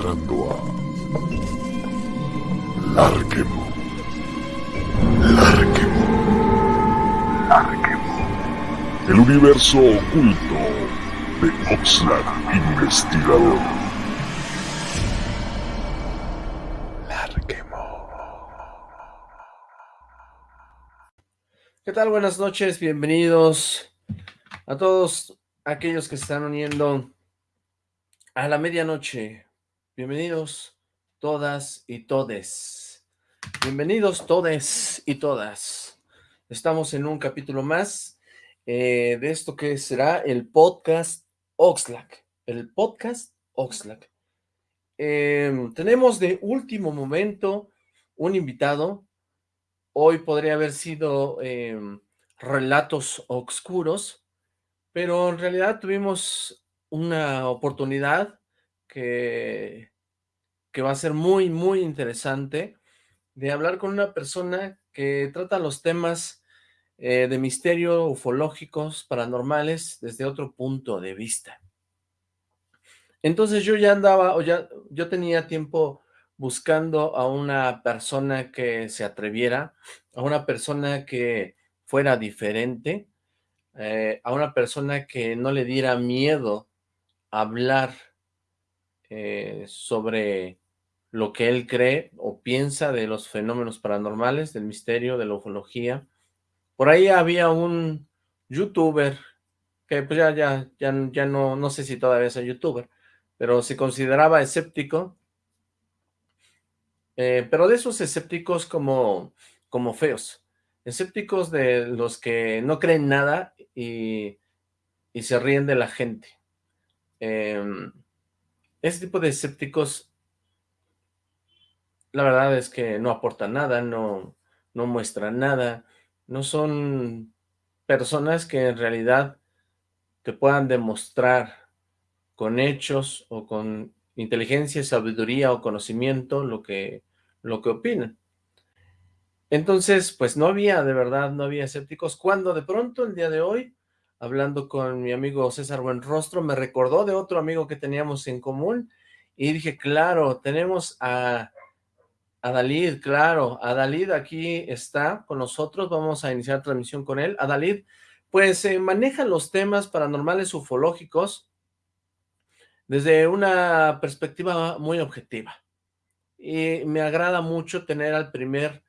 entrando a Larquemo. Larquemo. Larquemo. El universo oculto de Oxlack Investigador. Larquemo. ¿Qué tal? Buenas noches, bienvenidos a todos aquellos que se están uniendo a la medianoche. Bienvenidos todas y todes. Bienvenidos todes y todas. Estamos en un capítulo más eh, de esto que será el podcast Oxlack. El podcast Oxlack. Em, tenemos de último momento un invitado. Hoy podría haber sido em, relatos oscuros, pero en realidad tuvimos una oportunidad que, que va a ser muy, muy interesante de hablar con una persona que trata los temas eh, de misterio, ufológicos, paranormales, desde otro punto de vista. Entonces yo ya andaba, o ya, yo tenía tiempo buscando a una persona que se atreviera, a una persona que fuera diferente, eh, a una persona que no le diera miedo hablar eh, sobre lo que él cree o piensa de los fenómenos paranormales, del misterio, de la ufología. Por ahí había un youtuber, que pues ya, ya, ya, ya no, no sé si todavía es youtuber, pero se consideraba escéptico, eh, pero de esos escépticos como, como feos, escépticos de los que no creen nada y, y se ríen de la gente. Eh, ese tipo de escépticos, la verdad es que no aportan nada, no, no muestran nada, no son personas que en realidad te puedan demostrar con hechos o con inteligencia, sabiduría o conocimiento lo que, lo que opinan. Entonces, pues no había, de verdad, no había escépticos, cuando de pronto el día de hoy hablando con mi amigo César Buenrostro, me recordó de otro amigo que teníamos en común, y dije, claro, tenemos a, a Dalid, claro, a Dalid aquí está con nosotros, vamos a iniciar transmisión con él. A Dalid, pues eh, maneja los temas paranormales ufológicos desde una perspectiva muy objetiva. Y me agrada mucho tener al primer,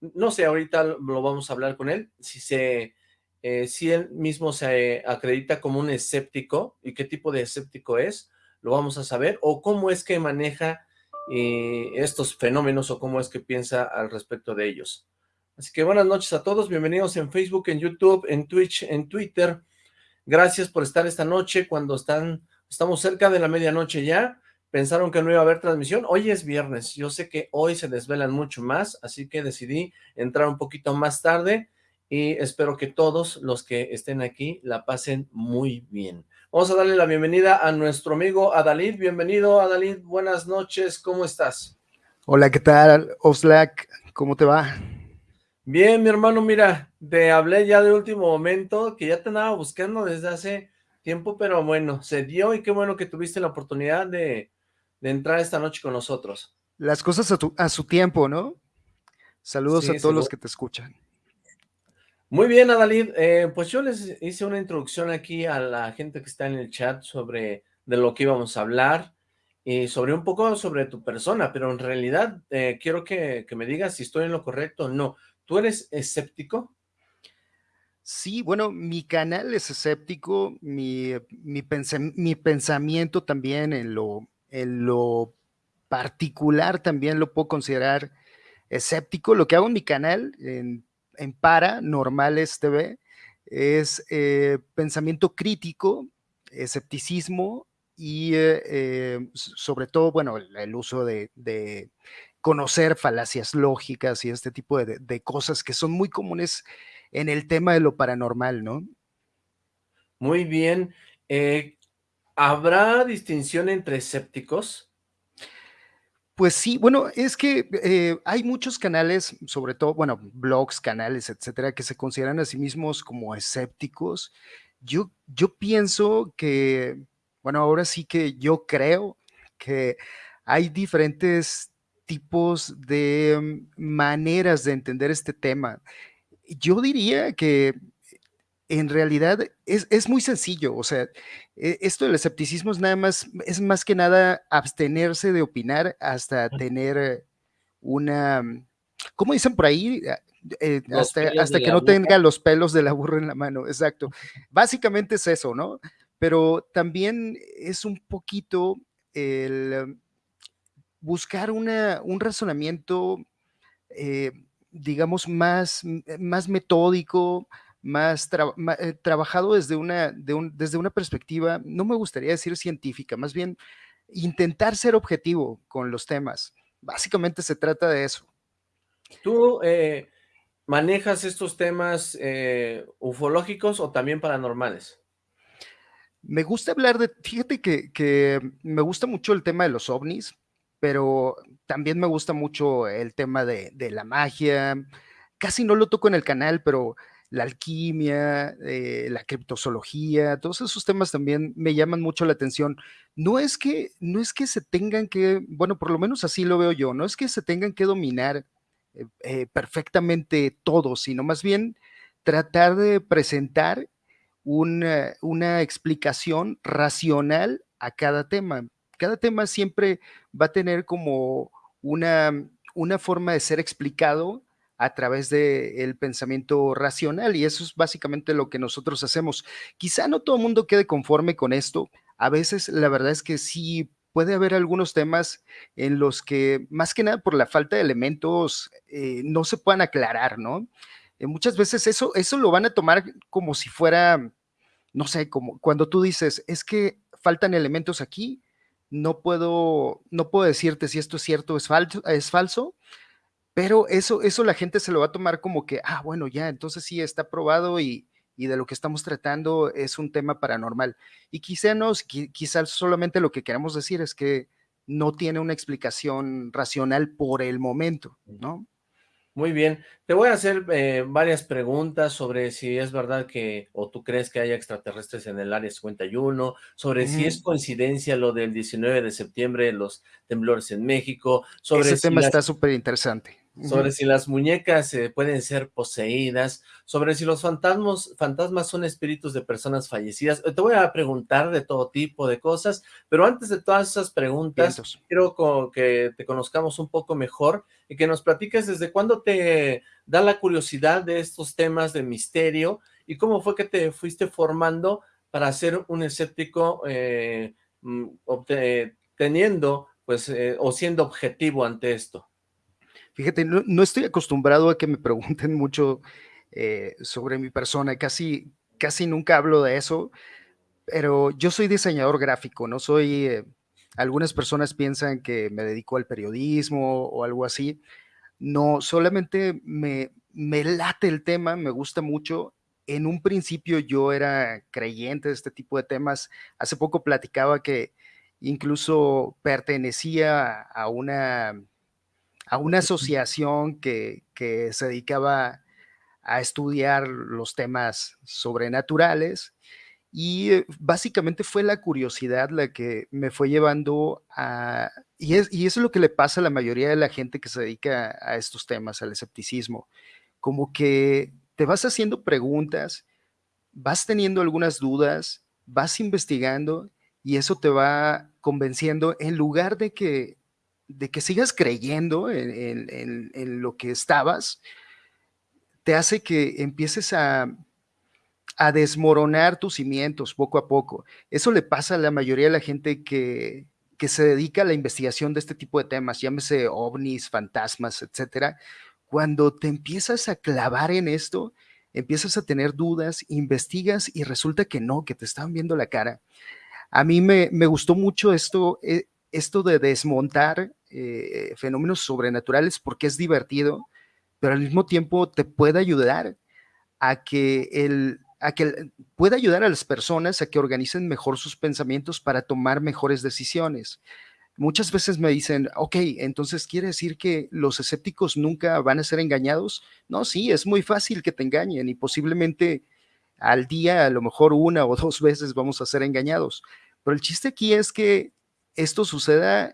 no sé, ahorita lo vamos a hablar con él, si se eh, si él mismo se acredita como un escéptico, y qué tipo de escéptico es, lo vamos a saber, o cómo es que maneja eh, estos fenómenos, o cómo es que piensa al respecto de ellos. Así que buenas noches a todos, bienvenidos en Facebook, en YouTube, en Twitch, en Twitter. Gracias por estar esta noche cuando están, estamos cerca de la medianoche ya. Pensaron que no iba a haber transmisión. Hoy es viernes. Yo sé que hoy se desvelan mucho más, así que decidí entrar un poquito más tarde y espero que todos los que estén aquí la pasen muy bien. Vamos a darle la bienvenida a nuestro amigo Adalid. Bienvenido, Adalid. Buenas noches. ¿Cómo estás? Hola, ¿qué tal? Oxlack, ¿cómo te va? Bien, mi hermano, mira, te hablé ya de último momento, que ya te andaba buscando desde hace tiempo, pero bueno, se dio y qué bueno que tuviste la oportunidad de, entrar esta noche con nosotros. Las cosas a, su tiempo, ¿no? Saludos a todos los que te escuchan. Muy bien, Adalid. Eh, pues yo les hice una introducción aquí a la gente que está en el chat sobre de lo que íbamos a hablar y sobre un poco sobre tu persona, pero en realidad eh, quiero que, me digas si estoy en lo correcto o no. ¿Tú eres escéptico? Sí, bueno, mi canal es escéptico, mi, mi, mi pensamiento también en lo, en lo particular también lo puedo considerar escéptico. Lo que hago en mi canal, en en Para Normales TV es eh, pensamiento crítico, escepticismo y eh, eh, sobre todo, bueno, el, uso de, conocer falacias lógicas y este tipo de, cosas que son muy comunes en el tema de lo paranormal, ¿no? Muy bien. ¿Habrá distinción entre escépticos? Pues sí, bueno, es que eh, hay muchos canales, sobre todo, bueno, blogs, canales, etcétera, que se consideran a sí mismos como escépticos. Yo, yo pienso que, bueno, ahora sí que yo creo que hay diferentes tipos de maneras de entender este tema. Yo diría que en realidad es, muy sencillo, o sea, e, esto del escepticismo es nada más, es más que nada abstenerse de opinar hasta tener una, ¿cómo dicen por ahí? Ah, eh, hasta, que no tenga los pelos de la burra en la mano, exacto. Básicamente es eso, ¿no? Pero también es un poquito el buscar una, un razonamiento, eh, digamos, más, más metódico, más, eh, trabajado desde una, desde una perspectiva, no me gustaría decir científica, más bien intentar ser objetivo con los temas. Básicamente se trata de eso. ¿Tú eh, manejas estos temas eh, ufológicos o también paranormales? Me gusta hablar de, fíjate que, que, me gusta mucho el tema de los ovnis, pero también me gusta mucho el tema de, de la magia. Casi no lo toco en el canal, pero la alquimia, eh, la criptozoología, todos esos temas también me llaman mucho la atención. No es que, no es que se tengan que, bueno, por lo menos así lo veo yo, no es que se tengan que dominar eh, eh, perfectamente todo, sino más bien tratar de presentar una, una explicación racional a cada tema. Cada tema siempre va a tener como una, una forma de ser explicado a través del pensamiento racional y eso es básicamente lo que nosotros hacemos. Quizá no todo el mundo quede conforme con esto. A veces la verdad es que sí puede haber algunos temas en los que más que nada por la falta de elementos eh, no se puedan aclarar, ¿no? Eh, muchas veces eso, eso lo van a tomar como si fuera, no sé, como cuando tú dices, es que faltan elementos aquí, no puedo, no puedo decirte si esto es cierto o es falso, es falso pero eso, eso la gente se lo va a tomar como que, ah, bueno, ya, entonces sí está probado y, de lo que estamos tratando es un tema paranormal. Y quizá no, quizás solamente lo que queremos decir es que no tiene una explicación racional por el momento, ¿no? Muy bien, te voy a hacer eh, varias preguntas sobre si es verdad que, o tú crees que haya extraterrestres en el área 51, sobre si es coincidencia lo del 19 de septiembre, los temblores en México, sobre Ese tema está súper interesante sobre si las muñecas eh, pueden ser poseídas, sobre si los fantasmas, fantasmas son espíritus de personas fallecidas. Te voy a preguntar de todo tipo de cosas, pero antes de todas esas preguntas, quiero que te conozcamos un poco mejor y que nos platiques desde cuándo te da la curiosidad de estos temas de misterio y cómo fue que te fuiste formando para ser un escéptico eh, mm, teniendo pues eh, o siendo objetivo ante esto. Fíjate, no, estoy acostumbrado a que me pregunten mucho eh, sobre mi persona, casi, casi nunca hablo de eso, pero yo soy diseñador gráfico, no soy... Eh, algunas personas piensan que me dedico al periodismo o algo así. No, solamente me, me late el tema, me gusta mucho. En un principio yo era creyente de este tipo de temas. Hace poco platicaba que incluso pertenecía a una a una asociación que, se dedicaba a estudiar los temas sobrenaturales y eh, básicamente fue la curiosidad la que me fue llevando a... Y, es, y eso es lo que le pasa a la mayoría de la gente que se dedica a estos temas, al escepticismo. Como que te vas haciendo preguntas, vas teniendo algunas dudas, vas investigando y eso te va convenciendo en lugar de que de que sigas creyendo en, lo que estabas, te hace que empieces a, desmoronar tus cimientos poco a poco. Eso le pasa a la mayoría de la gente que, que se dedica a la investigación de este tipo de temas, llámese ovnis, fantasmas, etcétera. Cuando te empiezas a clavar en esto, empiezas a tener dudas, investigas y resulta que no, que te están viendo la cara. A mí me, me gustó mucho esto, eh, esto de desmontar eh, fenómenos sobrenaturales porque es divertido, pero al mismo tiempo te puede ayudar a que el a que pueda ayudar a las personas a que organicen mejor sus pensamientos para tomar mejores decisiones. Muchas veces me dicen, ok, entonces quiere decir que los escépticos nunca van a ser engañados. No, sí, es muy fácil que te engañen y posiblemente al día, a lo mejor una o dos veces vamos a ser engañados. Pero el chiste aquí es que esto suceda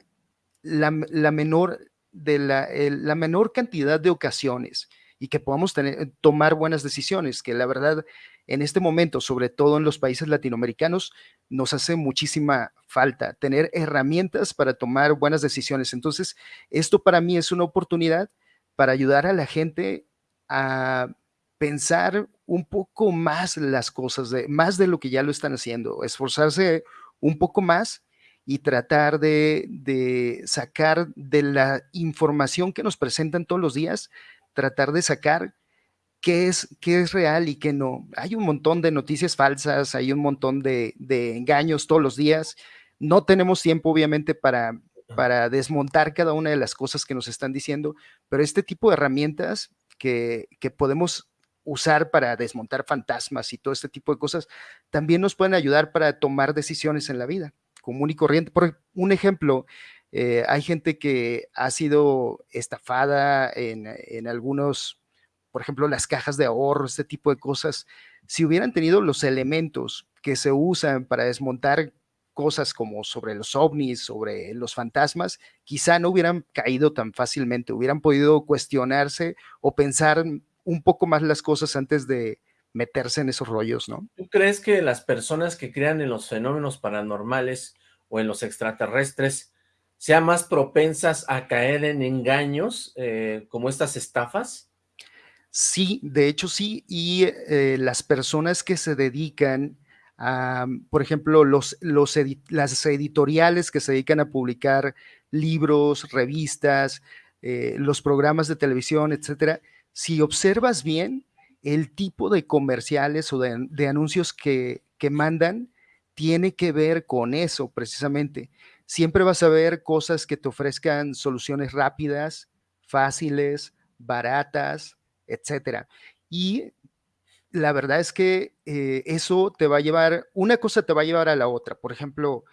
la, menor, de la, la menor cantidad de ocasiones y que podamos tener, tomar buenas decisiones, que la verdad en este momento, sobre todo en los países latinoamericanos, nos hace muchísima falta tener herramientas para tomar buenas decisiones. Entonces, esto para mí es una oportunidad para ayudar a la gente a pensar un poco más las cosas, más de lo que ya lo están haciendo, esforzarse un poco más y tratar de, de sacar de la información que nos presentan todos los días, tratar de sacar qué es, qué es real y qué no. Hay un montón de noticias falsas, hay un montón de, engaños todos los días. No tenemos tiempo, obviamente, para, para desmontar cada una de las cosas que nos están diciendo, pero este tipo de herramientas que, que podemos usar para desmontar fantasmas y todo este tipo de cosas, también nos pueden ayudar para tomar decisiones en la vida, común y corriente. Por un ejemplo, eh, hay gente que ha sido estafada en, en algunos por ejemplo, las cajas de ahorro, este tipo de cosas, si hubieran tenido los elementos que se usan para desmontar cosas como sobre los ovnis, sobre los fantasmas, quizá no hubieran caído tan fácilmente, hubieran podido cuestionarse o pensar un poco más las cosas antes de meterse en esos rollos, ¿no? ¿Tú crees que las personas que crean en los fenómenos paranormales o en los extraterrestres sean más propensas a caer en engaños eh, como estas estafas? Sí, de hecho sí, y eh, las personas que se dedican a, por ejemplo, los, los las editoriales que se dedican a publicar libros, revistas, eh, los programas de televisión, etcétera, si observas bien el tipo de comerciales o de, anuncios que, que mandan, tiene que ver con eso precisamente. Siempre vas a ver cosas que te ofrezcan soluciones rápidas, fáciles, baratas, etcétera. Y la verdad es que eh, eso te va a llevar, una cosa te va a llevar a la otra. Por ejemplo,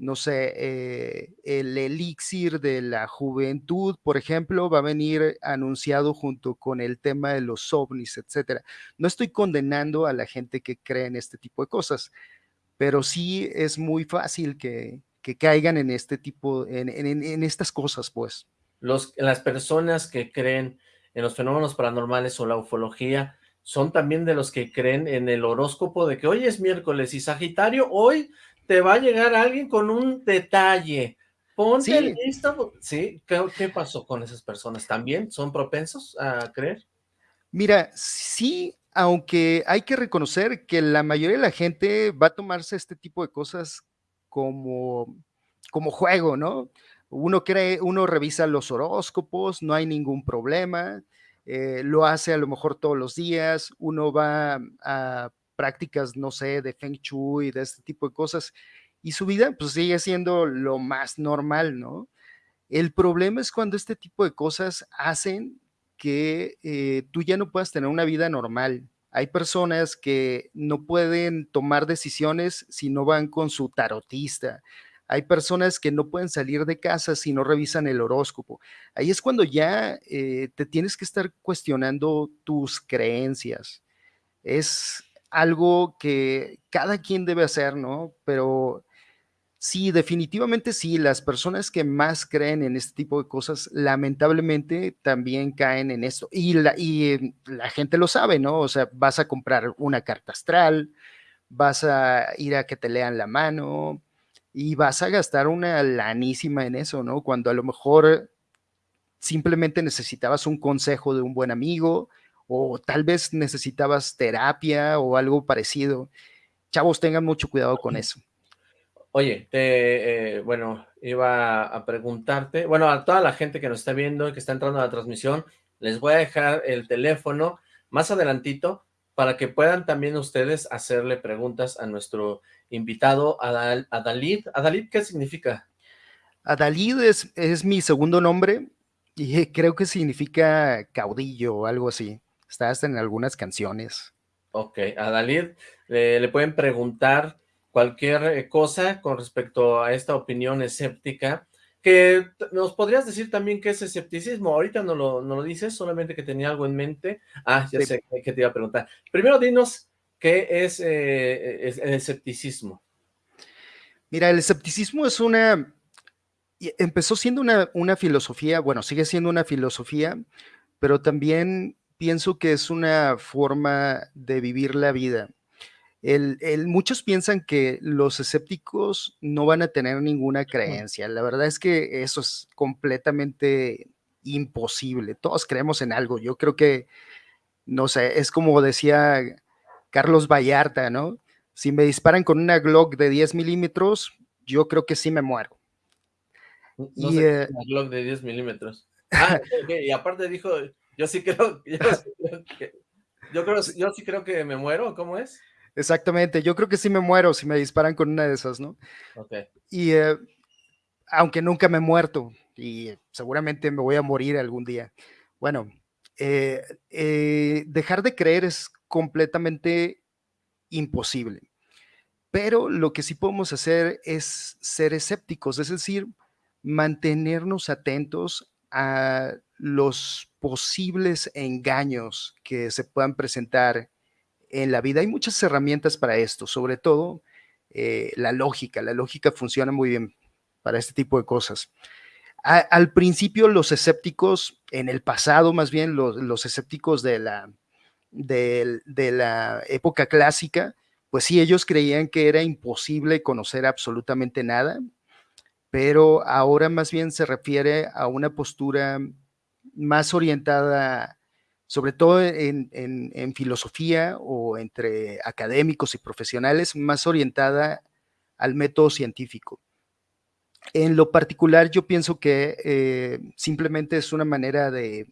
no sé, eh, el elixir de la juventud, por ejemplo, va a venir anunciado junto con el tema de los ovnis, etcétera. No estoy condenando a la gente que cree en este tipo de cosas, pero sí es muy fácil que, caigan en este tipo, en, en, estas cosas, pues. Los, las personas que creen en los fenómenos paranormales o la ufología, son también de los que creen en el horóscopo de que hoy es miércoles y Sagitario, hoy te va a llegar alguien con un detalle. Ponte listo. ¿Sí? ¿Qué, pasó con esas personas? ¿También son propensos a creer? Mira, sí, aunque hay que reconocer que la mayoría de la gente va a tomarse este tipo de cosas como, como juego, ¿no? Uno cree, uno revisa los horóscopos, no hay ningún problema, eh, lo hace a lo mejor todos los días, uno va a prácticas, no sé, de Feng Shui, de este tipo de cosas, y su vida pues sigue siendo lo más normal, ¿no? El problema es cuando este tipo de cosas hacen que eh, tú ya no puedas tener una vida normal. Hay personas que no pueden tomar decisiones si no van con su tarotista, hay personas que no pueden salir de casa si no revisan el horóscopo. Ahí es cuando ya eh, te tienes que estar cuestionando tus creencias. Es algo que cada quien debe hacer, ¿no? Pero sí, definitivamente sí, las personas que más creen en este tipo de cosas, lamentablemente también caen en esto. Y la, y la gente lo sabe, ¿no? O sea, vas a comprar una carta astral, vas a ir a que te lean la mano, y vas a gastar una lanísima en eso, ¿no? Cuando a lo mejor simplemente necesitabas un consejo de un buen amigo o tal vez necesitabas terapia o algo parecido. Chavos, tengan mucho cuidado con eso. Oye, eh, bueno, iba a preguntarte, bueno, a toda la gente que nos está viendo y que está entrando a la transmisión, les voy a dejar el teléfono más adelantito para que puedan también ustedes hacerle preguntas a nuestro invitado, Adalid. Adalid, ¿qué significa? Adalid es, es mi segundo nombre y creo que significa caudillo o algo así. Está hasta en algunas canciones. Ok, Adalid, le pueden preguntar cualquier eh, cosa con respecto a esta opinión escéptica que nos podrías decir también qué es escepticismo. Ahorita no lo, no lo dices, solamente que tenía algo en mente. Ah, ya sé que te iba a preguntar. Primero dinos qué es, eh, el escepticismo. Mira, el escepticismo es una, empezó siendo una, una filosofía, bueno, sigue siendo una filosofía, pero también pienso que es una forma de vivir la vida. El, muchos piensan que los escépticos no van a tener ninguna creencia. La verdad es que eso es completamente imposible. Todos creemos en algo. Yo creo que, no sé, es como decía Carlos Vallarta, ¿no? Si me disparan con una Glock de 10 milímetros, yo creo que sí me muero. y, eh, una Glock de 10 milímetros. Ah, y aparte dijo, yo sí creo, yo, que, yo creo, yo sí creo que me muero, ¿cómo es? Exactamente, yo creo que sí me muero si me disparan con una de esas, ¿no? Ok. Y eh, aunque nunca me he muerto y seguramente me voy a morir algún día. Bueno, eh, eh, dejar de creer es completamente imposible. Pero lo que sí podemos hacer es ser escépticos, es decir, mantenernos atentos a los posibles engaños que se puedan presentar en la vida. Hay muchas herramientas para esto, sobre todo eh, la lógica. La lógica funciona muy bien para este tipo de cosas. al principio los escépticos, en el pasado más bien, los, escépticos de la, de la época clásica, pues sí, ellos creían que era imposible conocer absolutamente nada, pero ahora más bien se refiere a una postura más orientada, sobre todo en, filosofía o entre académicos y profesionales, más orientada al método científico. En lo particular, yo pienso que eh, simplemente es una manera de,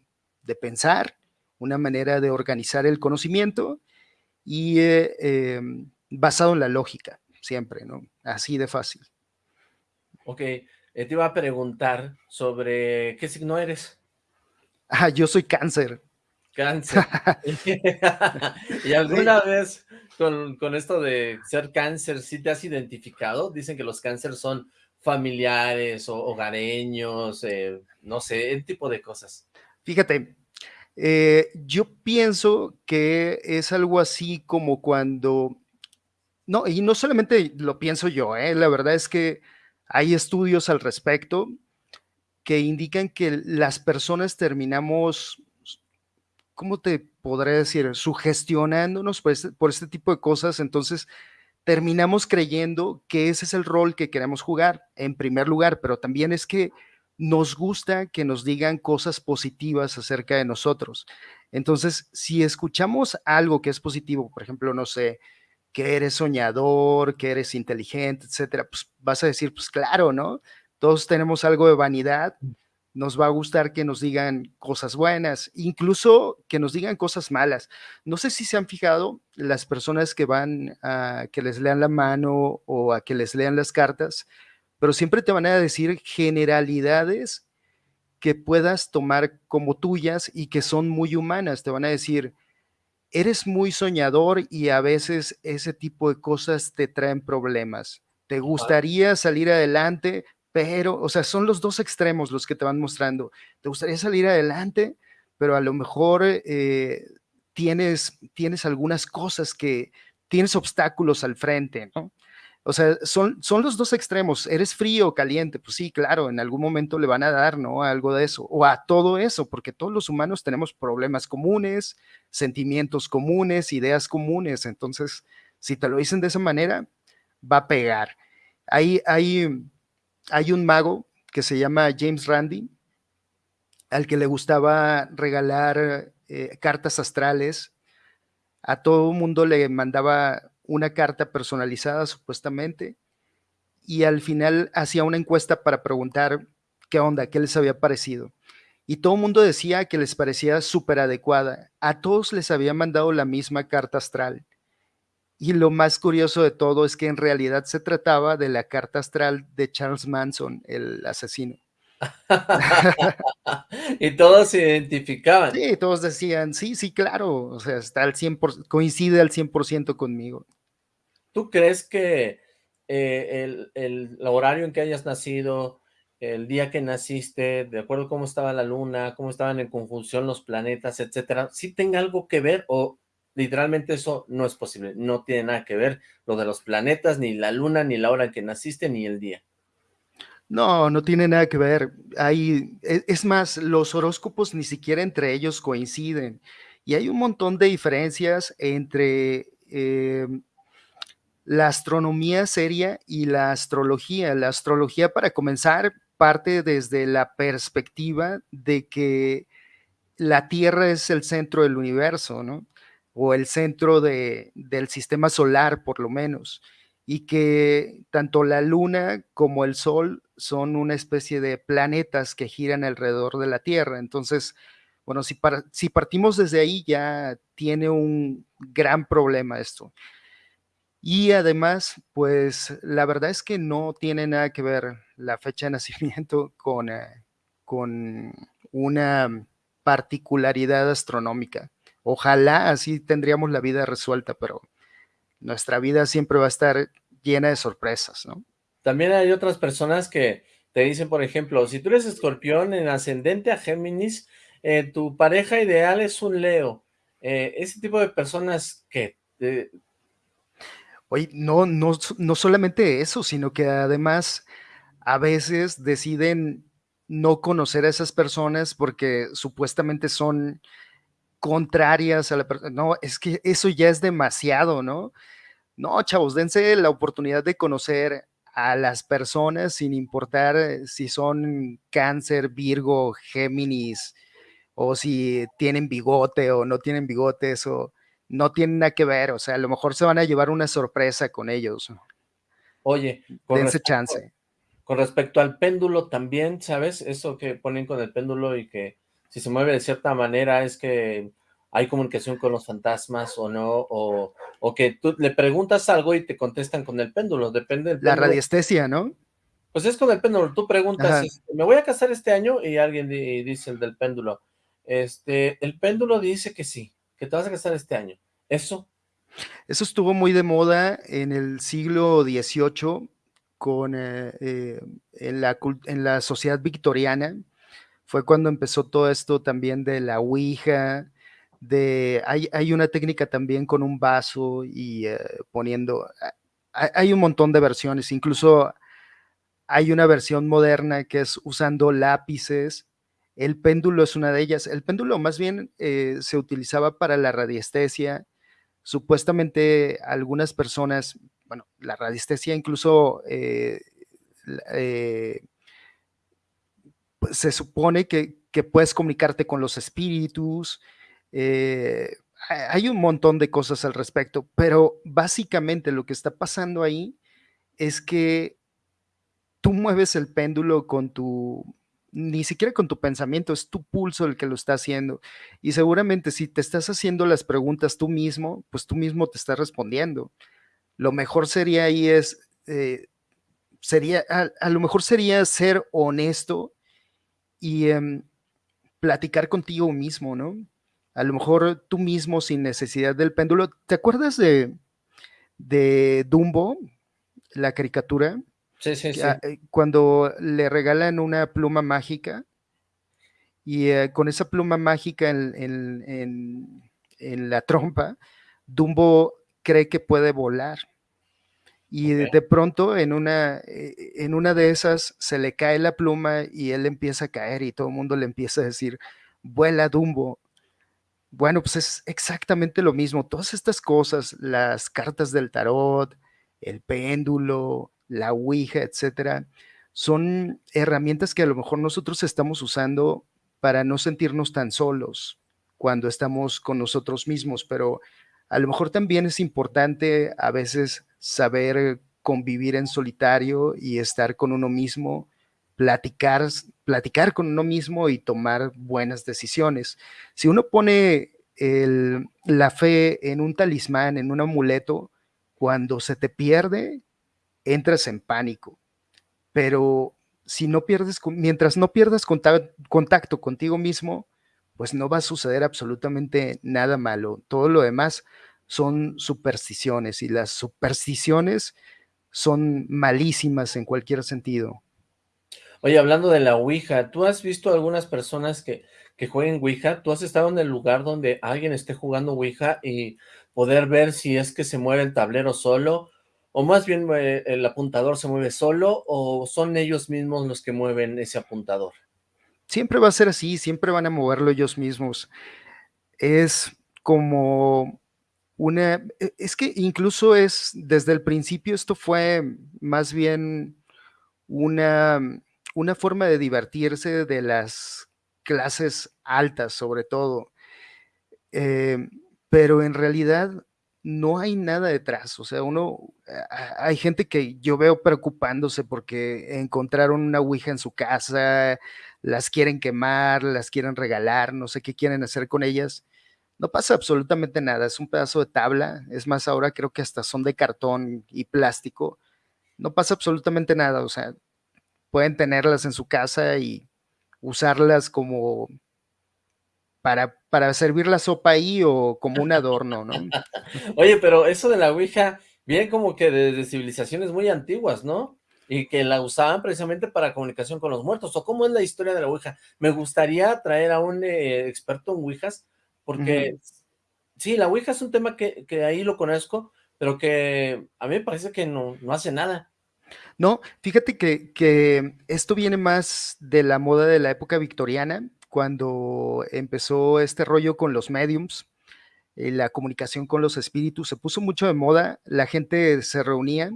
pensar, una manera de organizar el conocimiento y eh, em, basado en la lógica, siempre, ¿no? Así de fácil. Ok, eh, te iba a preguntar sobre qué signo eres. Ah, yo soy cáncer. Cáncer. ¿Y alguna vez con, esto de ser cáncer, sí te has identificado? Dicen que los cánceres son familiares o hogareños, eh, no sé, el tipo de cosas. Fíjate, eh, yo pienso que es algo así como cuando, no, y no solamente lo pienso yo, la verdad es que hay estudios al respecto que indican que las personas terminamos, ¿cómo te podré decir? Sugestionándonos por este, por este tipo de cosas, entonces terminamos creyendo que ese es el rol que queremos jugar en primer lugar, pero también es que nos gusta que nos digan cosas positivas acerca de nosotros. Entonces, si escuchamos algo que es positivo, por ejemplo, no sé, que eres soñador, que eres inteligente, etcétera, pues vas a decir, pues claro, ¿no? Todos tenemos algo de vanidad, mm. nos va a gustar que nos digan cosas buenas, incluso que nos digan cosas malas. No sé si se han fijado las personas que van a que les lean la mano o a que les lean las cartas, pero siempre te van a decir generalidades que puedas tomar como tuyas y que son muy humanas. Te van a decir, eres muy soñador y a veces ese tipo de cosas te traen problemas. Te gustaría salir adelante, pero, o sea, son los dos extremos los que te van mostrando. Te gustaría salir adelante, pero a lo mejor eh, tienes, tienes algunas cosas que, tienes obstáculos al frente, ¿no? O sea, son, son los dos extremos. ¿Eres frío o caliente? Pues sí, claro, en algún momento le van a dar, ¿no? algo de eso, o a todo eso, porque todos los humanos tenemos problemas comunes, sentimientos comunes, ideas comunes. Entonces, si te lo dicen de esa manera, va a pegar. Hay, hay, hay un mago que se llama James Randi, al que le gustaba regalar eh, cartas astrales. A todo mundo le mandaba una carta personalizada supuestamente y al final hacía una encuesta para preguntar qué onda, qué les había parecido. Y todo el mundo decía que les parecía súper adecuada. A todos les había mandado la misma carta astral. Y lo más curioso de todo es que en realidad se trataba de la carta astral de Charles Manson, el asesino. y todos se identificaban. Sí, todos decían, sí, sí, claro, o sea, está al 100%, coincide al 100% conmigo. ¿Tú crees que eh, el, horario en que hayas nacido, el día que naciste, de acuerdo a cómo estaba la luna, cómo estaban en conjunción los planetas, etcétera, sí tenga algo que ver o literalmente eso no es posible, no tiene nada que ver lo de los planetas, ni la luna, ni la hora en que naciste, ni el día? No, no tiene nada que ver. Hay, e, es más, los horóscopos ni siquiera entre ellos coinciden. Y hay un montón de diferencias entre eh, la astronomía seria y la astrología. La astrología, para comenzar, parte desde la perspectiva de que la Tierra es el centro del universo, ¿no? O el centro de, del sistema solar, por lo menos y que tanto la luna como el sol son una especie de planetas que giran alrededor de la Tierra. Entonces, bueno, si, si partimos desde ahí ya tiene un gran problema esto. Y además, pues la verdad es que no tiene nada que ver la fecha de nacimiento con, eh, con una particularidad astronómica. Ojalá así tendríamos la vida resuelta, pero nuestra vida siempre va a estar llena de sorpresas, ¿no? También hay otras personas que te dicen, por ejemplo, si tú eres escorpión en ascendente a Géminis, eh, tu pareja ideal es un Leo. Eh, ese tipo de personas que... Oye, no, no, no solamente eso, sino que además a veces deciden no conocer a esas personas porque supuestamente son contrarias a la persona. No, es que eso ya es demasiado, ¿no? No, chavos, dense la oportunidad de conocer a las personas sin importar eh, si son cáncer, Virgo, Géminis, o si tienen bigote o no tienen bigote, eso no tiene nada que ver, o sea, a lo mejor se van a llevar una sorpresa con ellos. Oye, dense chance. Con respecto al péndulo también, ¿sabes? Eso que ponen con el péndulo y que si se mueve de cierta manera es que hay comunicación con los fantasmas o no, o, que tú le preguntas algo y te contestan con el péndulo, depende del La radiestesia, ¿no? Pues es con el péndulo, tú preguntas, este, me voy a casar este año y alguien dice el del péndulo, este, el péndulo dice que sí, que te vas a casar este año, ¿eso? Eso estuvo muy de moda en el siglo XVIII con, eh, eh, en, la, en la sociedad victoriana, fue cuando empezó todo esto también de la Ouija, de, hay, una técnica también con un vaso y eh, poniendo, hay, un montón de versiones, incluso hay una versión moderna que es usando lápices, el péndulo es una de ellas, el péndulo más bien eh, se utilizaba para la radiestesia, supuestamente algunas personas, bueno, la radiestesia incluso eh, se supone que, que puedes comunicarte con los espíritus, eh, hay un montón de cosas al respecto, pero básicamente lo que está pasando ahí es que tú mueves el péndulo con tu, ni siquiera con tu pensamiento, es tu pulso el que lo está haciendo. Y seguramente si te estás haciendo las preguntas tú mismo, pues tú mismo te estás respondiendo. Lo mejor sería ahí es, eh, sería, a, lo mejor sería ser honesto y em, platicar contigo mismo, ¿no? a lo mejor tú mismo sin necesidad del péndulo. ¿Te acuerdas de, de Dumbo, la caricatura? Sí, sí, sí. Ah, eh, cuando le regalan una pluma mágica y eh, con esa pluma mágica en, la trompa, Dumbo cree que puede volar. Y de pronto en una, eh, en una de esas se le cae la pluma y él empieza a caer y todo el mundo le empieza a decir, vuela Dumbo. Bueno, pues es exactamente lo mismo. Todas estas cosas, las cartas del tarot, el péndulo, la Ouija, etcétera, son herramientas que a lo mejor nosotros estamos usando para no sentirnos tan solos cuando estamos con nosotros mismos, pero a lo mejor también es importante a veces saber convivir en solitario y estar con uno mismo platicar, platicar con uno mismo y tomar buenas decisiones. Si uno pone la fe en un talismán, en un amuleto, cuando se te pierde, entras en pánico. Pero si no pierdes, mientras no pierdas contacto contigo mismo, pues no va a suceder absolutamente nada malo. Todo lo demás son supersticiones y las supersticiones son malísimas en cualquier sentido. Oye, hablando de la Ouija, ¿tú has visto algunas personas que, que jueguen Ouija? ¿Tú has estado en el lugar donde alguien esté jugando Ouija y poder ver si es que se mueve el tablero solo o más bien eh, el apuntador se mueve solo, o son ellos mismos los que mueven ese apuntador. Siempre va a ser así, siempre van a moverlo ellos mismos. Es como una, e, es que incluso es, desde el principio esto fue más bien una, una forma de divertirse de las clases altas sobre todo. Eh, pero en realidad no hay nada detrás. O sea, uno, hay gente que yo veo preocupándose porque encontraron una Ouija en su casa, las quieren quemar, las quieren regalar, no sé qué quieren hacer con ellas. No pasa absolutamente nada, es un pedazo de tabla, es más, ahora creo que hasta son de cartón y plástico. No pasa absolutamente nada, o sea, pueden tenerlas en su casa y usarlas como para, para servir la sopa ahí o como un adorno, ¿no? Oye, pero eso de la Ouija viene como que desde civilizaciones muy antiguas, ¿no? Y que la usaban precisamente para comunicación con los muertos. ¿O cómo es la historia de la Ouija? Me gustaría traer a un eh, experto en Ouijas, porque sí, la Ouija es un tema que, que, ahí lo conozco, pero que a mí me parece que no, no hace nada. No, fíjate que, que esto viene más de la moda de la época victoriana, cuando empezó este rollo con los mediums, eh, la comunicación con los espíritus, se puso mucho de moda, la gente se reunía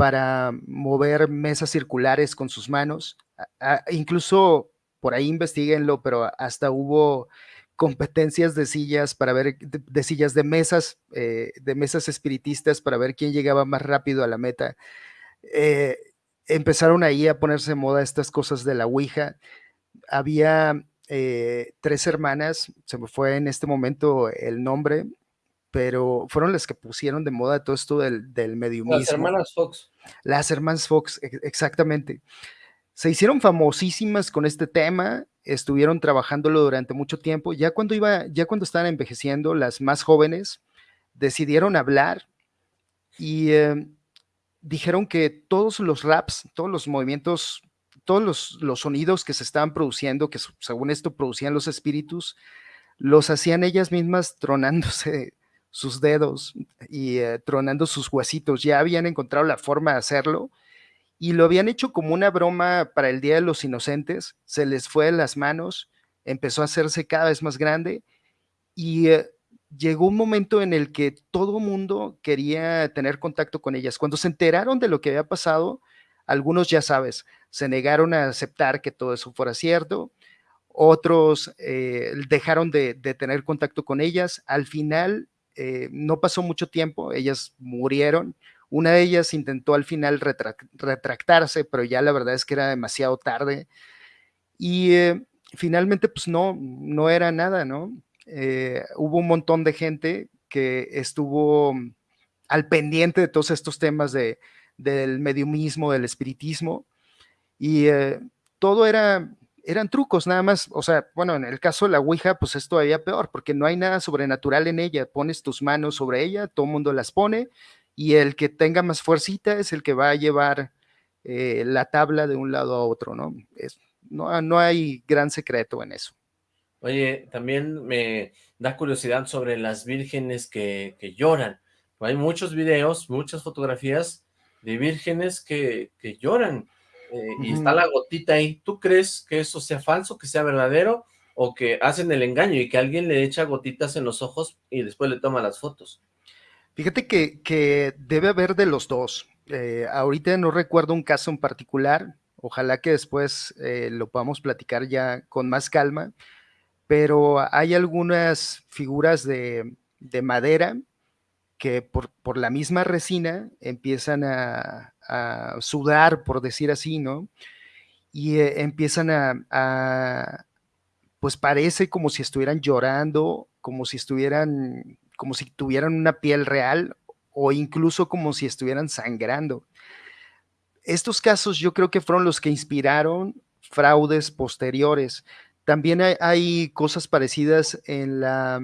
para mover mesas circulares con sus manos, incluso por ahí investiguenlo, pero hasta hubo competencias de sillas para ver, de, sillas de mesas, eh, de mesas espiritistas para ver quién llegaba más rápido a la meta. Eh, empezaron ahí a ponerse de moda estas cosas de la Ouija. Había eh, tres hermanas, se me fue en este momento el nombre, pero fueron las que pusieron de moda todo esto del, del mediumismo. Las hermanas Fox. Las hermanas Fox, exactamente. Se hicieron famosísimas con este tema, estuvieron trabajándolo durante mucho tiempo. Ya cuando iba, ya cuando estaban envejeciendo, las más jóvenes decidieron hablar y eh, dijeron que todos los raps, todos los movimientos todos los, sonidos que se estaban produciendo, que según esto producían los espíritus, los hacían ellas mismas tronándose sus dedos y eh, tronando sus huesitos. Ya habían encontrado la forma de hacerlo y lo habían hecho como una broma para el Día de los Inocentes. Se les fue de las manos, empezó a hacerse cada vez más grande y eh, llegó un momento en el que todo mundo quería tener contacto con ellas. Cuando se enteraron de lo que había pasado, algunos ya sabes, se negaron a aceptar que todo eso fuera cierto, otros eh, dejaron de, tener contacto con ellas, al final eh, no pasó mucho tiempo, ellas murieron, una de ellas intentó al final retractarse, pero ya la verdad es que era demasiado tarde. Y eh, finalmente pues no, no era nada, ¿no? hubo un montón de gente que estuvo al pendiente de todos estos temas de, del mediumismo, del espiritismo, y eh, todo era, eran trucos nada más, o sea, bueno, en el caso de la Ouija, pues es todavía peor, porque no hay nada sobrenatural en ella, pones tus manos sobre ella, todo el mundo las pone, y el que tenga más fuercita es el que va a llevar eh, la tabla de un lado a otro, ¿no? Es, no, no hay gran secreto en eso. Oye, también me da curiosidad sobre las vírgenes que, que lloran. Hay muchos videos, muchas fotografías de vírgenes que, que lloran eh, y está la gotita ahí. ¿Tú crees que eso sea falso, que sea verdadero o que hacen el engaño y que alguien le echa gotitas en los ojos y después le toma las fotos? Fíjate que, que debe haber de los dos. Eh, ahorita no recuerdo un caso en particular, ojalá que después eh, lo podamos platicar ya con más calma, pero hay algunas figuras de, de madera que por, por, la misma resina empiezan a, sudar, por decir así, ¿no? Y eh, empiezan a, pues parece como si estuvieran llorando, como si estuvieran, como si tuvieran una piel real o incluso como si estuvieran sangrando. Estos casos yo creo que fueron los que inspiraron fraudes posteriores. También hay, cosas parecidas en la,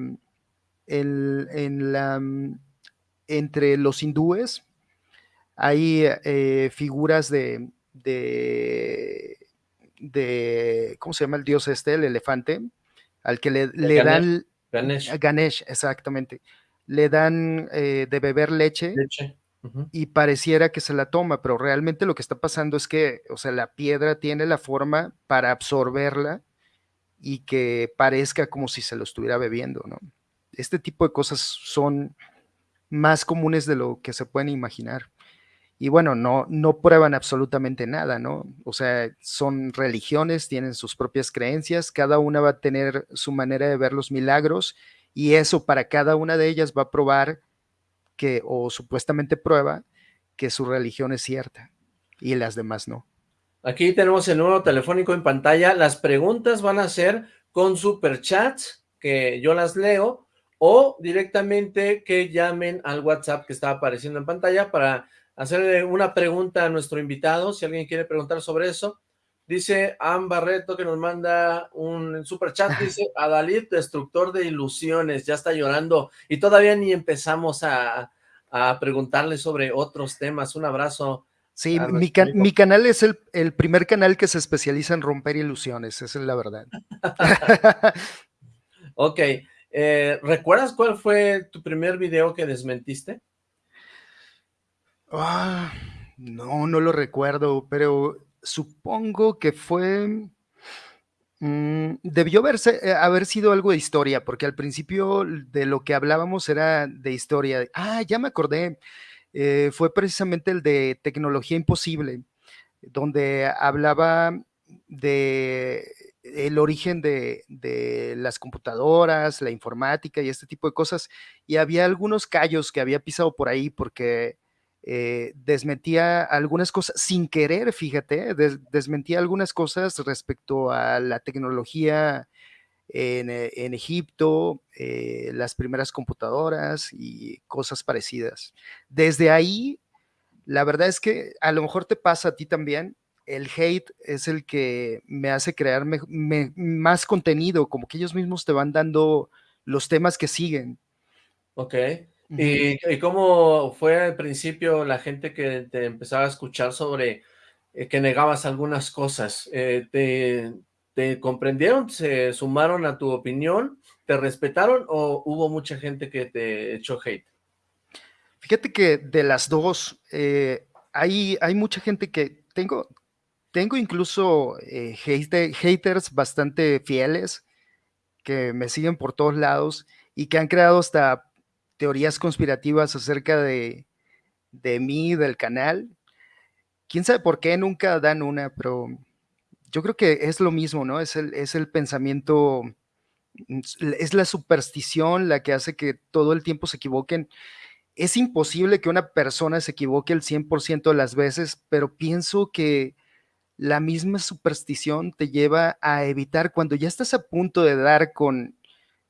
en la entre los hindúes hay eh, figuras de, de, ¿cómo se llama el dios este, el elefante? Al que le, dan... Ganesh. Ganesh, exactamente. Le dan eh, de beber leche. y pareciera que se la toma, pero realmente lo que está pasando es que, o sea, la piedra tiene la forma para absorberla y que parezca como si se lo estuviera bebiendo, ¿no? Este tipo de cosas son más comunes de lo que se pueden imaginar. Y bueno, no, no prueban absolutamente nada, ¿no? O sea, son religiones, tienen sus propias creencias, cada una va a tener su manera de ver los milagros y eso para cada una de ellas va a probar que, o supuestamente prueba, que su religión es cierta y las demás no. Aquí tenemos el número telefónico en pantalla. Las preguntas van a ser con superchats, que yo las leo, o directamente que llamen al WhatsApp que está apareciendo en pantalla para hacerle una pregunta a nuestro invitado, si alguien quiere preguntar sobre eso. Dice Am Barreto que nos manda un super chat, dice Adalid, destructor de ilusiones, ya está llorando y todavía ni empezamos a, preguntarle sobre otros temas. Un abrazo. Sí, mi, mi, canal es el, el, primer canal que se especializa en romper ilusiones, esa es la verdad. ok, eh, ¿recuerdas cuál fue tu primer video que desmentiste? Ah, no, no lo recuerdo, pero supongo que fue... Mm, debió haberse, eh, haber sido algo de historia, porque al principio de lo que hablábamos era de historia. Ah, ya me acordé. Eh, fue precisamente el de tecnología imposible, donde hablaba de el origen de, de, las computadoras, la informática y este tipo de cosas, y había algunos callos que había pisado por ahí porque eh, desmentía algunas cosas sin querer, fíjate, desmentía algunas cosas respecto a la tecnología en, eh, Egipto, eh, las primeras computadoras y cosas parecidas. Desde ahí, la verdad es que a lo mejor te pasa a ti también, el hate es el que me hace crear más contenido, como que ellos mismos te van dando los temas que siguen. Ok. ¿Y, cómo fue al principio la gente que te empezaba a escuchar sobre eh, que negabas algunas cosas? Eh, te, ¿Te comprendieron? ¿Se sumaron a tu opinión? ¿Te respetaron o hubo mucha gente que te echó hate? Fíjate que de las dos, eh, hay, hay mucha gente que tengo, tengo incluso haters bastante fieles que me siguen por todos lados y que han creado hasta teorías conspirativas acerca de, mí, del canal. Quién sabe por qué nunca dan una, pero yo creo que es lo mismo, ¿no? Es el, es el pensamiento, es la superstición la que hace que todo el tiempo se equivoquen. Es imposible que una persona se equivoque el 100% de las veces, pero pienso que la misma superstición te lleva a evitar cuando ya estás a punto de dar con,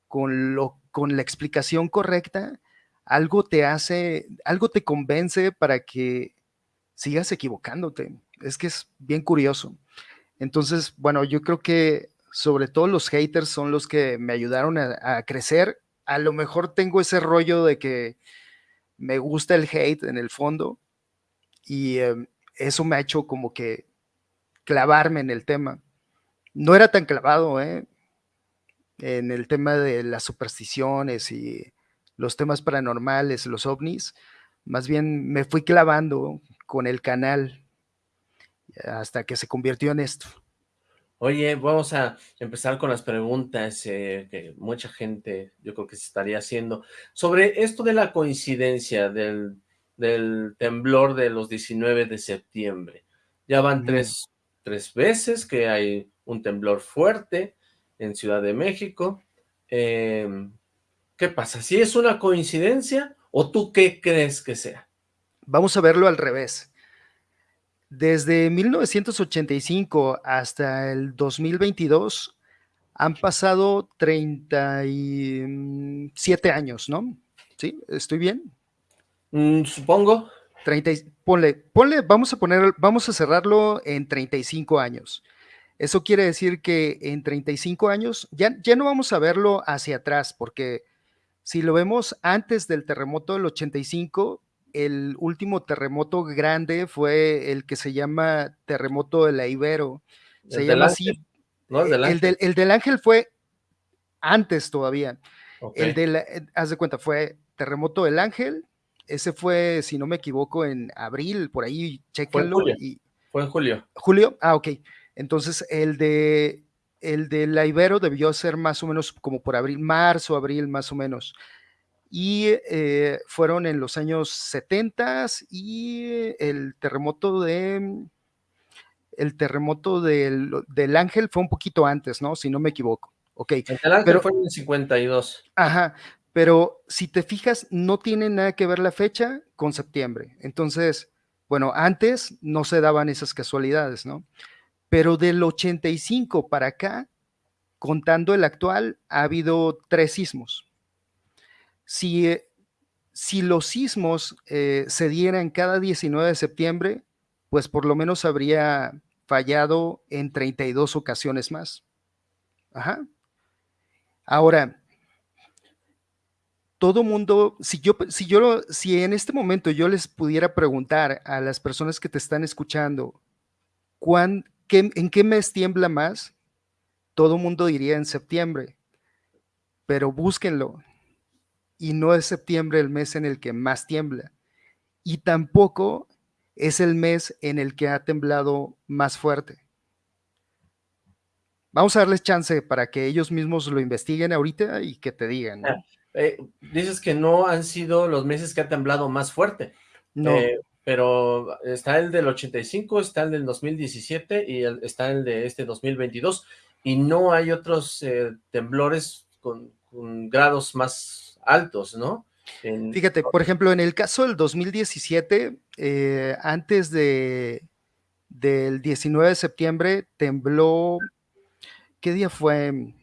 con lo con la explicación correcta, algo te hace, algo te convence para que sigas equivocándote. Es que es bien curioso. Entonces, bueno, yo creo que sobre todo los haters son los que me ayudaron a, crecer. A lo mejor tengo ese rollo de que me gusta el hate en el fondo y em, eso me ha hecho como que clavarme en el tema. No era tan clavado, ¿eh? En el tema de las supersticiones y los temas paranormales, los ovnis, más bien me fui clavando con el canal hasta que se convirtió en esto. Oye, vamos a empezar con las preguntas eh, que mucha gente yo creo que se estaría haciendo. Sobre esto de la coincidencia del, temblor de los 19 de septiembre. Ya van tres, tres veces que hay un temblor fuerte en Ciudad de México. Em, ¿Qué pasa? ¿Si es una coincidencia o tú qué crees que sea? Vamos a verlo al revés. Desde 1985 hasta el 2022 han pasado 37 años, ¿no? ¿Sí? ¿Estoy bien? Mm, supongo. 30, ponle, ponle, vamos a poner, vamos a cerrarlo en 35 años. Eso quiere decir que en 35 años ya, ya no vamos a verlo hacia atrás, porque si lo vemos antes del terremoto del 85, el último terremoto grande fue el que se llama terremoto de la Ibero. Se llama así. No, el, del ángel. El, del, ángel fue antes todavía. El de la, eh, haz de cuenta, fue terremoto del ángel, ese fue, si no me equivoco, en abril, por ahí, chéquenlo. Fue en julio. Y, Fue en julio. Julio, ah, ok. Entonces, el de el de la Ibero debió ser más o menos como por abril, marzo, abril, más o menos. Y eh, fueron en los años 70 y el terremoto de el terremoto del, del Ángel fue un poquito antes, ¿no? Si no me equivoco. Ok. El Ángel Pero- fue en el 52. Ajá, pero si te fijas, no tiene nada que ver la fecha con septiembre. Entonces, bueno, antes no se daban esas casualidades, ¿no? Pero del 85 para acá, contando el actual, ha habido tres sismos. Si, eh, si los sismos eh, se dieran cada 19 de septiembre, pues por lo menos habría fallado en 32 ocasiones más. Ajá. Ahora, todo mundo, si yo, si yo, si en este momento yo les pudiera preguntar a las personas que te están escuchando, ¿cuán, qué- ¿en qué mes tiembla más? Todo mundo diría en septiembre, pero búsquenlo. Y no es septiembre el mes en el que más tiembla. Y tampoco es el mes en el que ha temblado más fuerte. Vamos a darles chance para que ellos mismos lo investiguen ahorita y que te digan. ¿no? Ah, Eh, dices que no han sido los meses que ha temblado más fuerte. No, Eh, pero está el del 85, está el del 2017 y el- está el de este 2022. Y no hay otros eh, temblores con, con grados más altos, ¿no? En- Fíjate, por ejemplo, en el caso del 2017, eh, antes de, del 19 de septiembre, tembló, ¿qué día fue?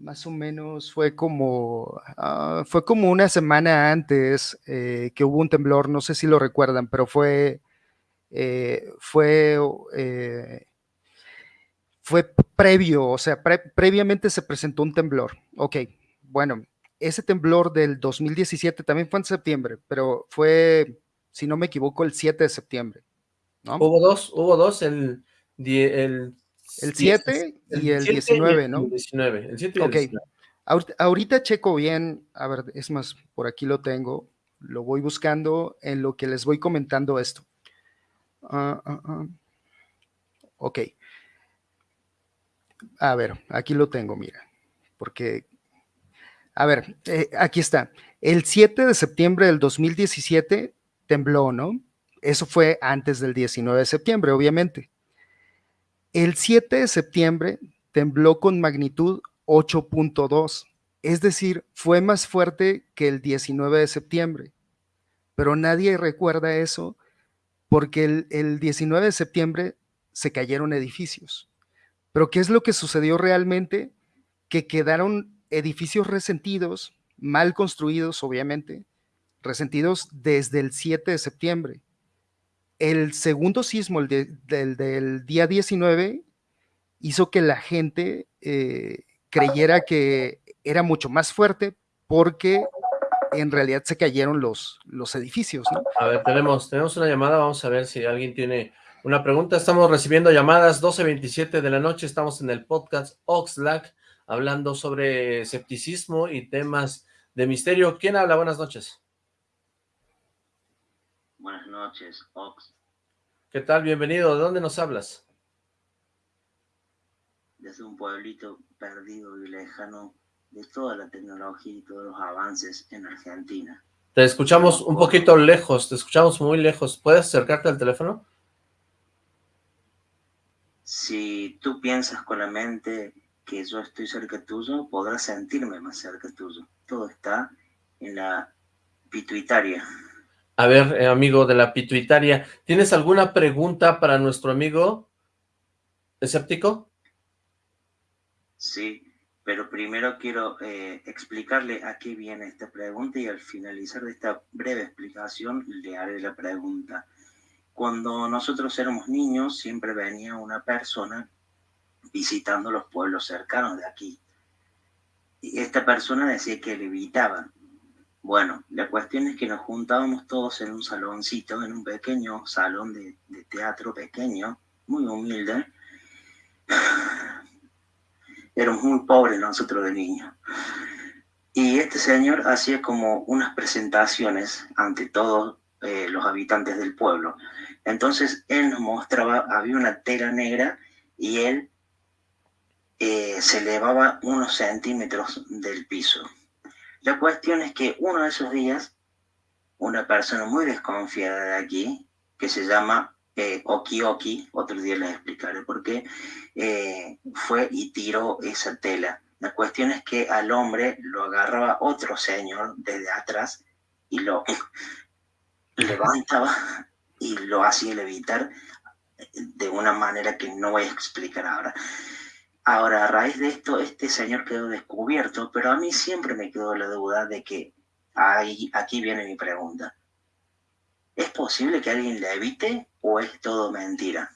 Más o menos fue como, ah, fue como una semana antes eh, que hubo un temblor, no sé si lo recuerdan, pero fue, eh, fue, eh, fue previo, o sea, pre- previamente se presentó un temblor. Ok, bueno, ese temblor del 2017 también fue en septiembre, pero fue, si no me equivoco, el 7 de septiembre. Hubo dos, hubo dos, el, el, El diez- 7 y el 7 19, el ¿no? 19, el 7 y el Ok. 19. Ahorita, checo bien, a ver, es más, por aquí lo tengo, lo voy buscando en lo que les voy comentando esto. Ah, ah, ah. Ok. A ver, aquí lo tengo, mira, porque, a ver, eh, aquí está. El 7 de septiembre del 2017 tembló, ¿no? Eso fue antes del 19 de septiembre, obviamente. El 7 de septiembre tembló con magnitud 8.2, es decir, fue más fuerte que el 19 de septiembre. Pero nadie recuerda eso porque el, el 19 de septiembre se cayeron edificios. Pero ¿qué es lo que sucedió realmente? Que quedaron edificios resentidos, mal construidos, obviamente, resentidos desde el 7 de septiembre. El segundo sismo, el de- del, del día 19, hizo que la gente eh, creyera que era mucho más fuerte porque en realidad se cayeron los, los edificios, ¿no? A ver, tenemos, tenemos una llamada, vamos a ver si alguien tiene una pregunta. Estamos recibiendo llamadas, 12.27 de la noche, estamos en el podcast Oxlack, hablando sobre escepticismo y temas de misterio. ¿Quién habla? Buenas noches. Buenas noches, Ox. ¿Qué tal? Bienvenido. ¿De dónde nos hablas? Desde un pueblito perdido y lejano de toda la tecnología y todos los avances en Argentina. Te escuchamos un poquito lejos, te escuchamos muy lejos. ¿Puedes acercarte al teléfono? Si tú piensas con la mente que yo estoy cerca tuyo, podrás sentirme más cerca tuyo. Todo está en la pituitaria. A ver, eh, amigo de la pituitaria, ¿tienes alguna pregunta para nuestro amigo escéptico? Sí, pero primero quiero eh, explicarle a qué viene esta pregunta y al finalizar de esta breve explicación le haré la pregunta. Cuando nosotros éramos niños siempre venía una persona visitando los pueblos cercanos de aquí. Y esta persona decía que levitaba. Bueno, la cuestión es que nos juntábamos todos en un saloncito, en un pequeño salón de, teatro pequeño, muy humilde. Éramos muy pobres nosotros de niños. Y este señor hacía como unas presentaciones ante todos eh, los habitantes del pueblo. Entonces él nos mostraba, había una tela negra y él eh, se elevaba unos centímetros del piso. La cuestión es que uno de esos días, una persona muy desconfiada de aquí, que se llama eh, Oki Oki, otro día les explicaré por qué, eh, fue y tiró esa tela. La cuestión es que al hombre lo agarraba otro señor desde atrás y lo levantaba y lo hacía levitar de una manera que no voy a explicar ahora. Ahora, a raíz de esto, este señor quedó descubierto, pero a mí siempre me quedó la duda de que ahí, aquí viene mi pregunta. ¿Es posible que alguien le evite o es todo mentira?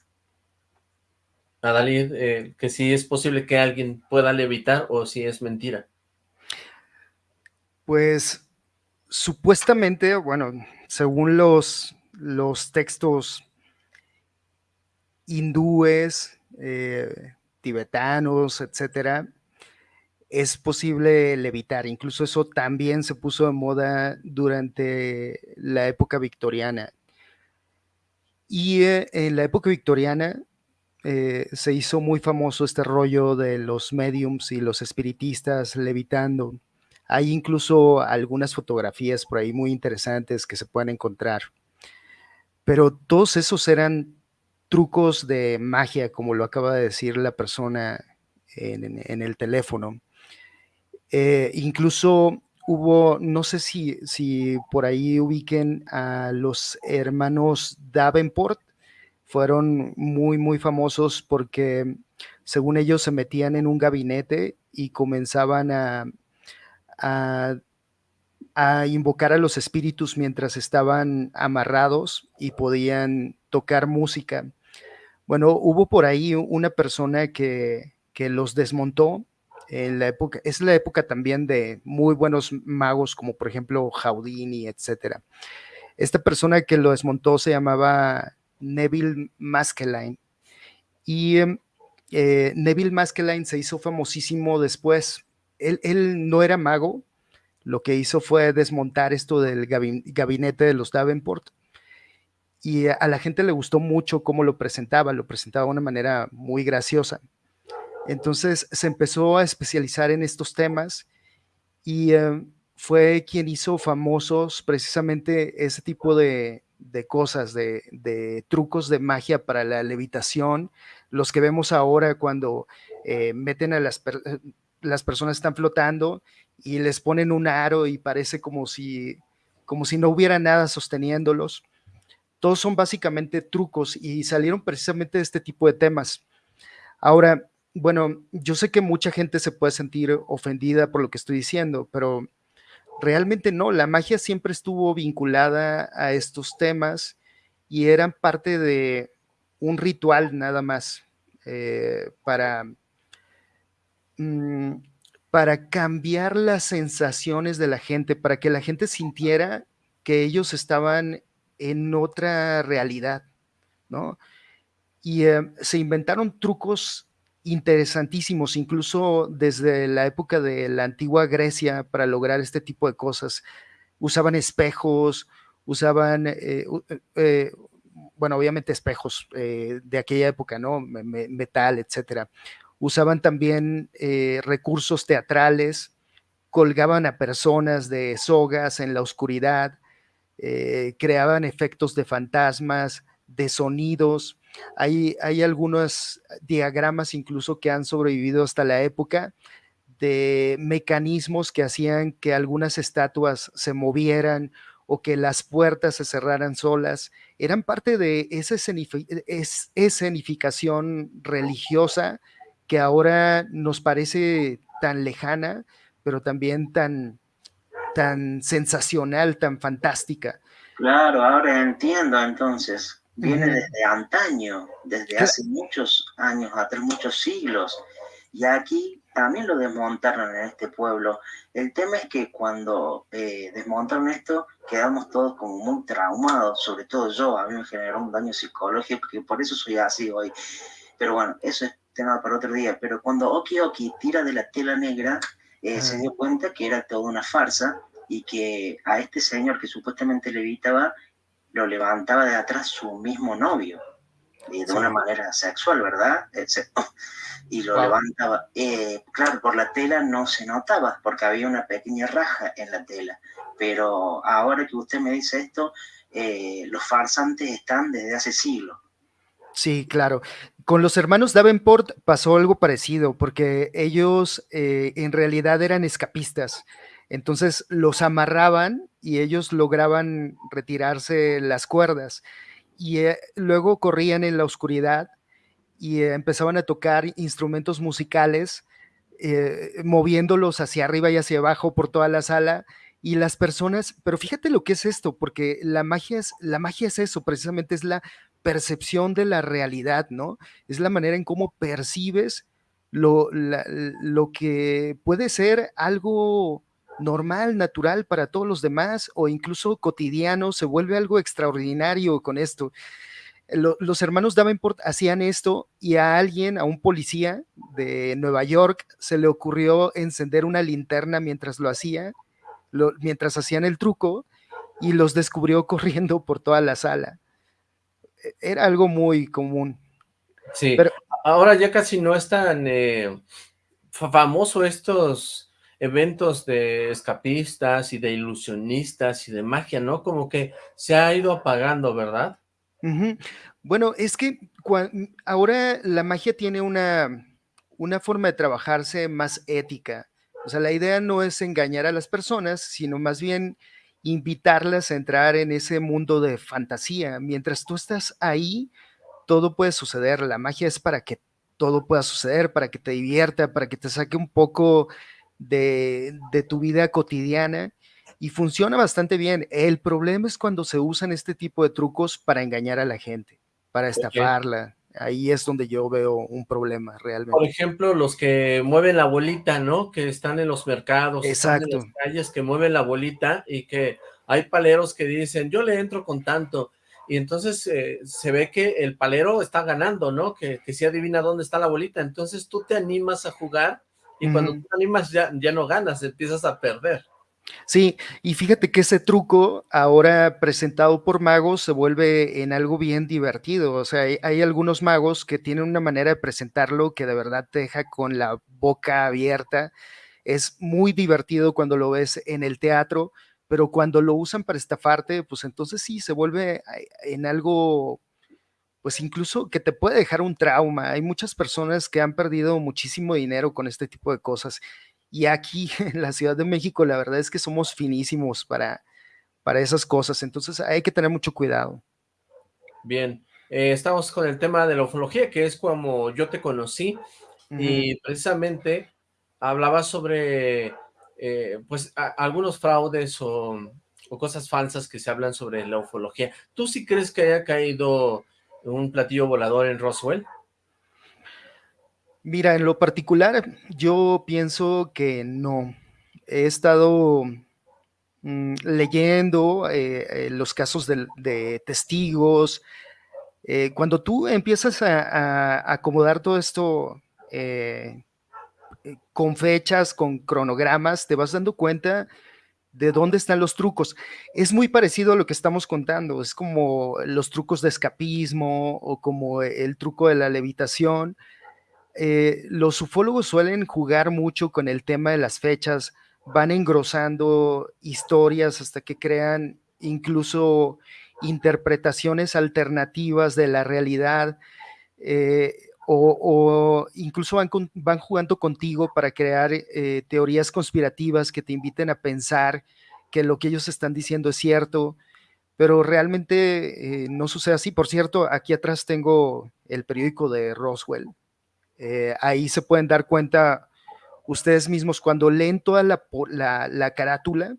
Adalid, eh, que si es posible que alguien pueda levitar o si es mentira. Pues supuestamente, bueno, según los, los textos hindúes, eh, tibetanos, etcétera, es posible levitar. Incluso eso también se puso de moda durante la época victoriana. Y eh, en la época victoriana eh, se hizo muy famoso este rollo de los mediums y los espiritistas levitando. Hay incluso algunas fotografías por ahí muy interesantes que se pueden encontrar. Pero todos esos eran trucos de magia, como lo acaba de decir la persona en, el teléfono. Eh, incluso hubo, no sé si, si por ahí ubiquen a los hermanos Davenport, fueron muy, muy famosos porque según ellos se metían en un gabinete y comenzaban a, a, a invocar a los espíritus mientras estaban amarrados y podían tocar música. Bueno, hubo por ahí una persona que, los desmontó en la época, es la época también de muy buenos magos como por ejemplo Houdini, etcétera. Esta persona que lo desmontó se llamaba Neville Maskelyne y em, eh, Neville Maskelyne se hizo famosísimo después. Él, él, no era mago, lo que hizo fue desmontar esto del gabinete de los Davenport y a la gente le gustó mucho cómo lo presentaba, lo presentaba de una manera muy graciosa. Entonces se empezó a especializar en estos temas y eh, fue quien hizo famosos precisamente ese tipo de, cosas, de, trucos de magia para la levitación, los que vemos ahora cuando eh, meten a las, las personas están flotando y les ponen un aro y parece como si, como si no hubiera nada sosteniéndolos todos son básicamente trucos y salieron precisamente de este tipo de temas. Ahora, bueno, yo sé que mucha gente se puede sentir ofendida por lo que estoy diciendo, pero realmente no, la magia siempre estuvo vinculada a estos temas y eran parte de un ritual nada más eh, para, mm, para cambiar las sensaciones de la gente, para que la gente sintiera que ellos estaban en otra realidad, ¿no? Y eh, se inventaron trucos interesantísimos, incluso desde la época de la antigua Grecia para lograr este tipo de cosas. Usaban espejos, usaban, eh, eh, bueno, obviamente espejos de aquella época, ¿no? metal, etcétera. Usaban también recursos teatrales, colgaban a personas de sogas en la oscuridad, eh, creaban efectos de fantasmas, de sonidos. Hay, hay algunos diagramas incluso que han sobrevivido hasta la época de mecanismos que hacían que algunas estatuas se movieran o que las puertas se cerraran solas, eran parte de esa escenificación religiosa que ahora nos parece tan lejana, pero también tan, tan sensacional, tan fantástica. Claro, ahora entiendo entonces. Viene desde antaño, desde hace muchos años, atrás muchos siglos. Y aquí también lo desmontaron en este pueblo. El tema es que cuando eh, desmontaron esto, quedamos todos como muy traumados, sobre todo yo, a mí me generó un daño psicológico, que por eso soy así hoy. Pero bueno, eso es tema para otro día. Pero cuando Oki Oki tira de la tela negra, eh, se dio cuenta que era toda una farsa y que a este señor que supuestamente levitaba, lo levantaba de atrás su mismo novio, de una manera sexual, ¿verdad? Y lo levantaba. Eh, claro, por la tela no se notaba, porque había una pequeña raja en la tela. Pero ahora que usted me dice esto, eh, los farsantes están desde hace siglos. Sí, claro. Con los hermanos Davenport pasó algo parecido, porque ellos eh, en realidad eran escapistas. Entonces los amarraban y ellos lograban retirarse las cuerdas y eh, luego corrían en la oscuridad y eh, empezaban a tocar instrumentos musicales, moviéndolos hacia arriba y hacia abajo por toda la sala y las personas, pero fíjate lo que es esto, porque la magia es, la magia es eso, precisamente es la percepción de la realidad, ¿no? Es la manera en cómo percibes lo, lo que puede ser algo normal, natural para todos los demás o incluso cotidiano, se vuelve algo extraordinario con esto. los hermanos Davenport hacían esto y a alguien, a un policía de Nueva York, se le ocurrió encender una linterna mientras lo hacía, mientras hacían el truco y los descubrió corriendo por toda la sala. E, era algo muy común. Sí, pero ahora ya casi no es tan eh, famoso estos eventos de escapistas y de ilusionistas y de magia, ¿no? Como que se ha ido apagando, ¿verdad? Bueno, es que ahora la magia tiene una, una forma de trabajarse más ética. O sea, la idea no es engañar a las personas, sino más bien invitarlas a entrar en ese mundo de fantasía. Mientras tú estás ahí, todo puede suceder. La magia es para que todo pueda suceder, para que te divierta, para que te saque un poco de, tu vida cotidiana y funciona bastante bien. El problema es cuando se usan este tipo de trucos para engañar a la gente, para estafarla. Ahí es donde yo veo un problema realmente. Por ejemplo, los que mueven la bolita, ¿no? Que están en los mercados, Exacto. en las calles, que mueven la bolita y que hay paleros que dicen, yo le entro con tanto. Y entonces eh, se ve que el palero está ganando, ¿no? Que, que sí adivina dónde está la bolita. Entonces tú te animas a jugar y cuando te animas ya, ya no ganas, empiezas a perder. Sí, y fíjate que ese truco ahora presentado por magos se vuelve en algo bien divertido. O sea, hay, algunos magos que tienen una manera de presentarlo que de verdad te deja con la boca abierta. Es muy divertido cuando lo ves en el teatro, pero cuando lo usan para estafarte, pues entonces sí se vuelve en algo pues incluso que te puede dejar un trauma. Hay muchas personas que han perdido muchísimo dinero con este tipo de cosas. Y aquí en la Ciudad de México, la verdad es que somos finísimos para, para esas cosas. Entonces hay que tener mucho cuidado. Bien, eh, estamos con el tema de la ufología, que es como yo te conocí. Y precisamente hablaba sobre eh, pues algunos fraudes o, o, cosas falsas que se hablan sobre la ufología. ¿Tú sí crees que haya caído un platillo volador en Roswell? Mira, en lo particular, yo pienso que no. He estado mm, leyendo eh, eh, los casos de, testigos. Eh, cuando tú empiezas a, acomodar todo esto con fechas, con cronogramas, te vas dando cuenta de dónde están los trucos. Es muy parecido a lo que estamos contando, es como los trucos de escapismo o como el truco de la levitación. Eh, los ufólogos suelen jugar mucho con el tema de las fechas, van engrosando historias hasta que crean incluso interpretaciones alternativas de la realidad. Eh, o, incluso van, van, jugando contigo para crear eh, teorías conspirativas que te inviten a pensar que lo que ellos están diciendo es cierto, pero realmente no sucede así. Por cierto, aquí atrás tengo el periódico de Roswell. Eh, ahí se pueden dar cuenta ustedes mismos cuando leen toda la, la, carátula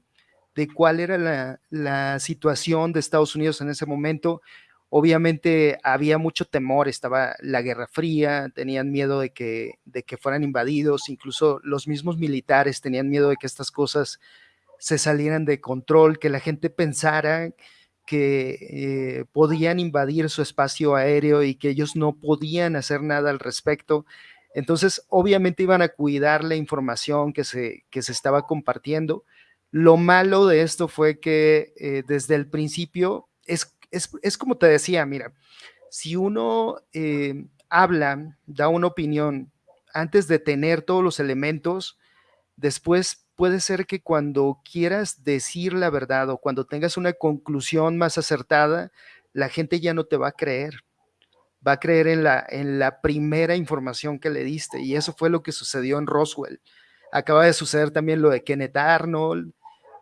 de cuál era la, la situación de Estados Unidos en ese momento, Obviamente había mucho temor, estaba la Guerra Fría, tenían miedo de que, de que fueran invadidos, incluso los mismos militares tenían miedo de que estas cosas se salieran de control, que la gente pensara que eh, podían invadir su espacio aéreo y que ellos no podían hacer nada al respecto. Entonces, obviamente iban a cuidar la información que se, que se estaba compartiendo. Lo malo de esto fue que eh, desde el principio, es, es, como te decía, mira, si uno eh, habla, da una opinión antes de tener todos los elementos, después puede ser que cuando quieras decir la verdad o cuando tengas una conclusión más acertada, la gente ya no te va a creer va a creer en la, en la primera información que le diste. Y eso fue lo que sucedió en Roswell. Acaba de suceder también lo de Kenneth Arnold.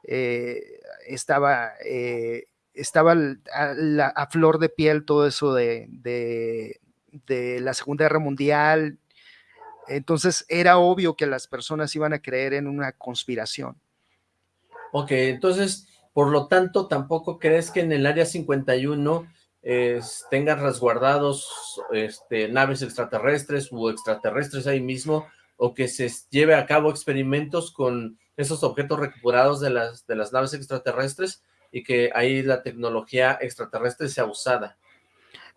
Eh, estaba, eh, estaba a, flor de piel todo eso de, de, de la Segunda Guerra Mundial. Entonces era obvio que las personas iban a creer en una conspiración. Ok, entonces, por lo tanto, tampoco crees que en el Área 51 tengan resguardados este, naves extraterrestres u extraterrestres ahí mismo, o que se lleve a cabo experimentos con esos objetos recuperados de las, de las naves extraterrestres y que ahí la tecnología extraterrestre sea usada.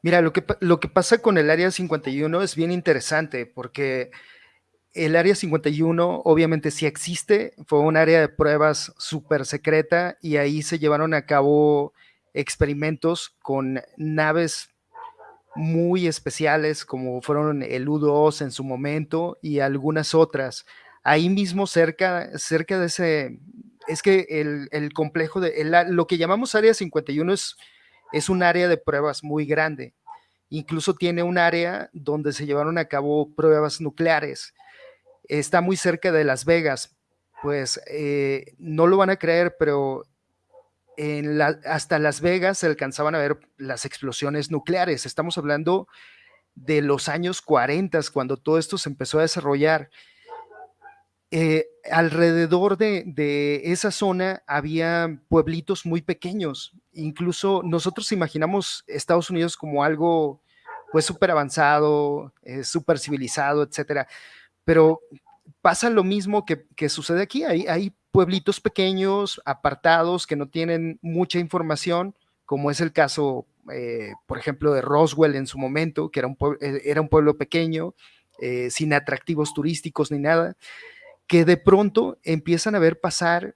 Mira, lo que, lo que pasa con el Área 51 es bien interesante porque el Área 51 obviamente sí existe, fue un área de pruebas súper secreta y ahí se llevaron a cabo experimentos con naves muy especiales como fueron el U-2 en su momento y algunas otras. Ahí mismo cerca, cerca de ese, es que el, complejo de, lo que llamamos Área 51 es, es un área de pruebas muy grande. Incluso tiene un área donde se llevaron a cabo pruebas nucleares. Está muy cerca de Las Vegas. Pues eh, no lo van a creer, pero hasta Las Vegas se alcanzaban a ver las explosiones nucleares. Estamos hablando de los años 40, cuando todo esto se empezó a desarrollar. Eh, alrededor de, esa zona había pueblitos muy pequeños. Incluso nosotros imaginamos Estados Unidos como algo pues súper avanzado, eh, súper civilizado, etcétera. Pero pasa lo mismo que, sucede aquí. Hay, pueblitos pequeños, apartados, que no tienen mucha información, como es el caso, eh, por ejemplo, de Roswell en su momento, que era un, pueblo, eh, pueblo pequeño, sin atractivos turísticos ni nada, que de pronto empiezan a ver pasar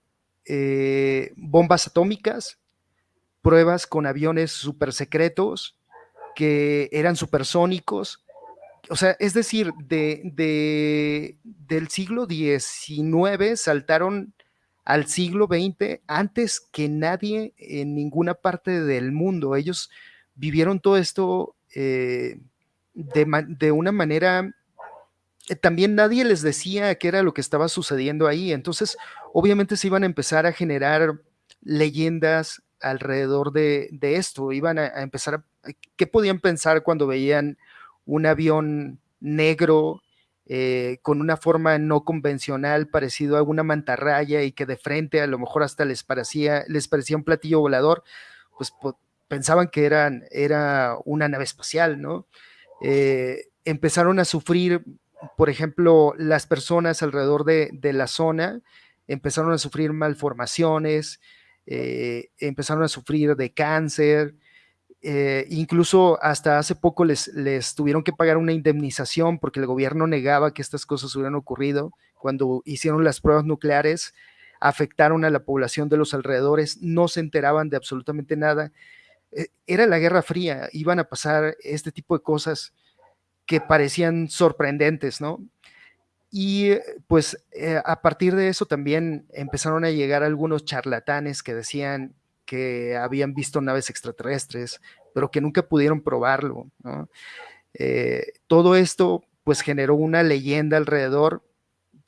bombas atómicas, pruebas con aviones super secretos que eran supersónicos, o sea, es decir, de, del siglo XIX saltaron al siglo XX antes que nadie en ninguna parte del mundo. Ellos vivieron todo esto eh, de, una manera eh, también nadie les decía qué era lo que estaba sucediendo ahí. Entonces, obviamente se iban a empezar a generar leyendas alrededor de, esto. Iban a, empezar a... ¿Qué podían pensar cuando veían un avión negro eh, con una forma no convencional, parecido a una mantarraya y que de frente a lo mejor hasta les parecía, les parecía un platillo volador, pues pensaban que eran, era una nave espacial, ¿no? Eh, empezaron a sufrir, por ejemplo, las personas alrededor de, la zona, empezaron a sufrir malformaciones, eh, empezaron a sufrir de cáncer, eh, incluso hasta hace poco les, tuvieron que pagar una indemnización porque el gobierno negaba que estas cosas hubieran ocurrido. Cuando hicieron las pruebas nucleares, afectaron a la población de los alrededores, no se enteraban de absolutamente nada. Eh, era la Guerra Fría, iban a pasar este tipo de cosas que parecían sorprendentes, ¿no? Y eh, pues a partir de eso también empezaron a llegar algunos charlatanes que decían que habían visto naves extraterrestres, pero que nunca pudieron probarlo. Eh, todo esto pues generó una leyenda alrededor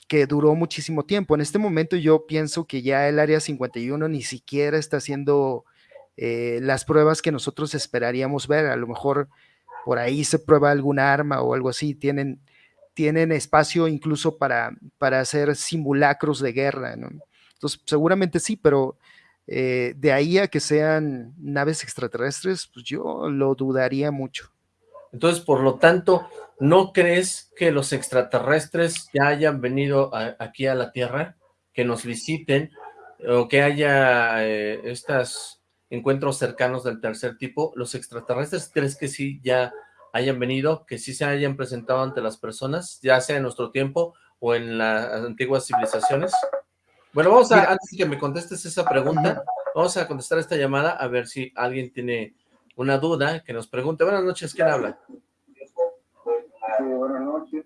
que duró muchísimo tiempo. En este momento yo pienso que ya el Área 51 ni siquiera está haciendo eh, las pruebas que nosotros esperaríamos ver. A lo mejor por ahí se prueba algún arma o algo así. Tienen, tienen espacio incluso para, para hacer simulacros de guerra. Entonces, seguramente sí, pero eh, de ahí a que sean naves extraterrestres, pues yo lo dudaría mucho. Entonces, por lo tanto, ¿no crees que los extraterrestres ya hayan venido aquí a la Tierra, que nos visiten, o que haya eh, estos encuentros cercanos del tercer tipo? ¿Los extraterrestres crees que sí ya hayan venido, que sí se hayan presentado ante las personas, ya sea en nuestro tiempo o en las antiguas civilizaciones? Bueno, vamos a, antes de que me contestes esa pregunta, vamos a contestar esta llamada a ver si alguien tiene una duda, que nos pregunte. Buenas noches, ¿quién habla? Sí, buenas noches.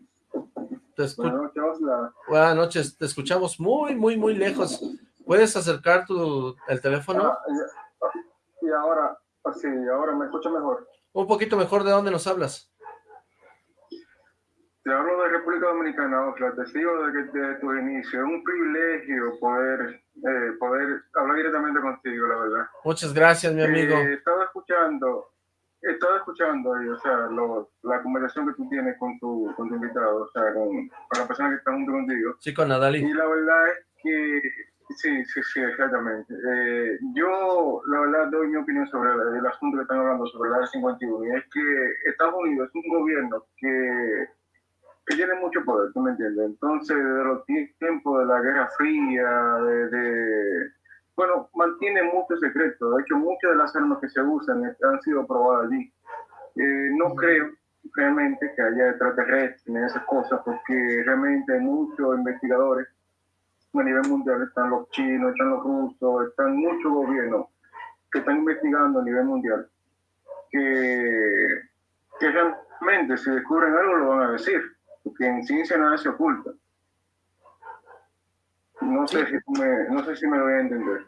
buenas noches, Buenas noches, te escuchamos muy, muy, muy lejos. ¿Puedes acercar tu, el teléfono? Ah, y ahora, sí, ahora me escucho mejor. Un poquito mejor, ¿de dónde nos hablas? Te hablo de República Dominicana, Osla, te sigo desde, tu inicio. Es un privilegio poder, eh, poder hablar directamente contigo, la verdad. Muchas gracias, mi amigo. Eh, estaba escuchando, estaba escuchando, o sea, la conversación que tú tienes con tu, con tu invitado, o sea, con, con la persona que está junto contigo. Sí, con Adali. Y la verdad es que Sí, sí, sí, exactamente. Eh, yo, la verdad, doy mi opinión sobre el, asunto que están hablando sobre la 51 y es que Estados Unidos es un gobierno que, que tiene mucho poder, ¿tú me entiendes? Entonces, de los tiempos de la Guerra Fría, de, bueno, mantiene muchos secretos. De hecho, muchas de las armas que se usan han sido probadas allí. Eh, no creo realmente que haya extraterrestres en esas cosas, porque realmente hay muchos investigadores a nivel mundial, están los chinos, están los rusos, están muchos gobiernos que están investigando a nivel mundial, que, que realmente si descubren algo lo van a decir, porque en ciencia nada se oculta. No sé, si me, no sé si me voy a entender.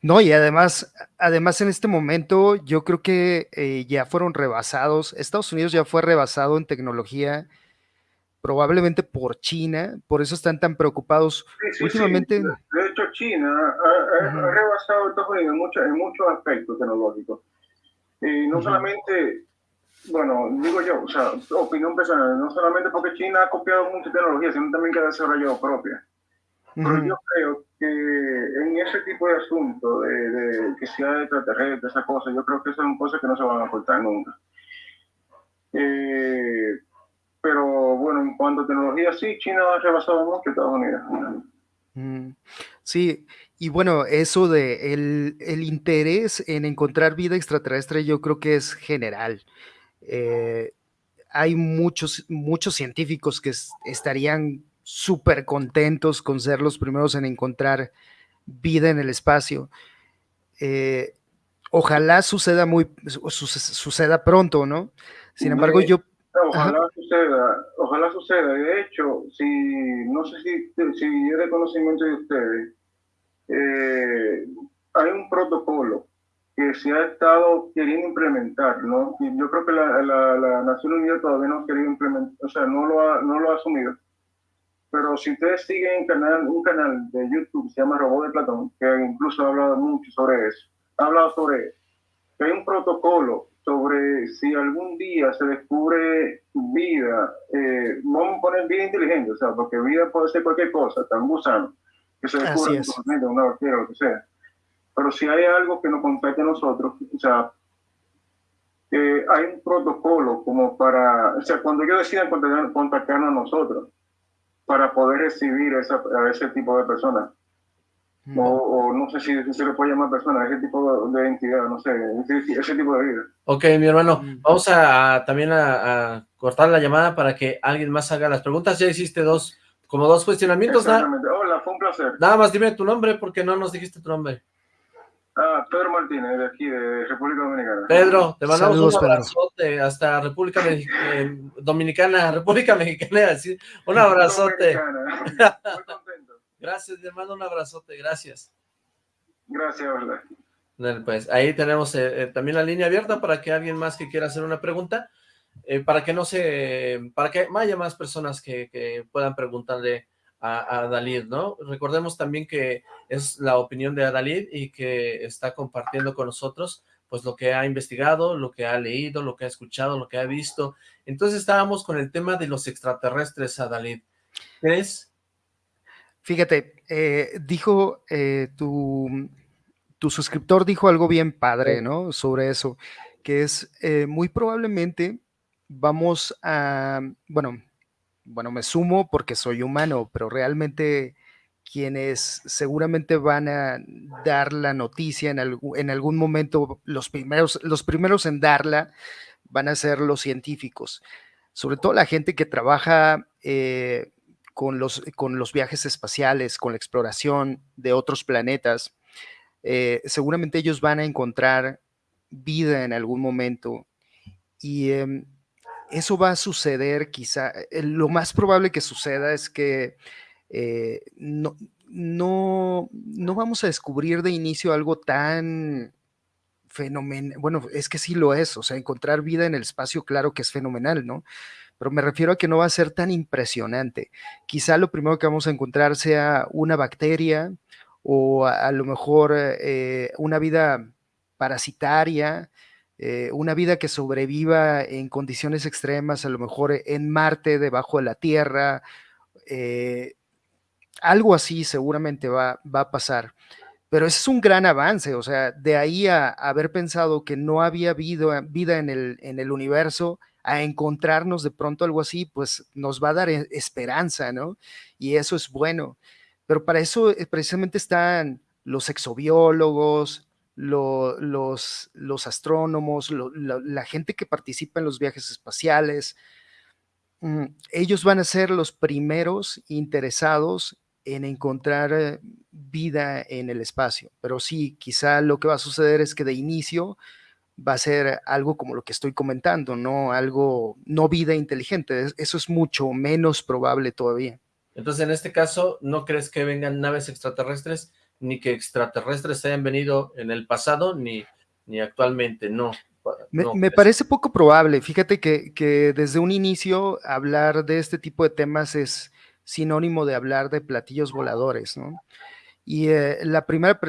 No, y además, además en este momento yo creo que eh, ya fueron rebasados, Estados Unidos ya fue rebasado en tecnología probablemente por China, por eso están tan preocupados últimamente. De hecho, China ha, rebasado a Estados Unidos en, muchos aspectos tecnológicos. No solamente, bueno, digo yo, o sea, opinión personal, no solamente porque China ha copiado mucha tecnología, sino también que ha desarrollado propia. Pero yo creo que en ese tipo de asuntos, de, que sea extraterrestre, esa cosa, yo creo que esas son cosas que no se van a cortar nunca. Eh, pero bueno, en cuanto a tecnología, sí, China ha rebasado mucho Estados Unidos. Mm, sí, y bueno, eso de el, el, interés en encontrar vida extraterrestre yo creo que es general. Eh, hay muchos, muchos científicos que estarían súper contentos con ser los primeros en encontrar vida en el espacio. Eh, ojalá suceda muy suceda pronto, ¿no? Sin embargo, yo Ojalá suceda, ojalá suceda. De hecho, si no sé si, si es de conocimiento de ustedes, eh, hay un protocolo que se ha estado queriendo implementar, ¿no? Y yo creo que la, la, Nación Unida todavía no ha querido implementar, o sea, no lo ha, no lo ha asumido. Pero si ustedes siguen canal, un canal de YouTube se llama Robot de Platón, que incluso ha hablado mucho sobre eso, ha hablado sobre que hay un protocolo sobre si algún día se descubre vida, eh, vamos a poner vida inteligente, o sea, porque vida puede ser cualquier cosa, tan gusano, que se descubre en una bacteria o lo que sea. Pero si hay algo que nos contacte a nosotros, o sea, eh, hay un protocolo como para, o sea, cuando ellos decidan contactarnos a nosotros, para poder recibir a ese tipo de personas. O, no sé si, se le puede llamar persona, ese tipo de, entidad, no sé, ese, tipo de vida. Ok, mi hermano, vamos a, también a, cortar la llamada para que alguien más haga las preguntas. Ya hiciste dos, como dos cuestionamientos. Hola, fue un placer. Nada más dime tu nombre porque no nos dijiste tu nombre. Ah, Pedro Martínez, de aquí, de República Dominicana. Pedro, te mandamos un abrazote hasta República eh, Dominicana, República Mexicana, un abrazote. Muy contento. Gracias, mi hermano, un abrazote, gracias. Gracias, verdad. Pues ahí tenemos eh, eh, también la línea abierta para que alguien más que quiera hacer una pregunta, eh, para que no se, para que haya más personas que, puedan preguntarle a, a, Dalid, ¿no? Recordemos también que es la opinión de Dalid y que está compartiendo con nosotros pues lo que ha investigado, lo que ha leído, lo que ha escuchado, lo que ha visto. Entonces estábamos con el tema de los extraterrestres, Adalid. ¿Crees Fíjate, eh, dijo eh, tu, tu, suscriptor dijo algo bien padre, ¿no? Sobre eso, que es eh, muy probablemente vamos a, bueno, bueno, me sumo porque soy humano, pero realmente quienes seguramente van a dar la noticia en, en algún momento, los primeros, los primeros en darla, van a ser los científicos, sobre todo la gente que trabaja eh, con, los, con los viajes espaciales, con la exploración de otros planetas. Eh, seguramente ellos van a encontrar vida en algún momento y em, eso va a suceder quizá, eh, lo más probable que suceda es que no, no, no vamos a descubrir de inicio algo tan fenomenal, bueno, es que sí lo es, o sea, encontrar vida en el espacio, claro que es fenomenal, ¿no? Pero me refiero a que no va a ser tan impresionante. Quizá lo primero que vamos a encontrar sea una bacteria o a, lo mejor eh, una vida parasitaria, eh, una vida que sobreviva en condiciones extremas, a lo mejor en Marte, debajo de la Tierra, eh, algo así seguramente va, va a pasar. Pero ese es un gran avance, o sea, de ahí a, haber pensado que no había vida, vida en, el, en el universo, a encontrarnos de pronto algo así, pues nos va a dar e, esperanza, ¿no? Y eso es bueno. Pero para eso eh, precisamente están los exobiólogos, los, los astrónomos, la gente que participa en los viajes espaciales. Mm, ellos van a ser los primeros interesados en encontrar eh, vida en el espacio. Pero sí, quizá lo que va a suceder es que de inicio va a ser algo como lo que estoy comentando, no algo, no vida inteligente. Eso es mucho menos probable todavía. Entonces, en este caso, ¿no crees que vengan naves extraterrestres, ni que extraterrestres hayan venido en el pasado, ni, ni actualmente? No. Me, parece poco probable. Fíjate que, que desde un inicio hablar de este tipo de temas es sinónimo de hablar de platillos voladores, ¿no? Y eh, la primera,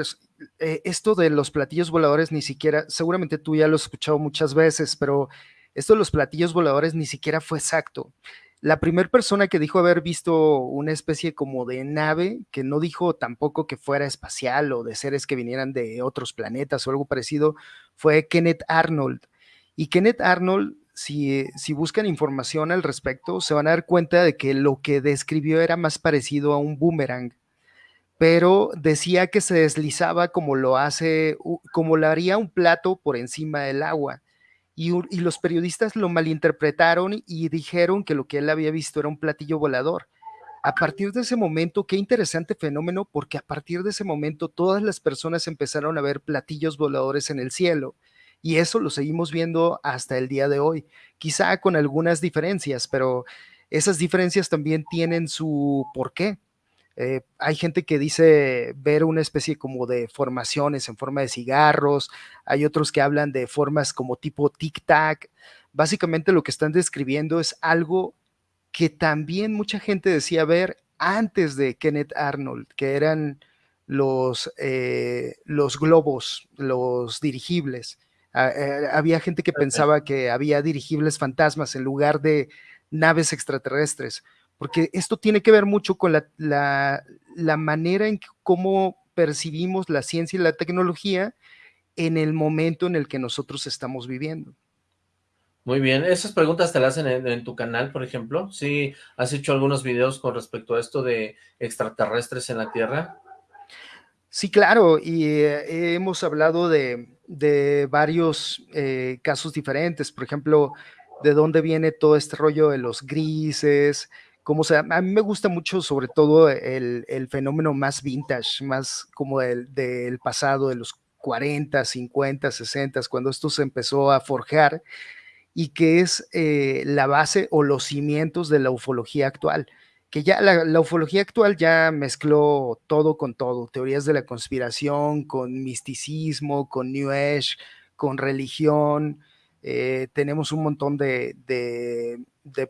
eh, esto de los platillos voladores ni siquiera, seguramente tú ya lo has escuchado muchas veces, pero esto de los platillos voladores ni siquiera fue exacto. La primera persona que dijo haber visto una especie como de nave, que no dijo tampoco que fuera espacial o de seres que vinieran de otros planetas o algo parecido, fue Kenneth Arnold. Y Kenneth Arnold si, buscan información al respecto, se van a dar cuenta de que lo que describió era más parecido a un boomerang, pero decía que se deslizaba como lo hace, como lo haría un plato por encima del agua. Y, y, los periodistas lo malinterpretaron y dijeron que lo que él había visto era un platillo volador. A partir de ese momento, qué interesante fenómeno, porque a partir de ese momento todas las personas empezaron a ver platillos voladores en el cielo y eso lo seguimos viendo hasta el día de hoy, quizá con algunas diferencias, pero esas diferencias también tienen su porqué. Eh, hay gente que dice ver una especie como de formaciones en forma de cigarros, hay otros que hablan de formas como tipo tic-tac. Básicamente lo que están describiendo es algo que también mucha gente decía ver antes de Kenneth Arnold, que eran los, eh, los globos, los dirigibles. Ah, eh, había gente que pensaba que había dirigibles fantasmas en lugar de naves extraterrestres, porque esto tiene que ver mucho con la, manera en cómo percibimos la ciencia y la tecnología en el momento en el que nosotros estamos viviendo. Muy bien, esas preguntas te las hacen en, tu canal, por ejemplo. ¿Sí has hecho algunos videos con respecto a esto de extraterrestres en la Tierra? Sí, claro, y eh, hemos hablado de, de varios eh, casos diferentes, por ejemplo, de dónde viene todo este rollo de los grises, cómo sea, a mí me gusta mucho sobre todo el, fenómeno más vintage, más como del, del, pasado, de los 40, 50, 60, cuando esto se empezó a forjar y que es eh, la base o los cimientos de la ufología actual que ya la, ufología actual ya mezcló todo con todo, teorías de la conspiración, con misticismo, con New Age, con religión. Eh, tenemos un montón de,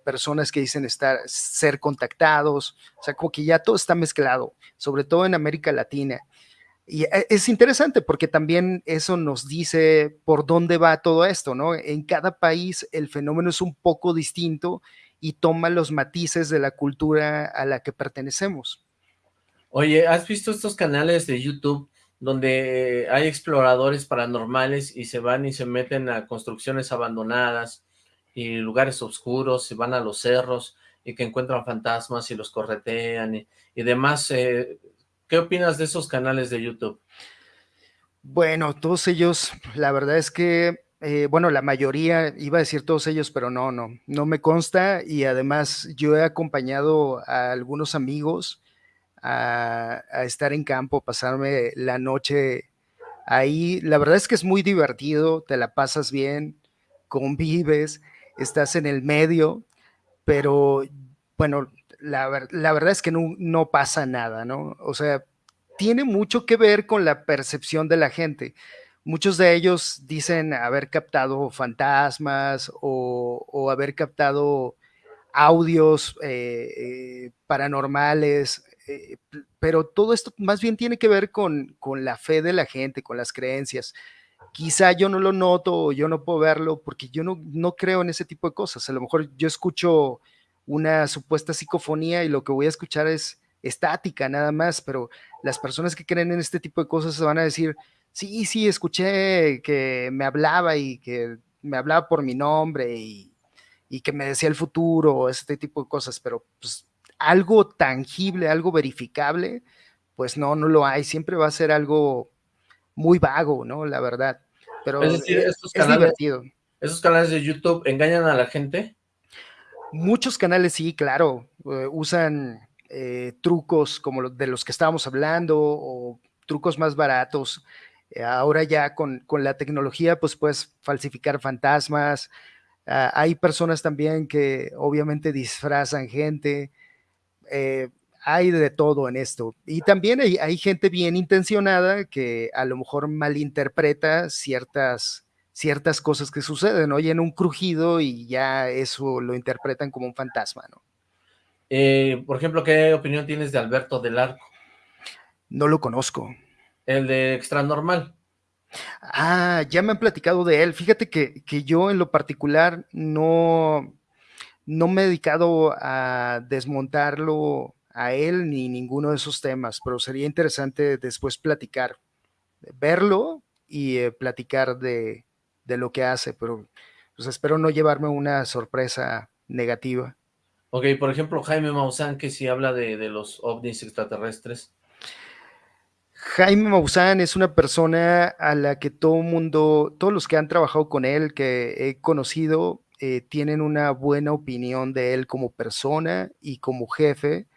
personas que dicen estar, ser contactados, o sea, como que ya todo está mezclado, sobre todo en América Latina. Y eh, es interesante porque también eso nos dice por dónde va todo esto, ¿no? En cada país el fenómeno es un poco distinto y toma los matices de la cultura a la que pertenecemos. Oye, ¿has visto estos canales de YouTube donde hay exploradores paranormales y se van y se meten a construcciones abandonadas y lugares oscuros, se van a los cerros y que encuentran fantasmas y los corretean y, demás? Eh, ¿Qué opinas de esos canales de YouTube? Bueno, todos ellos, la verdad es que eh, bueno, la mayoría, iba a decir todos ellos, pero no, no, no me consta y además yo he acompañado a algunos amigos a, estar en campo, pasarme la noche ahí. La verdad es que es muy divertido, te la pasas bien, convives, estás en el medio, pero bueno, la, verdad es que no, pasa nada, ¿no? O sea, tiene mucho que ver con la percepción de la gente. Muchos de ellos dicen haber captado fantasmas o, haber captado audios eh, eh, paranormales, eh, pero todo esto más bien tiene que ver con, con, la fe de la gente, con las creencias. Quizá yo no lo noto yo no puedo verlo porque yo no, no creo en ese tipo de cosas. A lo mejor yo escucho una supuesta psicofonía y lo que voy a escuchar es estática nada más, pero las personas que creen en este tipo de cosas se van a decir, sí, sí, escuché que me hablaba y que me hablaba por mi nombre y, que me decía el futuro, este tipo de cosas, pero pues algo tangible, algo verificable, pues no, no lo hay, siempre va a ser algo muy vago, ¿no? La verdad. Pero es, decir, estos divertido. ¿Esos canales de YouTube engañan a la gente? Muchos canales sí, claro, eh, usan eh, trucos como de los que estábamos hablando o trucos más baratos eh, ahora ya con, la tecnología, pues puedes falsificar fantasmas. Ah, hay personas también que obviamente disfrazan gente. Eh, hay de todo en esto. Y también hay, gente bien intencionada que a lo mejor malinterpreta ciertas, ciertas cosas que suceden. Oyen un crujido y ya eso lo interpretan como un fantasma, ¿no? Eh, por ejemplo, ¿qué opinión tienes de Alberto del Arco? No lo conozco. El de Extra Normal. Ah, ya me han platicado de él. Fíjate que, yo en lo particular no, no me he dedicado a desmontarlo a él ni ninguno de esos temas, pero sería interesante después platicar, verlo y eh, platicar de, lo que hace, pero pues espero no llevarme una sorpresa negativa. Ok, por ejemplo, Jaime Maussan, que si habla de, de los ovnis extraterrestres, Jaime Maussan es una persona a la que todo mundo, todos los que han trabajado con él, que he conocido, eh, tienen una buena opinión de él como persona y como jefe,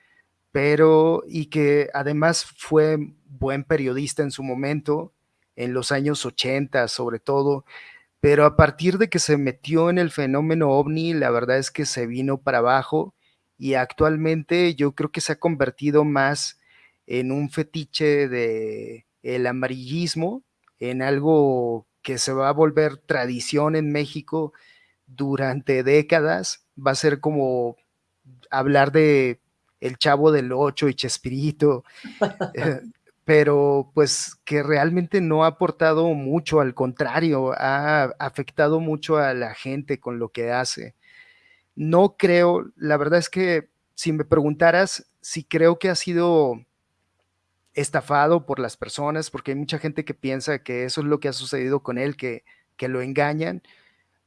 pero y que además fue buen periodista en su momento, en los años 80 sobre todo, pero a partir de que se metió en el fenómeno ovni, la verdad es que se vino para abajo y actualmente yo creo que se ha convertido más en un fetiche de el amarillismo, en algo que se va a volver tradición en México durante décadas, va a ser como hablar de el chavo del ocho y Chespirito, eh, pero pues que realmente no ha aportado mucho, al contrario, ha afectado mucho a la gente con lo que hace. No creo, la verdad es que si me preguntaras si creo que ha sido estafado por las personas, porque hay mucha gente que piensa que eso es lo que ha sucedido con él, que, que lo engañan.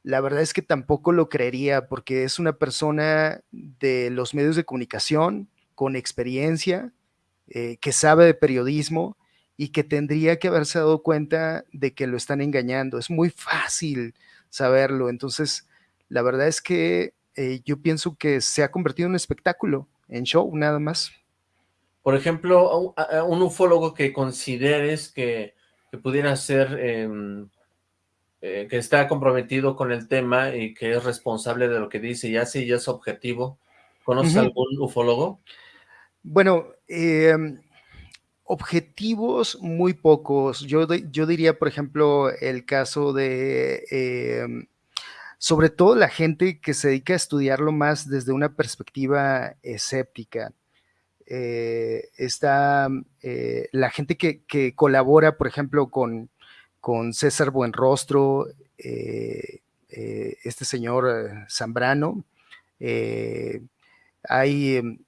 La verdad es que tampoco lo creería, porque es una persona de los medios de comunicación, con experiencia, eh, que sabe de periodismo y que tendría que haberse dado cuenta de que lo están engañando. Es muy fácil saberlo. Entonces, la verdad es que eh, yo pienso que se ha convertido en un espectáculo, en show nada más. Por ejemplo, un, ufólogo que consideres que, pudiera ser, em, eh, que está comprometido con el tema y que es responsable de lo que dice y hace y es objetivo. ¿Conoces algún ufólogo? Bueno, em, objetivos muy pocos. Yo, yo diría, por ejemplo, el caso de, em, sobre todo la gente que se dedica a estudiarlo más desde una perspectiva escéptica. Eh, está eh, la gente que, colabora, por ejemplo, con, con César Buenrostro, eh, este señor Zambrano. hay em,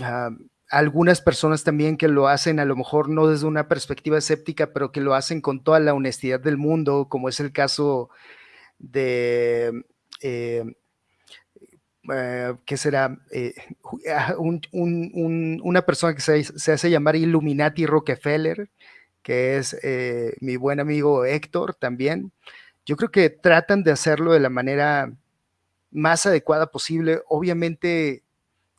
ah, algunas personas también que lo hacen a lo mejor no desde una perspectiva escéptica, pero que lo hacen con toda la honestidad del mundo, como es el caso de eh, que será eh, ah, una persona que se, hace llamar Illuminati Rockefeller, que es eh, mi buen amigo Héctor también, yo creo que tratan de hacerlo de la manera más adecuada posible. Obviamente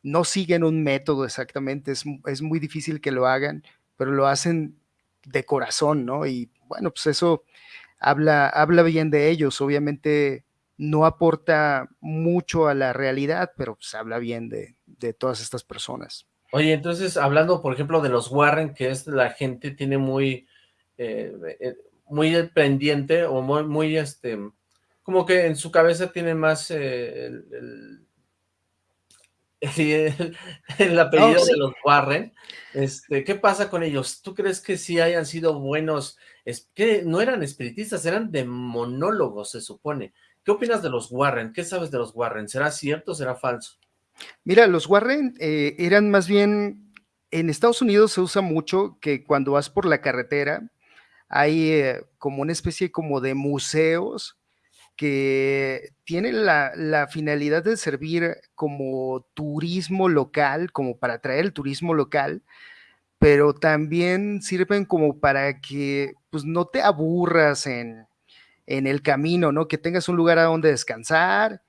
no siguen un método exactamente, es, es muy difícil que lo hagan, pero lo hacen de corazón, ¿no? Y bueno, pues eso habla, habla bien de ellos. Obviamente no aporta mucho a la realidad, pero pues habla bien de, de todas estas personas. Oye, entonces, hablando, por ejemplo, de los Warren, que es la gente tiene muy, eh, eh, muy pendiente o muy, muy, este, como que en su cabeza tiene más eh, el, el, apellido de los Warren. Este, ¿Qué pasa con ellos? ¿Tú crees que sí hayan sido buenos? Es, que no eran espiritistas, eran demonólogos, se supone. ¿Qué opinas de los Warren? ¿Qué sabes de los Warren? ¿Será cierto o será falso? Mira, los Warren eh, eran más bien, en Estados Unidos se usa mucho que cuando vas por la carretera hay eh, como una especie como de museos que tienen la, finalidad de servir como turismo local, como para atraer el turismo local, pero también sirven como para que pues no te aburras en, en el camino, ¿no? Que tengas un lugar a donde descansar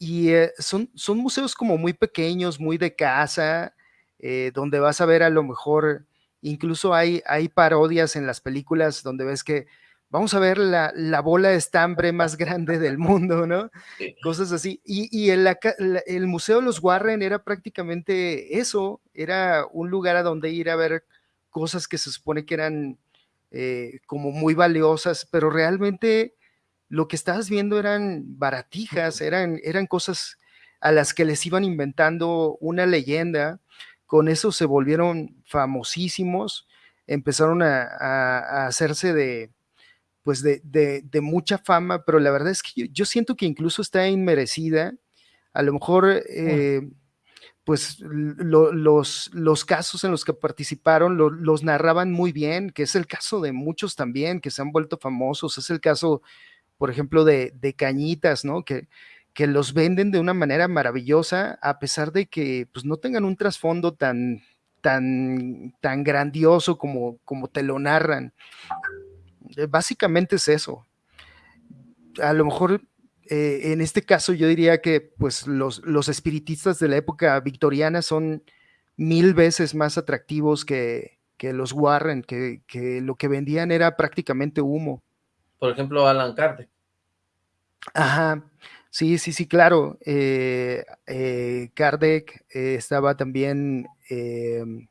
y eh, son, son museos como muy pequeños, muy de casa, eh, donde vas a ver a lo mejor, incluso hay, hay parodias en las películas donde ves que vamos a ver la, bola de estambre más grande del mundo, ¿no? Cosas así. Y, el, el, Museo de los Warren era prácticamente eso, era un lugar a donde ir a ver cosas que se supone que eran eh, como muy valiosas, pero realmente lo que estabas viendo eran baratijas, eran, eran cosas a las que les iban inventando una leyenda, con eso se volvieron famosísimos, empezaron a, hacerse de, pues de, mucha fama, pero la verdad es que yo, siento que incluso está inmerecida, a lo mejor... Eh, pues los, los casos en los que participaron los narraban muy bien, que es el caso de muchos también que se han vuelto famosos, es el caso por ejemplo, de, Cañitas, ¿no? Que, que los venden de una manera maravillosa, a pesar de que pues, no tengan un trasfondo tan, tan, tan grandioso como, como te lo narran. Eh, básicamente es eso. A lo mejor eh, en este caso yo diría que pues, los, los espiritistas de la época victoriana son mil veces más atractivos que, que los Warren, que, que lo que vendían era prácticamente humo por ejemplo, Alan Kardec. Ajá, sí, sí, sí, claro. Eh, eh, Kardec eh, estaba también, em,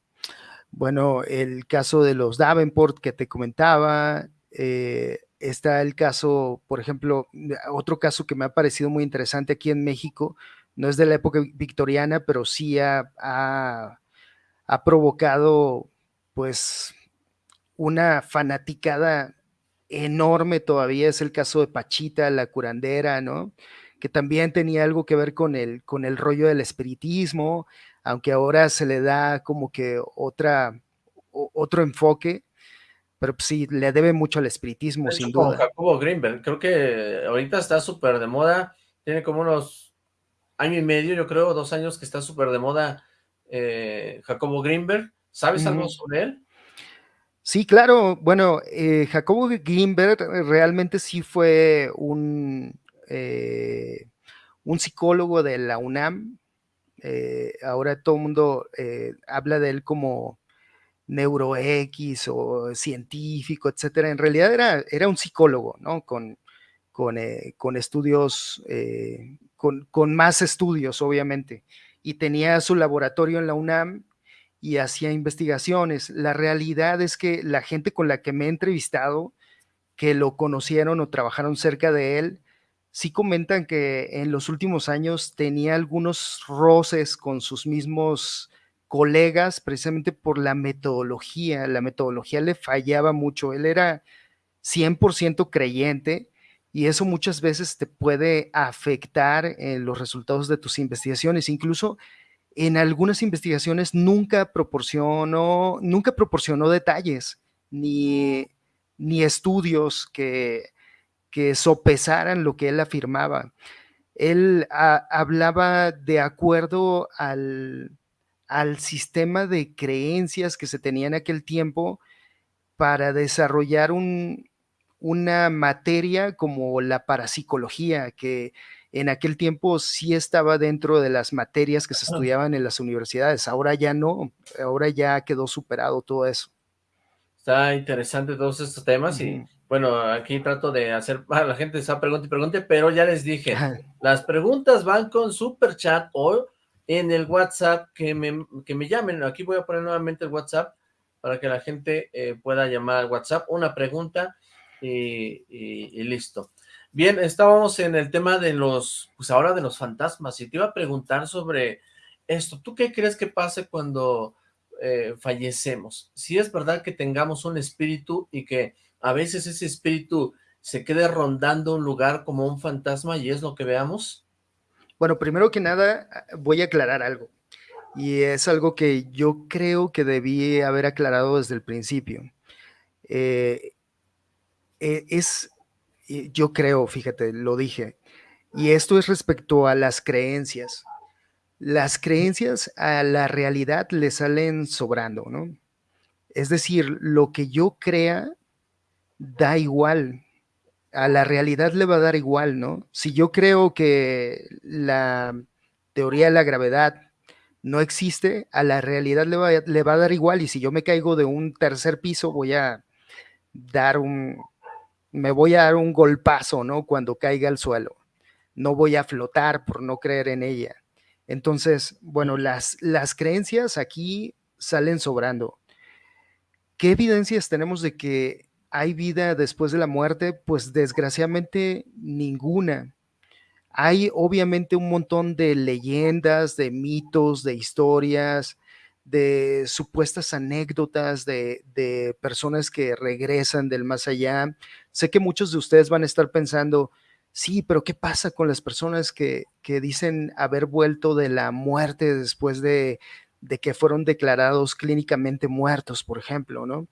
bueno, el caso de los Davenport que te comentaba. está el caso, por ejemplo, otro caso que me ha parecido muy interesante aquí en México, no es de la época victoriana, pero sí ha, ha provocado, pues, una fanaticada enorme todavía es el caso de Pachita, la curandera, ¿no? Que también tenía algo que ver con el, con el rollo del espiritismo, aunque ahora se le da como que otra, otro enfoque, pero pues sí, le debe mucho al espiritismo, sin duda. Jacobo Greenberg, creo que ahorita está súper de moda, tiene como unos año y medio, yo creo, dos años que está súper de moda eh, Jacobo Greenberg. ¿Sabes algo sobre él? Sí, claro. Bueno, eh, Jacobo Grimberg realmente sí fue un, eh, un psicólogo de la UNAM. Eh, ahora todo el mundo habla de él como neuro X o científico, etcétera. En realidad era, era un psicólogo, ¿no? Con, con, con estudios, con, con más estudios, obviamente. Y tenía su laboratorio en la UNAM y hacía investigaciones. La realidad es que la gente con la que me he entrevistado, que lo conocieron o trabajaron cerca de él, sí comentan que en los últimos años tenía algunos roces con sus mismos colegas precisamente por la metodología. La metodología le fallaba mucho. Él era 100% creyente y eso muchas veces te puede afectar en los resultados de tus investigaciones. Incluso en algunas investigaciones nunca proporcionó, nunca proporcionó detalles ni, ni estudios que, que, sopesaran lo que él afirmaba. Él hablaba de acuerdo al, al sistema de creencias que se tenía en aquel tiempo para desarrollar un, una materia como la parapsicología, que en aquel tiempo sí estaba dentro de las materias que se estudiaban en las universidades. Ahora ya no, ahora ya quedó superado todo eso. Está interesante todos estos temas y bueno, aquí trato de hacer a la gente esa pregunta y pregunte, pero ya les dije, las preguntas van con super chat o en el WhatsApp que me, que me llamen. Aquí voy a poner nuevamente el WhatsApp para que la gente eh, pueda llamar al WhatsApp, una pregunta y, listo. Bien, estábamos en el tema de los, pues ahora de los fantasmas, y te iba a preguntar sobre esto. ¿Tú qué crees que pase cuando eh, fallecemos? Si es verdad que tengamos un espíritu y que a veces ese espíritu se quede rondando un lugar como un fantasma y es lo que veamos. Bueno, primero que nada voy a aclarar algo y es algo que yo creo que debí haber aclarado desde el principio. Eh, eh, es, yo creo, fíjate, lo dije, y esto es respecto a las creencias. Las creencias a la realidad le salen sobrando, ¿no? Es decir, lo que yo crea da igual, a la realidad le va a dar igual, ¿no? Si yo creo que la teoría de la gravedad no existe, a la realidad le va, le va a dar igual y si yo me caigo de un tercer piso voy a dar un, me voy a dar un golpazo, ¿no? Cuando caiga al suelo. No voy a flotar por no creer en ella. Entonces, bueno, las, las creencias aquí salen sobrando. ¿Qué evidencias tenemos de que hay vida después de la muerte? Pues desgraciadamente ninguna. Hay obviamente un montón de leyendas, de mitos, de historias, de supuestas anécdotas de, de, personas que regresan del más allá. Sé que muchos de ustedes van a estar pensando, sí, pero ¿qué pasa con las personas que, que dicen haber vuelto de la muerte después de, de, que fueron declarados clínicamente muertos, por ejemplo, ¿no?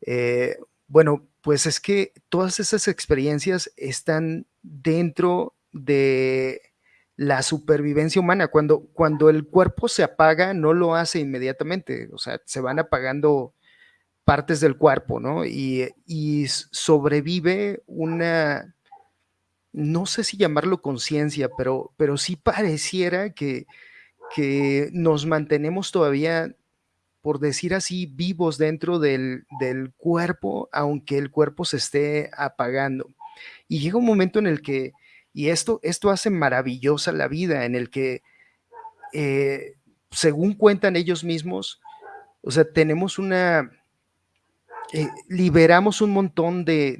Eh, bueno, pues es que todas esas experiencias están dentro de la supervivencia humana. Cuando, cuando el cuerpo se apaga, no lo hace inmediatamente, o sea, se van apagando partes del cuerpo, ¿no? Y, y sobrevive una, no sé si llamarlo conciencia, pero, pero sí pareciera que, que nos mantenemos todavía por decir así, vivos dentro del, del, cuerpo, aunque el cuerpo se esté apagando. Y llega un momento en el que, y esto, esto hace maravillosa la vida, en el que, eh, según cuentan ellos mismos, o sea, tenemos una, eh, liberamos un montón de,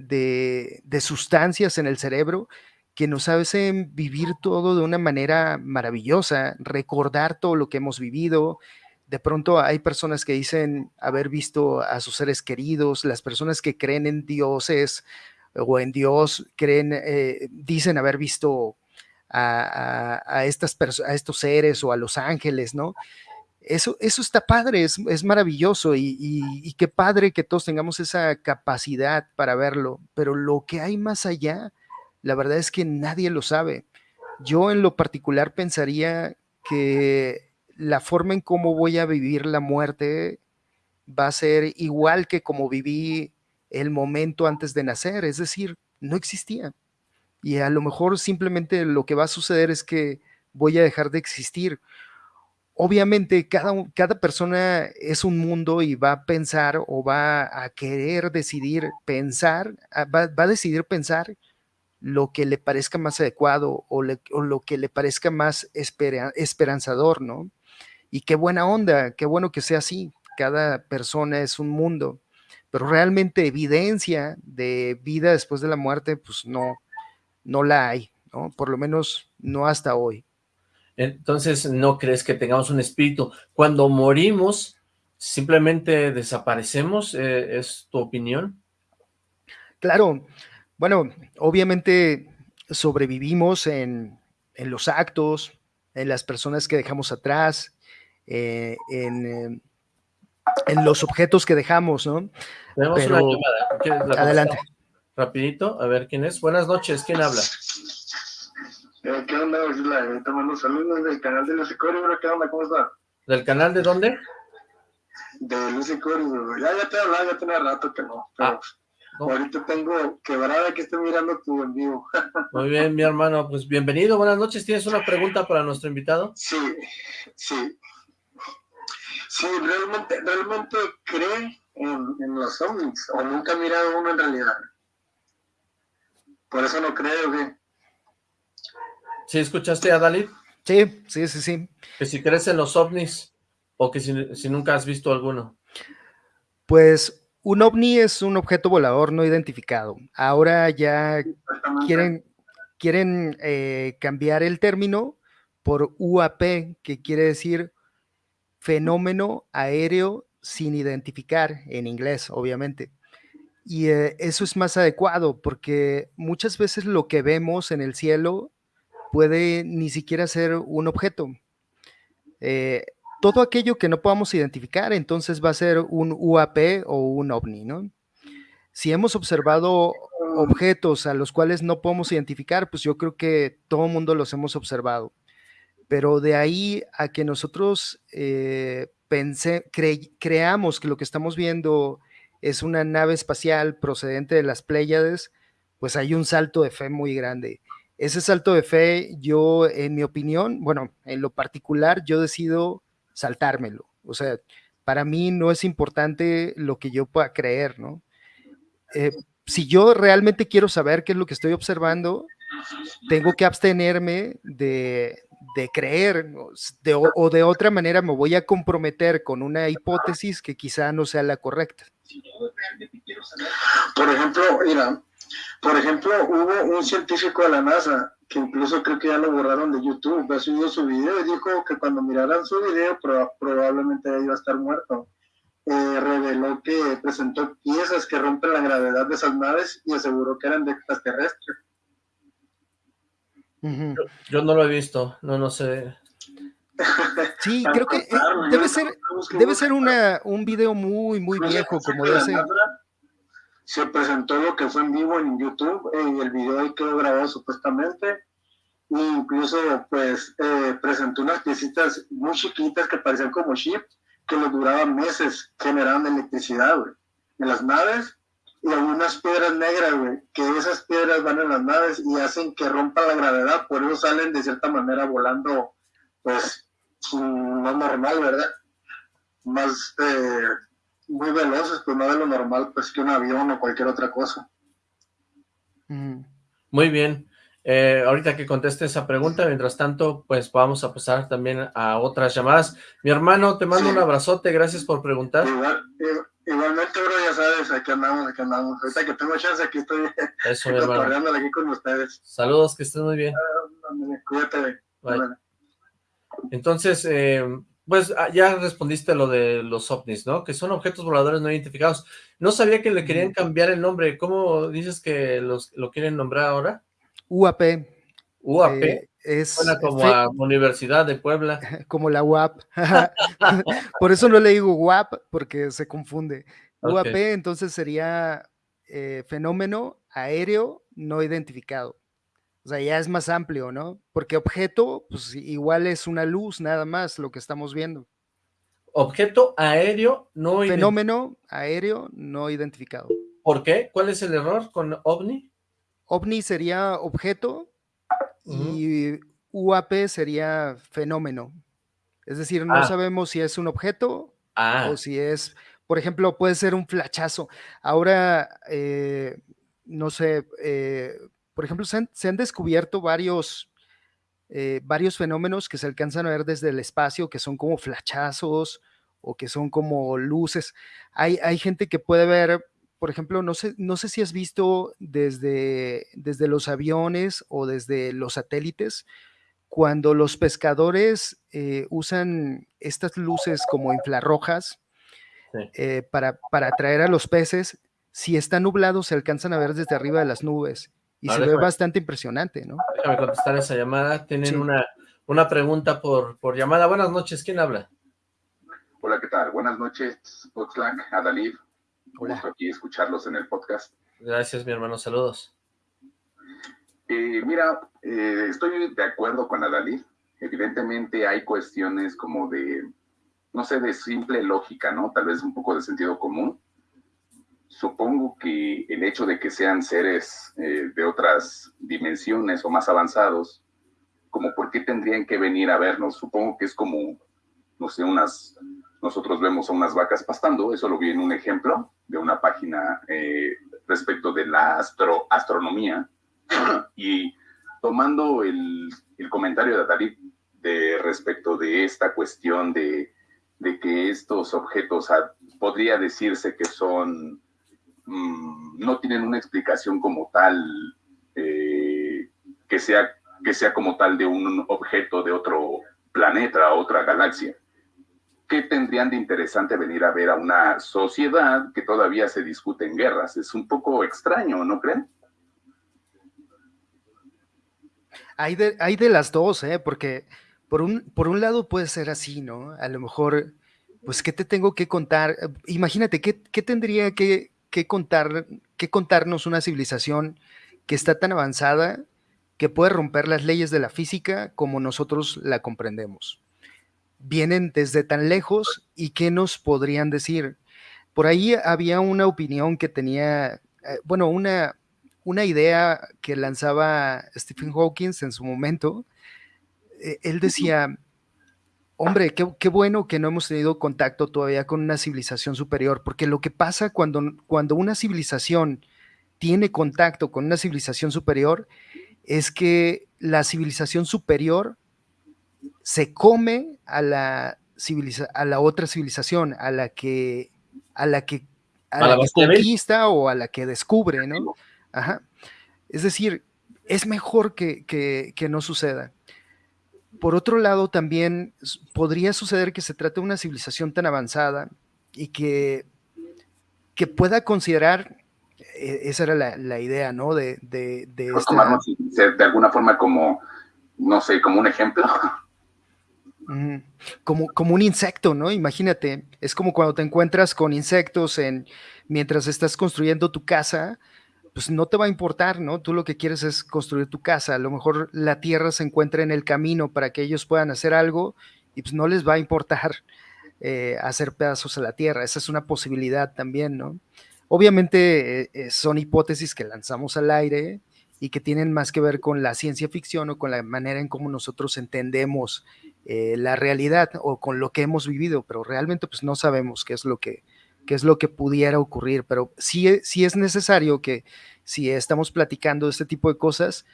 de, sustancias en el cerebro que nos hacen vivir todo de una manera maravillosa, recordar todo lo que hemos vivido, de pronto hay personas que dicen haber visto a sus seres queridos, las personas que creen en dioses o en Dios creen, eh, dicen haber visto a, estas a estos seres o a los ángeles, ¿no? Eso, eso está padre, es, es maravilloso y, y, qué padre que todos tengamos esa capacidad para verlo, pero lo que hay más allá, la verdad es que nadie lo sabe. Yo en lo particular pensaría que la forma en cómo voy a vivir la muerte va a ser igual que como viví el momento antes de nacer, es decir, no existía. Y a lo mejor simplemente lo que va a suceder es que voy a dejar de existir. Obviamente cada, cada persona es un mundo y va a pensar o va a querer decidir pensar, va, a decidir pensar lo que le parezca más adecuado o, lo que le parezca más esperanzador, ¿no? Y qué buena onda, qué bueno que sea así. Cada persona es un mundo, pero realmente evidencia de vida después de la muerte, pues no, no la hay, ¿no? Por lo menos no hasta hoy. Entonces, ¿no crees que tengamos un espíritu? Cuando morimos, simplemente desaparecemos, eh, ¿es tu opinión? Claro, bueno, obviamente sobrevivimos en, en los actos, en las personas que dejamos atrás, eh, en, en, los objetos que dejamos, ¿no? Tenemos una llamada. Adelante. Rapidito, a ver quién es. Buenas noches, ¿quién habla? Eh, ¿Qué onda, Te mando saludos del canal de Lucy bro. ¿Qué onda? ¿Cómo está? ¿Del canal de dónde? De Lucy Ya, ya te hablaba, ya tenía rato que no. Ah, Ahorita tengo quebrada que estoy mirando tu en vivo. Muy bien, mi hermano, pues bienvenido, buenas noches. ¿Tienes una pregunta para nuestro invitado? Sí, sí. Sí, realmente, realmente cree en, en los ovnis, o nunca ha mirado uno en realidad. Por eso no creo que... ¿Sí escuchaste a Dalí? Sí, sí, sí, sí. Que si crees en los ovnis, o que si, si nunca has visto alguno. Pues un ovni es un objeto volador no identificado. Ahora ya quieren, quieren eh, cambiar el término por UAP, que quiere decir fenómeno aéreo sin identificar en inglés, obviamente. Y eh, eso es más adecuado porque muchas veces lo que vemos en el cielo puede ni siquiera ser un objeto. Eh, todo aquello que no podamos identificar, entonces va a ser un UAP o un OVNI, ¿no? Si hemos observado objetos a los cuales no podemos identificar, pues yo creo que todo el mundo los hemos observado. Pero de ahí a que nosotros eh, creamos que lo que estamos viendo es una nave espacial procedente de las Pléyades, pues hay un salto de fe muy grande. Ese salto de fe, yo, en mi opinión, bueno, en lo particular, yo decido saltármelo. O sea, para mí no es importante lo que yo pueda creer, ¿no? Eh, si yo realmente quiero saber qué es lo que estoy observando, tengo que abstenerme de, creer o de otra manera me voy a comprometer con una hipótesis que quizá no sea la correcta. Por ejemplo, mira, por ejemplo, hubo un científico de la NASA que incluso creo que ya lo borraron de YouTube, ha subido su video y dijo que cuando miraran su video probablemente iba a estar muerto. Eh, reveló que presentó piezas que rompen la gravedad de esas naves y aseguró que eran de extraterrestres. yo, no lo he visto, no, no sé. Sí, creo que eh, debe ser, debe ser una, un video muy, muy viejo, como ese se presentó lo que fue en vivo en YouTube y el video ahí quedó grabado supuestamente. E incluso pues eh, presentó unas piecitas muy chiquitas que parecían como chips que les duraban meses generando electricidad, en las naves y algunas piedras negras, güey, que esas piedras van en las naves y hacen que rompa la gravedad, por eso salen de cierta manera volando, pues, más normal, ¿verdad? Más, eh, muy veloces, pues no de lo normal, pues que un avión o cualquier otra cosa. Muy bien. Eh, ahorita que conteste esa pregunta, mientras tanto, pues vamos a pasar también a otras llamadas. Mi hermano, te mando un abrazote, gracias por preguntar. igualmente, bro, ya sabes, aquí andamos, aquí andamos. Ahorita que tengo chance, aquí estoy Eso, aquí con ustedes. Saludos, que estén muy bien. Ah, cuídate. Entonces, eh, pues ah, ya respondiste lo de los ovnis, ¿no? Que son objetos voladores no identificados. No sabía que le querían cambiar el nombre. ¿Cómo dices que los, lo quieren nombrar ahora? UAP. UAP. Eh, es Suena como a Universidad de Puebla. Como la UAP. Por eso no le digo UAP, porque se confunde. UAP entonces sería eh, fenómeno aéreo no identificado. O sea, ya es más amplio, ¿no? Porque objeto, pues igual es una luz nada más lo que estamos viendo. Objeto aéreo no Fenómeno aéreo no identificado. ¿Por qué? ¿Cuál es el error con OVNI? OVNI sería objeto y UAP sería fenómeno. Es decir, no ah. sabemos si es un objeto ah. o si es, por ejemplo, puede ser un flachazo. Ahora, eh, no sé, eh, por ejemplo, se han, descubierto varios, eh, varios fenómenos que se alcanzan a ver desde el espacio, que son como flachazos o que son como luces. Hay, hay gente que puede ver, por ejemplo, no sé, no sé si has visto desde, desde los aviones o desde los satélites, cuando los pescadores eh, usan estas luces como infrarrojas eh, para, para atraer a los peces, si está nublado se alcanzan a ver desde arriba de las nubes y se ve bastante impresionante, ¿no? Déjame contestar esa llamada. Tienen una, una pregunta por, por llamada. Buenas noches, ¿quién habla? Hola, ¿qué tal? Buenas noches, Oxlack, Adalid. Hola. aquí escucharlos en el podcast. Gracias, mi hermano. Saludos. Eh, mira, eh, estoy de acuerdo con Adalid. Evidentemente hay cuestiones como de, no sé, de simple lógica, ¿no? Tal vez un poco de sentido común. Supongo que el hecho de que sean seres eh, de otras dimensiones o más avanzados, como por qué tendrían que venir a vernos, supongo que es como, no sé, unas, nosotros vemos a unas vacas pastando, eso lo vi en un ejemplo de una página eh, respecto de la astro, astronomía, y tomando el, el comentario de David de respecto de esta cuestión de, de que estos objetos podría decirse que son Mm, no tienen una explicación como tal eh, que, sea, que sea como tal de un objeto de otro planeta, otra galaxia. ¿Qué tendrían de interesante venir a ver a una sociedad que todavía se discute en guerras? Es un poco extraño, ¿no creen? Hay de, hay de las dos, ¿eh? porque por un, por un lado puede ser así, ¿no? A lo mejor, pues, ¿qué te tengo que contar? Imagínate, ¿qué, qué tendría que, que, contar, que contarnos una civilización que está tan avanzada que puede romper las leyes de la física como nosotros la comprendemos. Vienen desde tan lejos y qué nos podrían decir. Por ahí había una opinión que tenía, eh, bueno, una, una idea que lanzaba Stephen Hawking en su momento. Eh, él decía, Hombre, qué, bueno que no hemos tenido contacto todavía con una civilización superior, porque lo que pasa cuando, cuando una civilización tiene contacto con una civilización superior es que la civilización superior se come a la, a la otra civilización, a la que, a la que, a, la, conquista o a la que descubre, ¿no? Ajá. Es decir, es mejor que, que no suceda. Por otro lado, también podría suceder que se trate de una civilización tan avanzada y que, que pueda considerar, eh, esa era la, idea, ¿no? De, de, de, de alguna forma como, no sé, como un ejemplo. Como, como un insecto, ¿no? Imagínate, es como cuando te encuentras con insectos en, mientras estás construyendo tu casa, pues no te va a importar, ¿no? Tú lo que quieres es construir tu casa. A lo mejor la tierra se encuentra en el camino para que ellos puedan hacer algo y pues no les va a importar eh, hacer pedazos a la tierra. Esa es una posibilidad también, ¿no? Obviamente eh, eh, son hipótesis que lanzamos al aire y que tienen más que ver con la ciencia ficción o con la manera en cómo nosotros entendemos la realidad o con lo que hemos vivido, pero realmente pues no sabemos qué es lo que, qué es lo que pudiera ocurrir, pero sí, e, sí es necesario que si estamos platicando de este tipo de cosas,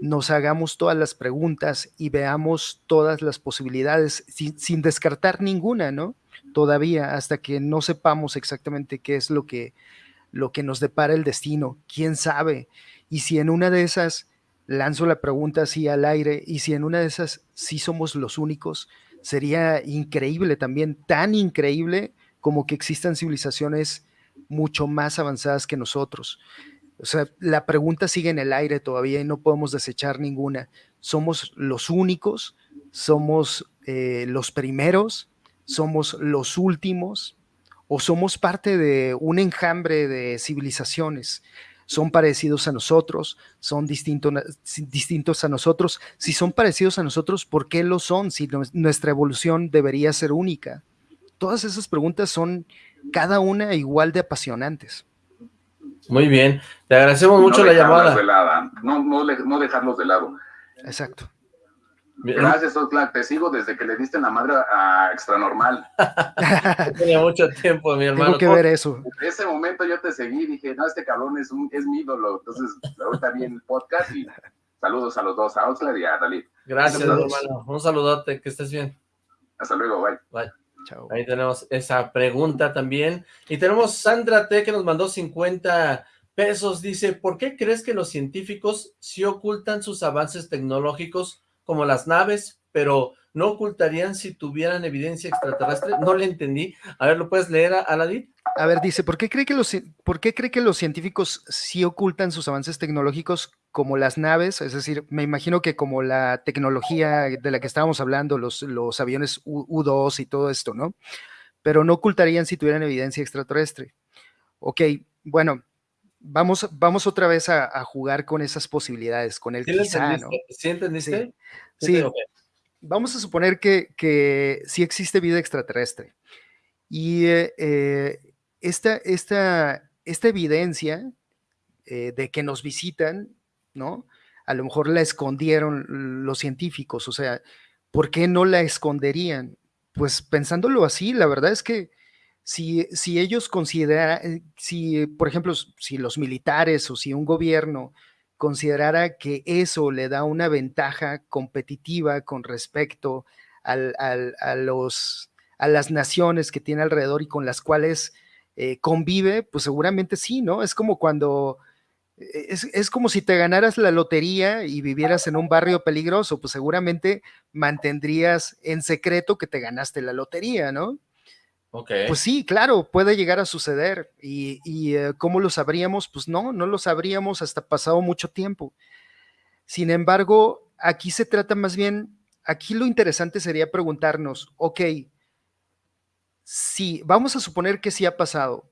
nos hagamos todas las preguntas y veamos todas las posibilidades sin, descartar ninguna, ¿no? Todavía hasta que no sepamos exactamente qué es lo que, lo que nos depara el destino, quién sabe. Y si en una de esas lanzo la pregunta así al aire y si en una de esas sí somos los únicos, sería increíble también, tan increíble como que existan civilizaciones mucho más avanzadas que nosotros. O sea, la pregunta sigue en el aire todavía y no podemos desechar ninguna. ¿Somos los únicos? ¿Somos eh, los primeros? ¿Somos los últimos? ¿O somos parte de un enjambre de civilizaciones? ¿Son parecidos a nosotros? ¿Son distintos a nosotros? Si son parecidos a nosotros, ¿por qué lo son? Si nuestra evolución debería ser única todas esas preguntas son cada una igual de apasionantes. Muy bien, te agradecemos mucho la llamada. no, no, dejarlos de lado. Exacto. Gracias, Oxlack. Te sigo desde que le diste la madre a Extranormal. Tenía mucho tiempo, mi hermano. Tengo que ver eso. En ese momento yo te seguí y dije, no, este cabrón es, un, es mi ídolo. Entonces, ahorita vi el podcast y saludos a los dos, a Oxlack y a Dalí. Gracias, hermano. Un saludote, que estés bien. Hasta luego, bye. Bye. Ahí tenemos esa pregunta también. Y tenemos Sandra T que nos mandó 50 pesos. Dice, ¿por qué crees que los científicos sí ocultan sus avances tecnológicos como las naves, pero no ocultarían si tuvieran evidencia extraterrestre? No le entendí. A ver, ¿lo puedes leer, Aladit? A ver, dice, ¿por qué, cree que los, ¿por qué cree que los científicos sí ocultan sus avances tecnológicos como las naves? Es decir, me imagino que como la tecnología de la que estábamos hablando, los, los aviones U, 2 y todo esto, ¿no? Pero no ocultarían si tuvieran evidencia extraterrestre. Ok, bueno, vamos, vamos otra vez a, jugar con esas posibilidades, con el quizá, ¿no? ¿Sí entendiste? Sí, vamos a suponer que, que sí existe vida extraterrestre. Y eh, esta, esta esta evidencia eh, de que nos visitan, ¿no? A lo mejor la escondieron los científicos, o sea, ¿por qué no la esconderían? Pues pensándolo así, la verdad es que si, si ellos consideran, eh, si por ejemplo, si los militares o si un gobierno considerara que eso le da una ventaja competitiva con respecto al, a, los, a las naciones que tiene alrededor y con las cuales eh, convive, pues seguramente sí, ¿no? Es como cuando, eh, es, es, como si te ganaras la lotería y vivieras en un barrio peligroso, pues seguramente mantendrías en secreto que te ganaste la lotería, ¿no? Pues sí, claro, puede llegar a suceder. ¿Y, y uh, cómo lo sabríamos? Pues no, no lo sabríamos hasta pasado mucho tiempo. Sin embargo, aquí se trata más bien, aquí lo interesante sería preguntarnos, ok, sí, vamos a suponer que sí ha pasado,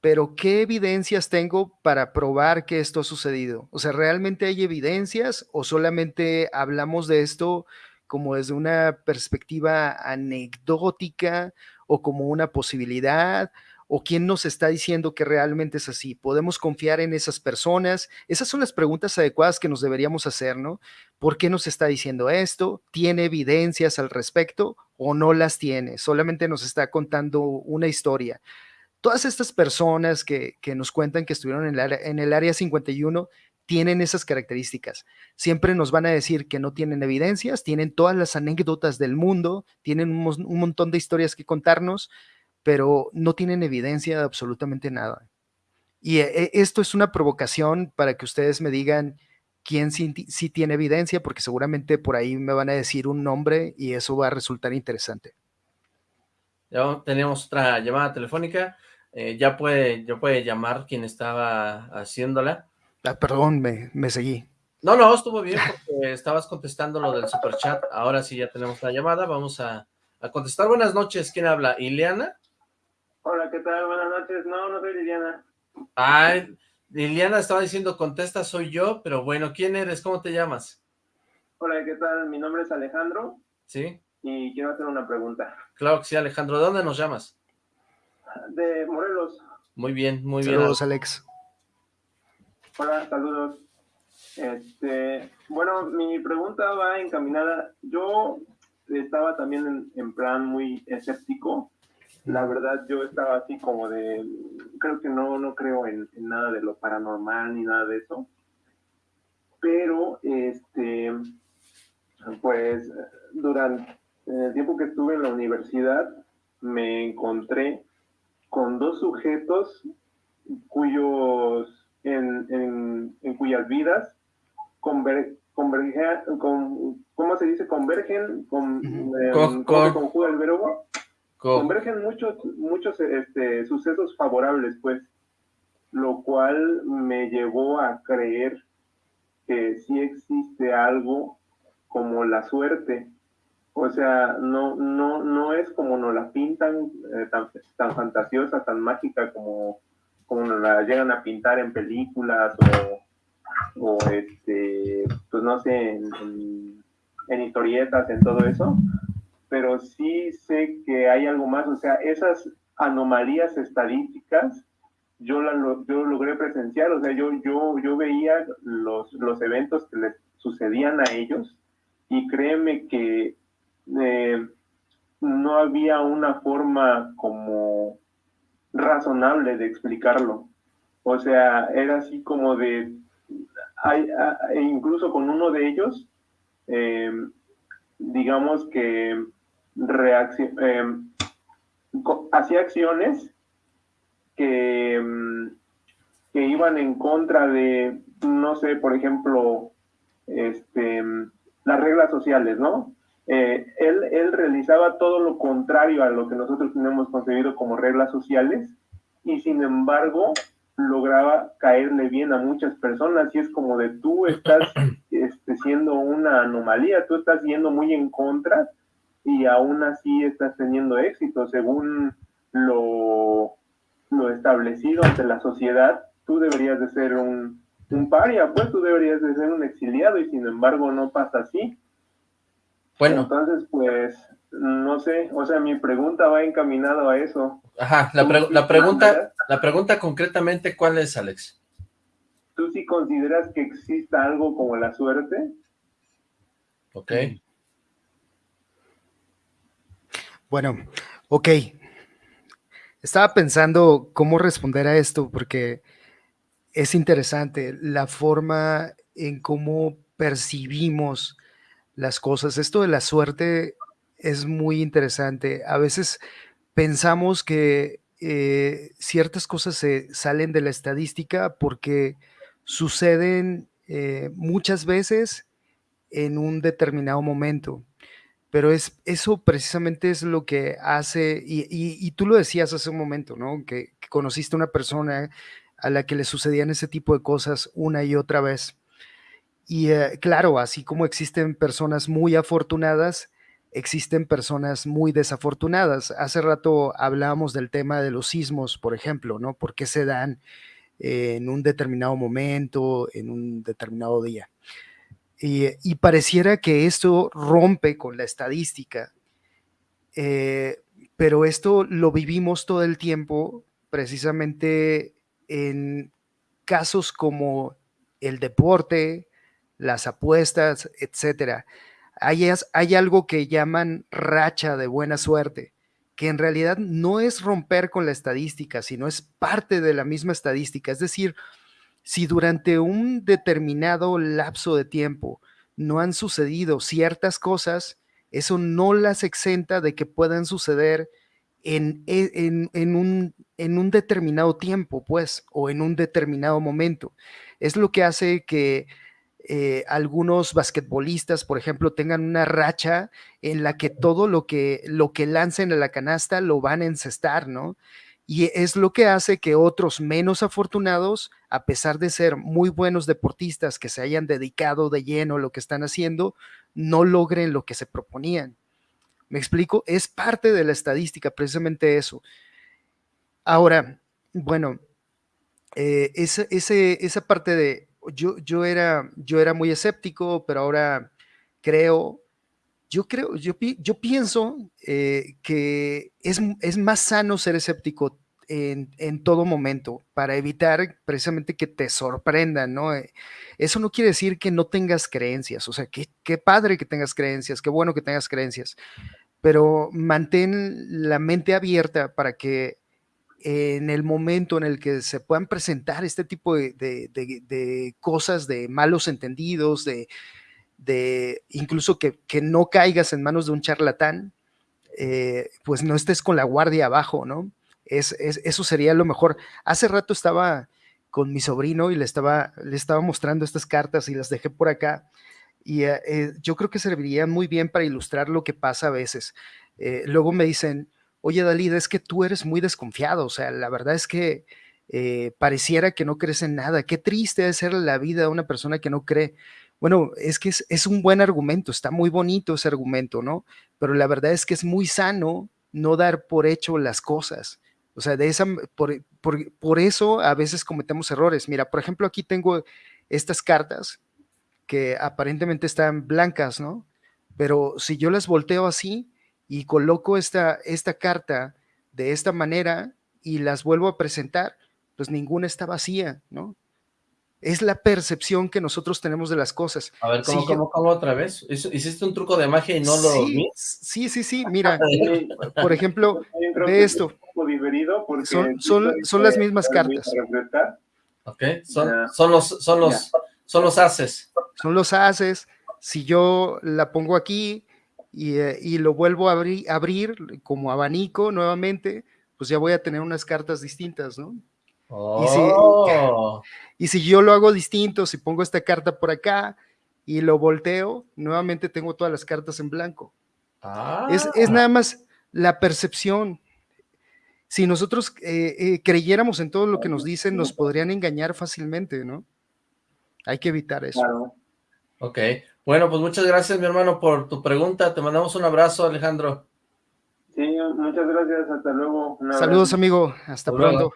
pero ¿qué evidencias tengo para probar que esto ha sucedido? O sea, ¿realmente hay evidencias o solamente hablamos de esto como desde una perspectiva anecdótica o como una posibilidad? ¿O quién nos está diciendo que realmente es así? ¿Podemos confiar en esas personas? Esas son las preguntas adecuadas que nos deberíamos hacer, ¿no? ¿Por qué nos está diciendo esto? ¿Tiene evidencias al respecto o no las tiene? Solamente nos está contando una historia. Todas estas personas que, que nos cuentan que estuvieron en el, área, en el área 51 tienen esas características. Siempre nos van a decir que no tienen evidencias, tienen todas las anécdotas del mundo, tienen un montón de historias que contarnos, pero no tienen evidencia de absolutamente nada. Y eh, esto es una provocación para que ustedes me digan quién sí, sí, tiene evidencia, porque seguramente por ahí me van a decir un nombre y eso va a resultar interesante. Ya tenemos otra llamada telefónica. Eh, ya, puede, ya puede llamar quien estaba haciéndola. Ah, perdón, me, me, seguí. No, no, estuvo bien porque estabas contestando lo del superchat. Ahora sí ya tenemos la llamada. Vamos a, a, contestar. Buenas noches. ¿Quién habla? ¿Ileana? Hola, ¿qué tal? Buenas noches. No, no soy Liliana. Ay, Liliana estaba diciendo contesta, soy yo, pero bueno, ¿quién eres? ¿Cómo te llamas? Hola, ¿qué tal? Mi nombre es Alejandro. Sí. Y quiero hacer una pregunta. Claro que sí, Alejandro. ¿De dónde nos llamas? De Morelos. Muy bien, muy Saludos, bien. Saludos, Alex. Hola, saludos. Este, bueno, mi pregunta va encaminada. Yo estaba también en, en, plan muy escéptico. La verdad, yo estaba así como de, creo que no, no creo en, en nada de lo paranormal ni nada de eso. Pero, este, pues, durante el tiempo que estuve en la universidad, me encontré con dos sujetos cuyos en, en, en cuyas vidas conver, convergen, con, ¿cómo se dice? Convergen, con, eh, con, con, conjuga el verbo? Con. Convergen muchos, muchos este, sucesos favorables, pues, lo cual me llevó a creer que sí existe algo como la suerte. O sea, no, no, no es como nos la pintan, eh, tan, tan fantasiosa, tan mágica como como nos la llegan a pintar en películas o, o este, pues no sé, en, historietas, en todo eso, pero sí sé que hay algo más, o sea, esas anomalías estadísticas, yo, la, yo logré presenciar, o sea, yo, yo, yo veía los, los eventos que les sucedían a ellos y créeme que eh, no había una forma como razonable de explicarlo. O sea, era así como de, hay, incluso con uno de ellos, eh, digamos que eh, hacía acciones que, que iban en contra de, no sé, por ejemplo, este, las reglas sociales, ¿no? Eh, él, él, realizaba todo lo contrario a lo que nosotros tenemos concebido como reglas sociales y sin embargo lograba caerle bien a muchas personas y es como de tú estás este, siendo una anomalía, tú estás yendo muy en contra y aún así estás teniendo éxito según lo, lo establecido ante la sociedad, tú deberías de ser un, un paria, pues tú deberías de ser un exiliado y sin embargo no pasa así. Bueno. Entonces, pues, no sé, o sea, mi pregunta va encaminado a eso. Ajá, la, pre la pregunta, la pregunta concretamente, ¿cuál es, Alex? ¿Tú sí consideras que exista algo como la suerte? Ok. Bueno, ok. Estaba pensando cómo responder a esto porque es interesante la forma en cómo percibimos las cosas. Esto de la suerte es muy interesante. A veces pensamos que eh, ciertas cosas se salen de la estadística porque suceden eh, muchas veces en un determinado momento. Pero es, eso precisamente es lo que hace, y, tú lo decías hace un momento, ¿no? Que, conociste a una persona a la que le sucedían ese tipo de cosas una y otra vez. Y eh, claro, así como existen personas muy afortunadas, existen personas muy desafortunadas. Hace rato hablábamos del tema de los sismos, por ejemplo, ¿no? ¿Por qué se dan en un determinado momento, en un determinado día? Y, pareciera que esto rompe con la estadística, eh, pero esto lo vivimos todo el tiempo precisamente en casos como el deporte, las apuestas. Hay, hay algo que llaman racha de buena suerte, que en realidad no es romper con la estadística, sino es parte de la misma estadística. Es decir, si durante un determinado lapso de tiempo no han sucedido ciertas cosas, eso no las exenta de que puedan suceder en, e, un, determinado tiempo, pues, o en un determinado momento. Es lo que hace que eh, algunos basquetbolistas, por ejemplo, tengan una racha en la que todo lo que, lo que lancen a la canasta lo van a encestar, ¿no? Y es lo que hace que otros menos afortunados, a pesar de ser muy buenos deportistas que se hayan dedicado de lleno a lo que están haciendo, no logren lo que se proponían. ¿Me explico? Es parte de la estadística, precisamente eso. Ahora, bueno, eh, esa, parte de, yo, yo, era, yo era muy escéptico, pero ahora creo yo creo, yo, pienso eh, que es, es, más sano ser escéptico en, en, todo momento para evitar precisamente que te sorprendan, ¿no? Eh, eso no quiere decir que no tengas creencias, o sea, qué padre que tengas creencias, qué bueno que tengas creencias, pero mantén la mente abierta para que en el momento en el que se puedan presentar este tipo de, de, de cosas, de malos entendidos, de, de incluso que, no caigas en manos de un charlatán, eh, pues no estés con la guardia abajo, ¿no? Es, eso sería lo mejor. Hace rato estaba con mi sobrino y le estaba, le estaba mostrando estas cartas y las dejé por acá. Y eh, eh, yo creo que serviría muy bien para ilustrar lo que pasa a veces. luego me dicen, oye Dalí, es que tú eres muy desconfiado, o sea, la verdad es que pareciera que no crees en nada. Qué triste es ser la vida de una persona que no cree. Bueno, es que es, un buen argumento, está muy bonito ese argumento, ¿no? Pero la verdad es que es muy sano no dar por hecho las cosas. O sea, de esa, por, por, eso a veces cometemos errores. Mira, por ejemplo, aquí tengo estas cartas que aparentemente están blancas, ¿no? Pero si yo las volteo así y coloco esta, esta carta de esta manera y las vuelvo a presentar, pues ninguna está vacía, ¿no? Es la percepción que nosotros tenemos de las cosas. A ver, ¿cómo, cómo, otra vez? ¿Hiciste un truco de magia y no lo vi? Sí, sí, sí, mira, por ejemplo, ve esto. Son, son, son las mismas cartas. Ok, son, son, los, son, los, son los haces. Son los haces. Si yo la pongo aquí y, eh, y lo vuelvo a abrir, abrir como abanico nuevamente, pues ya voy a tener unas cartas distintas, ¿no? Oh. Y, si, yo lo hago distinto, si pongo esta carta por acá y lo volteo, nuevamente tengo todas las cartas en blanco. Es, es, ah. nada más la percepción. Si nosotros eh, eh, creyéramos en todo lo que nos dicen, nos podrían engañar fácilmente, ¿no? Hay que evitar eso. Ok. Bueno, pues muchas gracias, mi hermano, por tu pregunta. Te mandamos un abrazo, Alejandro. Sí, muchas gracias. Hasta luego. Saludos, amigo. Hasta, pronto.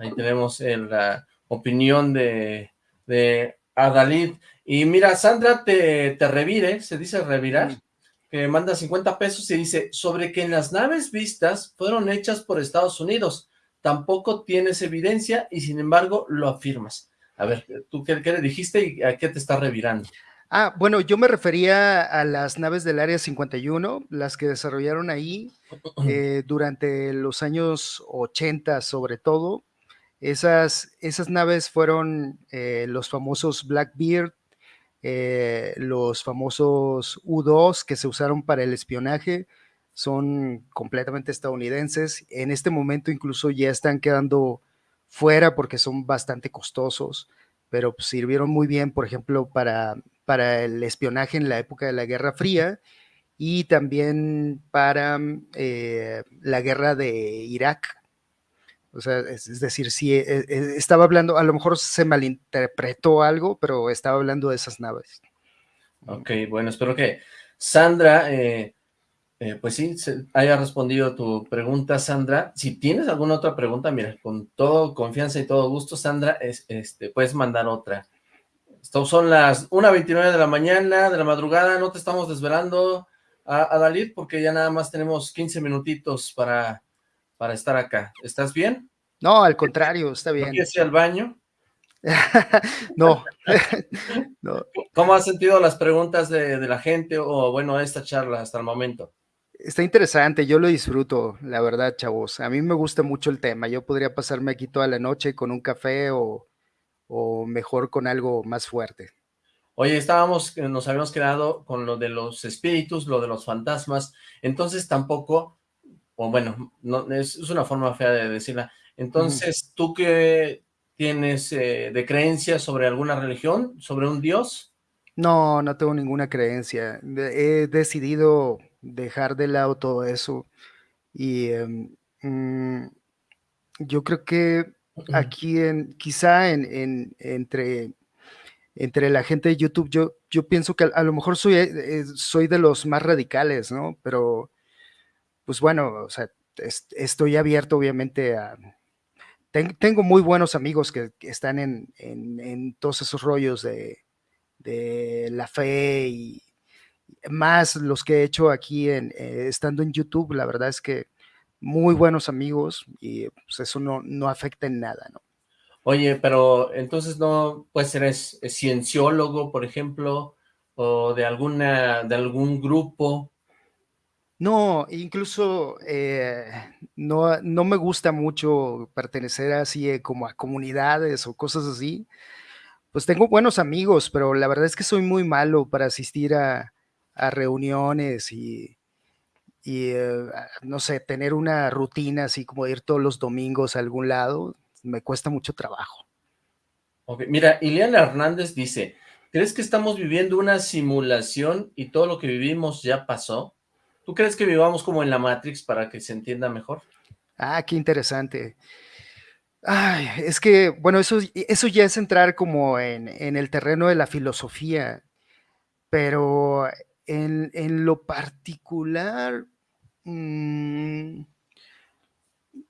Ahí tenemos la opinión de, de Adalid. Y mira, Sandra te, te revire, se dice revirar, que manda 50 pesos y dice, sobre que en las naves vistas fueron hechas por Estados Unidos, tampoco tienes evidencia y sin embargo lo afirmas. A ver, ¿tú qué, qué le dijiste y a qué te está revirando? Ah, bueno, yo me refería a las naves del Área 51, las que desarrollaron ahí eh, durante los años 80 sobre todo. Esas, esas naves fueron eh, los famosos Blackbeard, eh, los famosos U-2 que se usaron para el espionaje, son completamente estadounidenses. En este momento incluso ya están quedando fuera porque son bastante costosos, pero sirvieron muy bien, por ejemplo, para para el espionaje en la época de la Guerra Fría y también para eh, la guerra de Irak. O sea, es, decir, sí, e, e, estaba hablando, a lo mejor se malinterpretó algo, pero estaba hablando de esas naves. Ok, bueno, espero que Sandra, eh, eh, pues sí, haya respondido tu pregunta, Sandra. Si tienes alguna otra pregunta, mira, con todo confianza y todo gusto, Sandra, es, este, puedes mandar otra. Son las 1.29 de la mañana, de la madrugada, no te estamos desvelando a, Dalit porque ya nada más tenemos 15 minutitos para, para estar acá. ¿Estás bien? No, al contrario, está bien. ¿Quieres ir al baño? no. ¿Cómo has sentido las preguntas de, de, la gente o, bueno, esta charla hasta el momento? Está interesante, yo lo disfruto, la verdad, chavos. A mí me gusta mucho el tema. Yo podría pasarme aquí toda la noche con un café o, o mejor con algo más fuerte. Oye, estábamos, eh, nos habíamos quedado con lo de los espíritus, lo de los fantasmas, entonces tampoco, o bueno, no, es, una forma fea de decirla, entonces, ¿tú qué tienes eh, de creencia sobre alguna religión, sobre un dios? No, no tengo ninguna creencia, he decidido dejar de lado todo eso y em, mm, yo creo que aquí en, quizá en, entre, entre la gente de YouTube, yo, yo pienso que a, lo mejor soy, eh, soy de los más radicales, ¿no? Pero, pues bueno, o sea, estoy abierto obviamente a... tengo muy buenos amigos que, están en, todos esos rollos de, la fe y más los que he hecho aquí en, eh, estando en YouTube, la verdad es que muy buenos amigos y pues eso no, no afecta en nada, ¿no? Oye, pero entonces no, pues eres cienciólogo, por ejemplo, o de alguna, de algún grupo. No, incluso eh, no, no me gusta mucho pertenecer así eh, como a comunidades o cosas así. Pues tengo buenos amigos, pero la verdad es que soy muy malo para asistir a, a reuniones y, y eh, no sé, tener una rutina así como ir todos los domingos a algún lado, me cuesta mucho trabajo. Ok, mira, Ileana Hernández dice, ¿crees que estamos viviendo una simulación y todo lo que vivimos ya pasó? ¿Tú crees que vivamos como en la Matrix para que se entienda mejor? Ah, qué interesante. Ay, es que, bueno, eso, eso ya es entrar como en, en el terreno de la filosofía, pero en, lo particular, mm,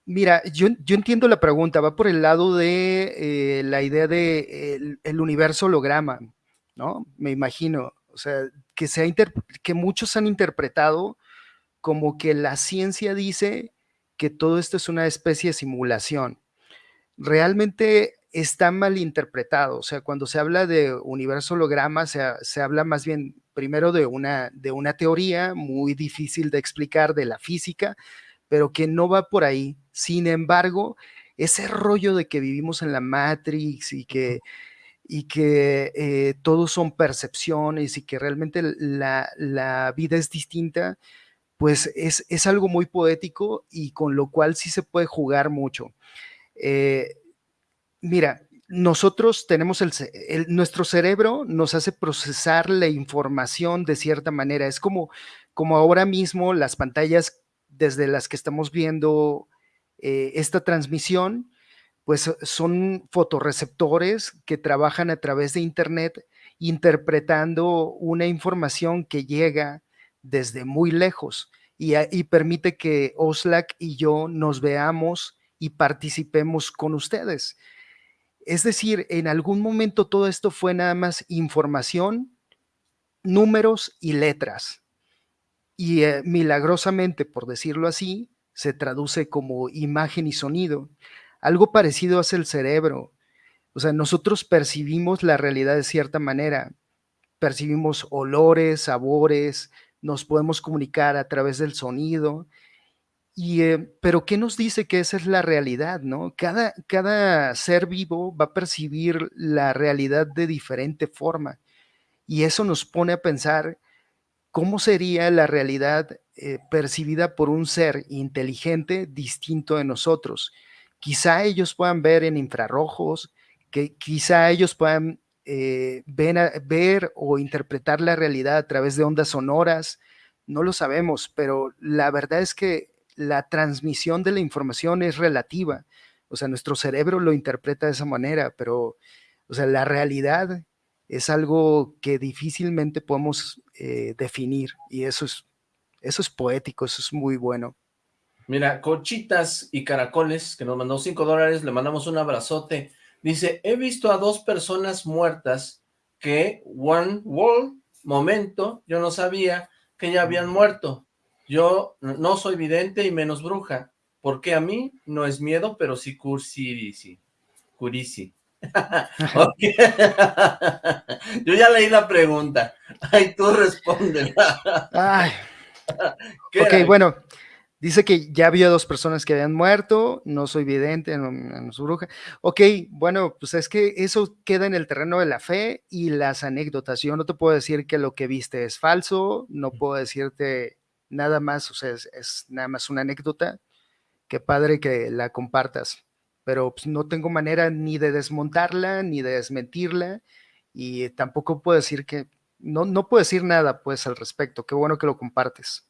mira, yo, entiendo la pregunta, va por el lado de eh, la idea de el, universo holograma, ¿no? Me imagino, o sea, que, se que muchos han interpretado como que la ciencia dice que todo esto es una especie de simulación. Realmente está mal interpretado, o sea, cuando se habla de universo holograma, se habla más bien primero de una, de una teoría muy difícil de explicar de la física, pero que no va por ahí. Sin embargo, ese rollo de que vivimos en la Matrix y que, y que eh, todos son percepciones y que realmente la, vida es distinta, pues es, es, algo muy poético y con lo cual sí se puede jugar mucho. Eh, mira, nosotros tenemos el, nuestro cerebro nos hace procesar la información de cierta manera. Es como, como ahora mismo las pantallas desde las que estamos viendo eh, esta transmisión, pues son fotoreceptores que trabajan a través de Internet interpretando una información que llega desde muy lejos y, permite que Oslac y yo nos veamos y participemos con ustedes. Es decir, en algún momento todo esto fue nada más información, números y letras. Y eh, milagrosamente, por decirlo así, se traduce como imagen y sonido. Algo parecido hace el cerebro. O sea, nosotros percibimos la realidad de cierta manera. Percibimos olores, sabores, nos podemos comunicar a través del sonido. Y, eh, pero ¿qué nos dice que esa es la realidad? ¿no? Cada, cada ser vivo va a percibir la realidad de diferente forma. Y eso nos pone a pensar cómo sería la realidad eh, percibida por un ser inteligente distinto de nosotros. Quizá ellos puedan ver en infrarrojos, que quizá ellos puedan eh, ver o interpretar la realidad a través de ondas sonoras, no lo sabemos, pero la verdad es que la transmisión de la información es relativa. O sea, nuestro cerebro lo interpreta de esa manera, pero, o sea, la realidad es algo que difícilmente podemos eh, definir y eso es, eso es poético, eso es muy bueno. Mira, Cochitas y Caracoles, que nos mandó cinco dólares, le mandamos un abrazote. Dice, he visto a dos personas muertas que, one world, momento, yo no sabía que ya habían muerto. Yo no soy vidente y menos bruja, porque a mí no es miedo, pero sí cursi, curisi. Yo ya leí la pregunta. Ay, tú responde. Ay. Ok, bueno, dice que ya había dos personas que habían muerto, no soy vidente, no, soy bruja. Ok, bueno, pues es que eso queda en el terreno de la fe y las anécdotas. Yo no te puedo decir que lo que viste es falso, no puedo decirte nada más, o sea, es, nada más una anécdota. Qué padre que la compartas, pero pues, no tengo manera ni de desmontarla, ni de desmentirla, y tampoco puedo decir que, no, no puedo decir nada pues al respecto, qué bueno que lo compartes.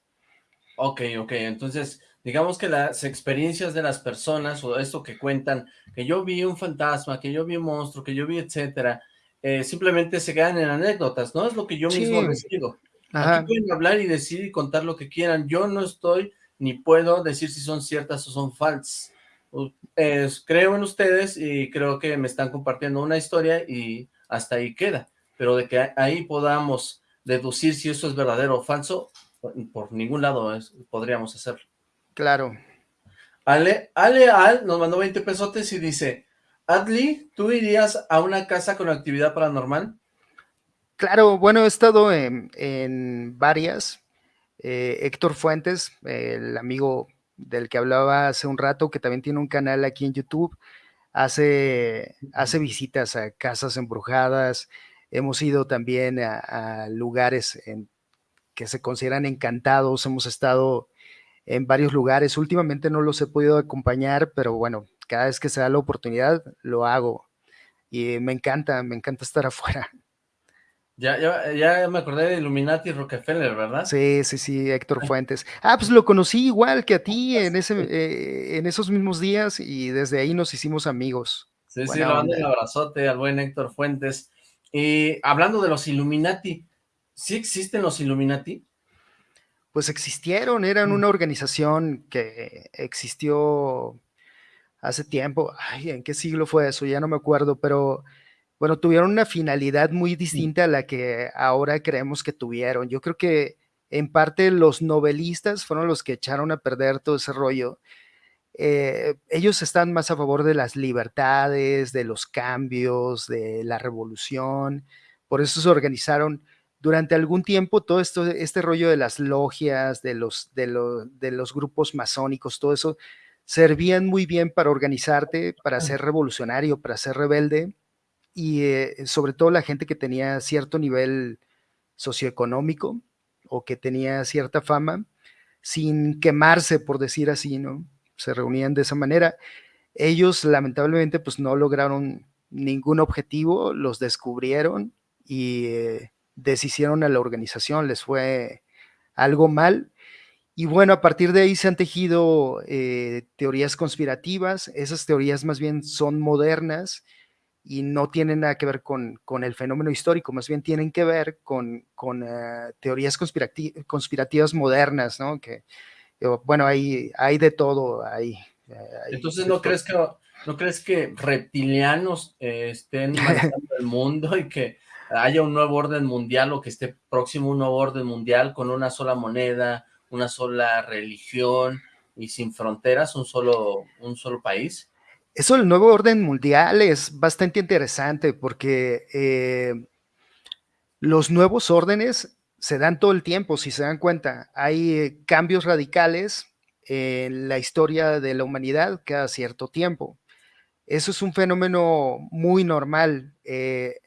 Ok, ok, entonces digamos que las experiencias de las personas o esto que cuentan, que yo vi un fantasma, que yo vi un monstruo, que yo vi etcétera, eh, simplemente se quedan en anécdotas, ¿no? Es lo que yo mismo digo. Aquí pueden hablar y decir y contar lo que quieran. Yo no estoy ni puedo decir si son ciertas o son falsas. creo en ustedes y creo que me están compartiendo una historia y hasta ahí queda. Pero de que ahí podamos deducir si eso es verdadero o falso, por ningún lado podríamos hacerlo. Claro. Ale, Ale Al nos mandó 20 pesotes y dice, Adli, ¿tú irías a una casa con actividad paranormal? Claro, bueno, he estado en, varias. Eh, Héctor Fuentes, el amigo del que hablaba hace un rato, que también tiene un canal aquí en YouTube, hace, hace visitas a casas embrujadas. Hemos ido también a, lugares en, que se consideran encantados. Hemos estado en varios lugares. Últimamente no los he podido acompañar, pero bueno, cada vez que se da la oportunidad, lo hago. Y me encanta, me encanta estar afuera. Ya, ya, ya me acordé de Illuminati Rockefeller, ¿verdad? Sí, sí, sí, Héctor Fuentes. Ah, pues lo conocí igual que a ti en, ese, eh, en esos mismos días y desde ahí nos hicimos amigos. Sí, sí, le mando un abrazote al buen Héctor Fuentes. Y hablando de los Illuminati, ¿sí existen los Illuminati? Pues existieron, eran mm. una organización que existió hace tiempo. Ay, ¿en qué siglo fue eso? Ya no me acuerdo, pero bueno, tuvieron una finalidad muy distinta a la que ahora creemos que tuvieron. Yo creo que en parte los novelistas fueron los que echaron a perder todo ese rollo. Eh, ellos están más a favor de las libertades, de los cambios, de la revolución. Por eso se organizaron durante algún tiempo todo esto, este rollo de las logias, de los, de, de los grupos masónicos, todo eso, servían muy bien para organizarte, para ser revolucionario, para ser rebelde y eh, sobre todo la gente que tenía cierto nivel socioeconómico o que tenía cierta fama, sin quemarse, por decir así, ¿no? Se reunían de esa manera. Ellos lamentablemente pues no lograron ningún objetivo, los descubrieron y eh, deshicieron a la organización, les fue algo mal. Y bueno, a partir de ahí se han tejido eh, teorías conspirativas, esas teorías más bien son modernas, y no tienen nada que ver con, el fenómeno histórico, más bien tienen que ver con, eh, teorías conspirativas modernas, ¿no? Que, bueno, hay, hay de todo ahí. Eh, Entonces, ¿no crees que, ¿no crees que reptilianos eh, estén manejando el mundo y que haya un nuevo orden mundial o que esté próximo un nuevo orden mundial con una sola moneda, una sola religión, y sin fronteras, un solo, un solo país. Eso del nuevo orden mundial es bastante interesante porque eh, los nuevos órdenes se dan todo el tiempo, si se dan cuenta. Hay eh, cambios radicales en la historia de la humanidad cada cierto tiempo. Eso es un fenómeno muy normal. Eh,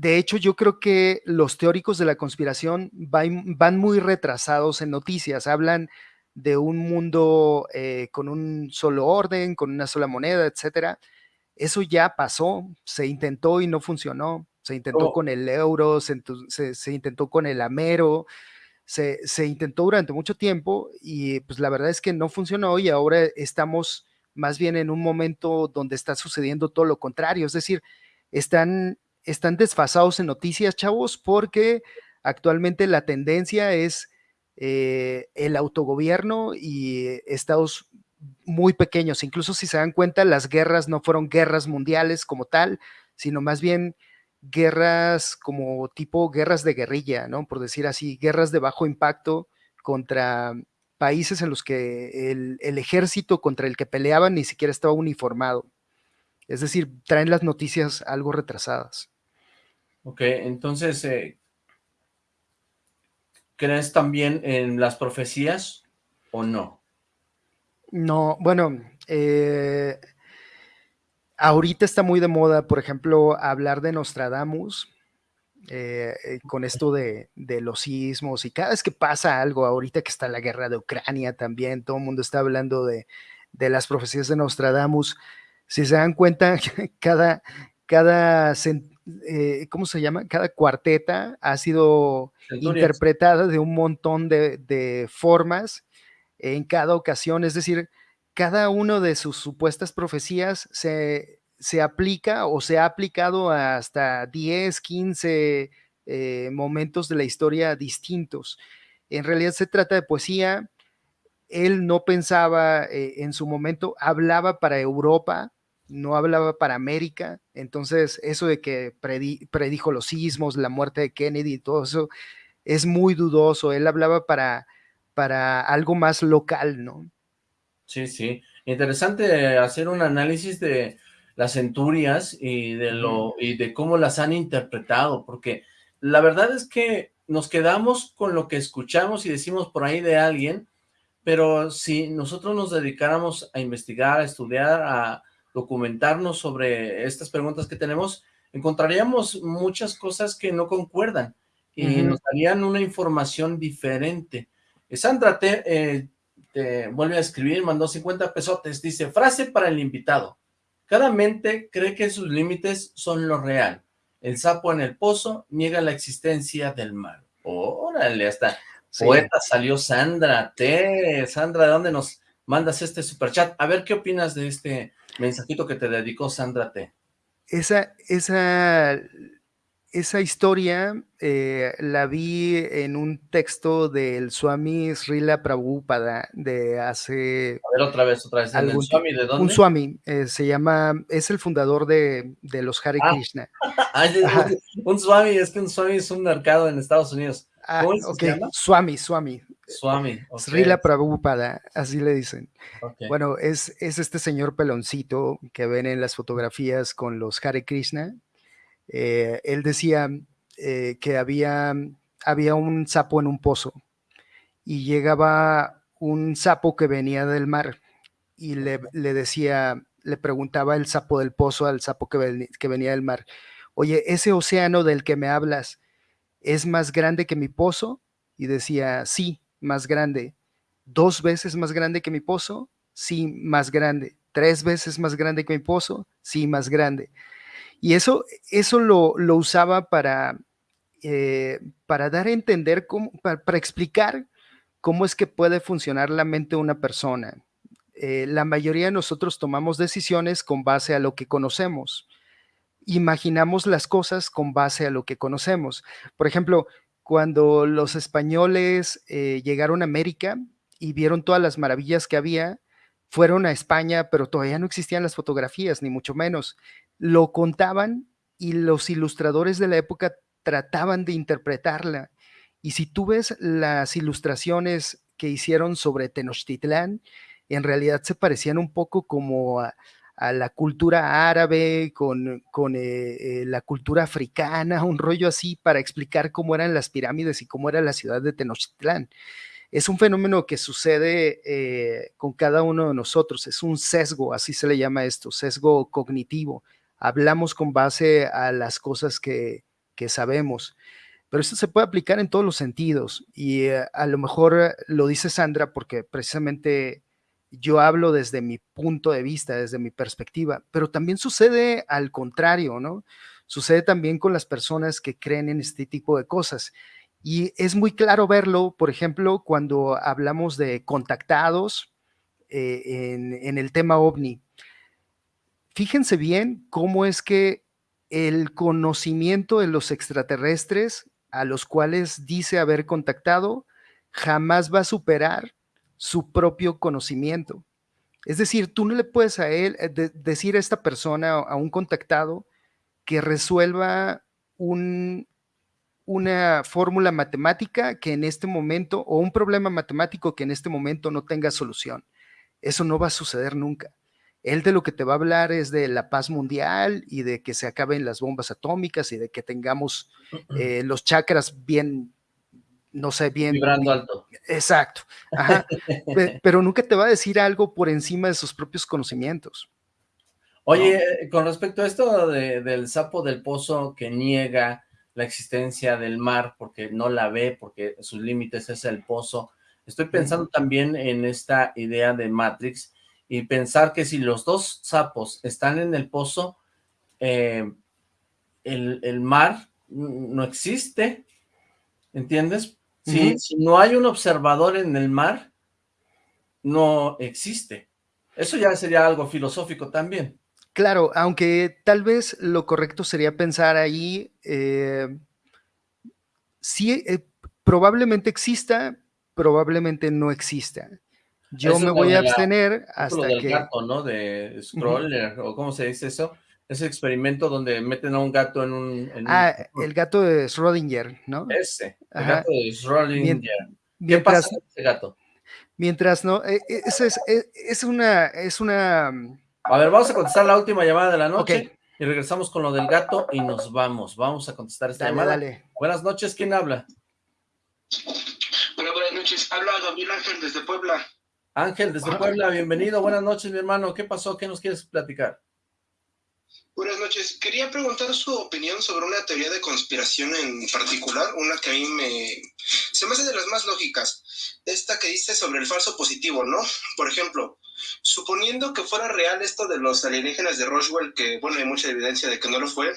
de hecho, yo creo que los teóricos de la conspiración van, muy retrasados en noticias. Hablan de un mundo eh, con un solo orden, con una sola moneda, etcétera. Eso ya pasó, se intentó y no funcionó. Se intentó Oh. con el euro, se, entu- se- se intentó con el amero, se, se intentó durante mucho tiempo y pues la verdad es que no funcionó y ahora estamos más bien en un momento donde está sucediendo todo lo contrario. Es decir, están, están desfasados en noticias, chavos, porque actualmente la tendencia es eh, el autogobierno y estados muy pequeños. Incluso si se dan cuenta, las guerras no fueron guerras mundiales como tal, sino más bien guerras como tipo guerras de guerrilla, ¿no? Por decir así, guerras de bajo impacto contra países en los que el, el ejército contra el que peleaban ni siquiera estaba uniformado. Es decir, traen las noticias algo retrasadas. Ok, entonces, eh, ¿crees también en las profecías o no? No, bueno, eh, ahorita está muy de moda, por ejemplo, hablar de Nostradamus, eh, eh, con esto de, de los sismos y cada vez que pasa algo, ahorita que está la guerra de Ucrania también, todo el mundo está hablando de, de las profecías de Nostradamus. Si se dan cuenta, cada, cada, eh, ¿cómo se llama? Cada cuarteta ha sido Centurias. interpretada de un montón de, de formas en cada ocasión, es decir, cada uno de sus supuestas profecías se, se aplica o se ha aplicado hasta 10, 15 eh, momentos de la historia distintos. En realidad se trata de poesía. Él no pensaba eh, en su momento, hablaba para Europa, no hablaba para América. Entonces, eso de que predi- predijo los sismos, la muerte de Kennedy y todo eso, es muy dudoso. Él hablaba para, para algo más local, ¿no? Sí, sí. Interesante hacer un análisis de las centurias y de lo y de cómo las han interpretado, porque la verdad es que nos quedamos con lo que escuchamos y decimos por ahí de alguien, pero si nosotros nos dedicáramos a investigar, a estudiar, a documentarnos sobre estas preguntas que tenemos, encontraríamos muchas cosas que no concuerdan y nos darían una información diferente. Eh, Sandra te, eh, te vuelve a escribir, mandó 50 pesotes, dice, frase para el invitado. Cada mente cree que sus límites son lo real. El sapo en el pozo niega la existencia del mal. Órale, hasta Sí. poeta salió Sandra T. Sandra, ¿de dónde nos mandas este superchat? A ver, ¿qué opinas de este mensajito que te dedicó Sandra T? Esa, esa, esa historia eh, la vi en un texto del Swami Srila Prabhupada de hace A ver, otra vez, otra vez. ¿El algún Swami de dónde? Un Swami, eh, se llama, es el fundador de, de los Hare Ah. Krishna. Un Swami, es que un Swami es un mercado en Estados Unidos. Ah, ¿Cómo es que ok, se llama? Swami, Swami, Swami. ok, Srila Prabhupada, así le dicen. Bueno, es, es este señor peloncito que ven en las fotografías con los Hare Krishna. Eh, él decía eh, que había, había un sapo en un pozo y llegaba un sapo que venía del mar y le, le decía, le preguntaba el sapo del pozo al sapo que, ven- que venía del mar, oye, ese océano del que me hablas es más grande que mi pozo? Y decía, sí, más grande. ¿Dos veces más grande que mi pozo? Sí, más grande. ¿Tres veces más grande que mi pozo? Sí, más grande. Y eso, eso lo, lo usaba para, eh, para dar a entender, cómo, para, explicar cómo es que puede funcionar la mente de una persona. Eh, la mayoría de nosotros tomamos decisiones con base a lo que conocemos. Imaginamos las cosas con base a lo que conocemos. Por ejemplo, cuando los españoles eh, llegaron a América y vieron todas las maravillas que había, fueron a España, pero todavía no existían las fotografías, ni mucho menos. Lo contaban y los ilustradores de la época trataban de interpretarla. Y si tú ves las ilustraciones que hicieron sobre Tenochtitlán en realidad se parecían un poco como a, la cultura árabe, con, con eh, eh, la cultura africana, un rollo así para explicar cómo eran las pirámides y cómo era la ciudad de Tenochtitlán. Es un fenómeno que sucede eh, con cada uno de nosotros, es un sesgo, así se le llama esto, sesgo cognitivo. Hablamos con base a las cosas que, que sabemos pero esto se puede aplicar en todos los sentidos y a lo mejor lo dice Sandra porque precisamente yo hablo desde mi punto de vista, desde mi perspectiva, pero también sucede al contrario, ¿no? Sucede también con las personas que creen en este tipo de cosas. Y es muy claro verlo, por ejemplo, cuando hablamos de contactados eh, en, en el tema ovni. Fíjense bien cómo es que el conocimiento de los extraterrestres a los cuales dice haber contactado jamás va a superar su propio conocimiento. Es decir, tú no le puedes a él eh, decir a esta persona, a un contactado, que resuelva un, una fórmula matemática que en este momento, o un problema matemático que en este momento no tenga solución. Eso no va a suceder nunca. Él de lo que te va a hablar es de la paz mundial y de que se acaben las bombas atómicas y de que tengamos eh, los chakras bien no sé, bien. Vibrando alto. Exacto. Pero nunca te va a decir algo por encima de sus propios conocimientos. Oye, con respecto a esto del sapo del pozo que niega la existencia del mar porque no la ve, porque sus límites es el pozo, estoy pensando también en esta idea de Matrix y pensar que si los dos sapos están en el pozo, eh, el, el mar no existe, ¿entiendes? Si, no hay un observador en el mar, no existe. Eso ya sería algo filosófico también. Claro, aunque tal vez lo correcto sería pensar ahí, eh, sí, eh, probablemente exista, probablemente no exista. Yo me voy a abstener hasta del que... gato, ¿no? De Scroller, o cómo se dice eso. Ese experimento donde meten a un gato en un... ah, el gato de Schrödinger, ¿no? Ese, el gato de Schrödinger. ¿Qué pasa con ese gato? Mientras no, eh, eh, es, es, eh, es, una, es una... A ver, vamos a contestar la última llamada de la noche y regresamos con lo del gato y nos vamos. Vamos a contestar esta llamada. Dale. Buenas noches, ¿quién habla? Hola, buenas noches. Habla Gabriel Ángel desde Puebla. Ángel, desde Puebla, bienvenido. Buenas noches, mi hermano. ¿Qué pasó? ¿Qué nos quieres platicar? Buenas noches. Quería preguntar su opinión sobre una teoría de conspiración en particular, una que a mí me... se me hace de las más lógicas. Esta que dice sobre el falso positivo, ¿no? Por ejemplo, suponiendo que fuera real esto de los alienígenas de Roswell, que, bueno, hay mucha evidencia de que no lo fue,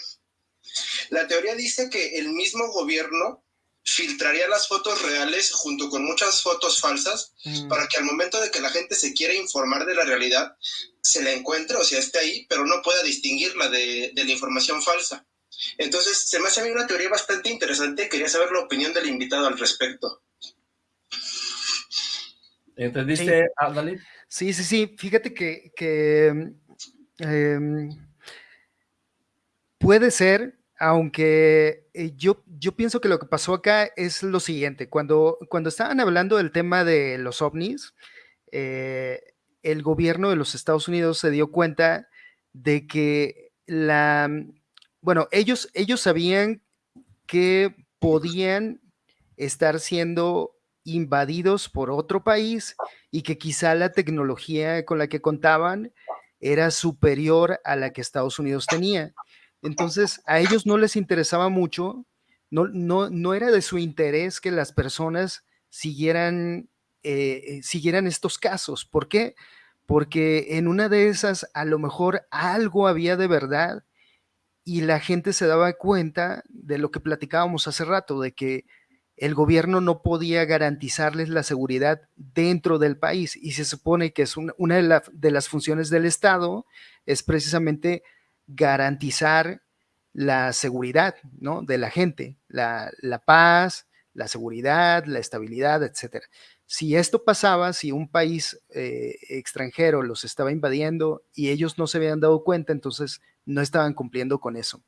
la teoría dice que el mismo gobierno filtraría las fotos reales junto con muchas fotos falsas mm. para que al momento de que la gente se quiera informar de la realidad, se la encuentre, o sea, esté ahí, pero no pueda distinguirla de, de la información falsa. Entonces, se me hace a mí una teoría bastante interesante. Quería saber la opinión del invitado al respecto. ¿Entendiste, sí. Sí, sí, sí. Fíjate que, que em, puede ser, aunque eh, yo, yo pienso que lo que pasó acá es lo siguiente. Cuando, cuando estaban hablando del tema de los ovnis, eh, el gobierno de los Estados Unidos se dio cuenta de que la, bueno, ellos, ellos sabían que podían estar siendo invadidos por otro país y que quizá la tecnología con la que contaban era superior a la que Estados Unidos tenía. Entonces, a ellos no les interesaba mucho, no, no, no era de su interés que las personas siguieran eh, eh, siguieran estos casos. ¿Por qué? Porque en una de esas a lo mejor algo había de verdad y la gente se daba cuenta de lo que platicábamos hace rato, de que el gobierno no podía garantizarles la seguridad dentro del país y se supone que es una, de, las funciones del Estado es precisamente garantizar la seguridad ¿no? de la gente, la, paz, la seguridad, la estabilidad, etcétera. Si esto pasaba, si un país eh, extranjero los estaba invadiendo y ellos no se habían dado cuenta, entonces no estaban cumpliendo con eso.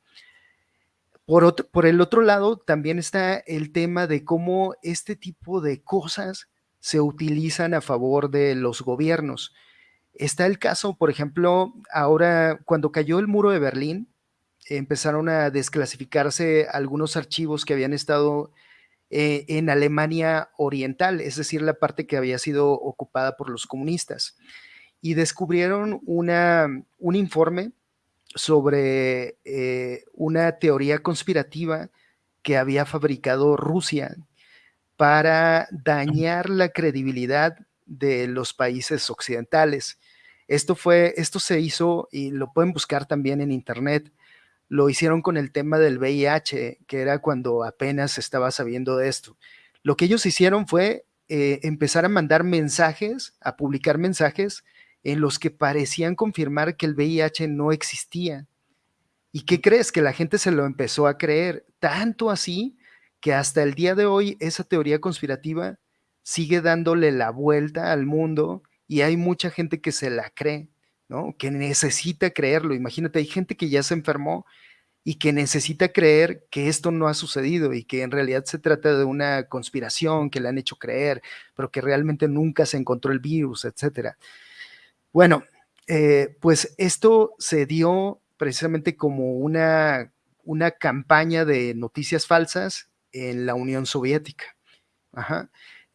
Por, por el otro lado, también está el tema de cómo este tipo de cosas se utilizan a favor de los gobiernos. Está el caso, por ejemplo, ahora cuando cayó el muro de Berlín, empezaron a desclasificarse algunos archivos que habían estado eh, en Alemania Oriental, es decir, la parte que había sido ocupada por los comunistas. Y descubrieron una, un informe sobre eh, una teoría conspirativa que había fabricado Rusia para dañar la credibilidad de los países occidentales. Esto fue, esto se hizo y lo pueden buscar también en internet lo hicieron con el tema del VIH, que era cuando apenas estaba sabiendo de esto. Lo que ellos hicieron fue eh, empezar a mandar mensajes, a publicar mensajes en los que parecían confirmar que el VIH no existía. ¿Y qué crees? Que la gente se lo empezó a creer, tanto así que hasta el día de hoy esa teoría conspirativa sigue dándole la vuelta al mundo y hay mucha gente que se la cree. Que necesita creerlo. Imagínate, hay gente que ya se enfermó y que necesita creer que esto no ha sucedido y que en realidad se trata de una conspiración que le han hecho creer, pero que realmente nunca se encontró el virus, etcétera. Bueno, eh, pues esto se dio precisamente como una, una campaña de noticias falsas en la Unión Soviética.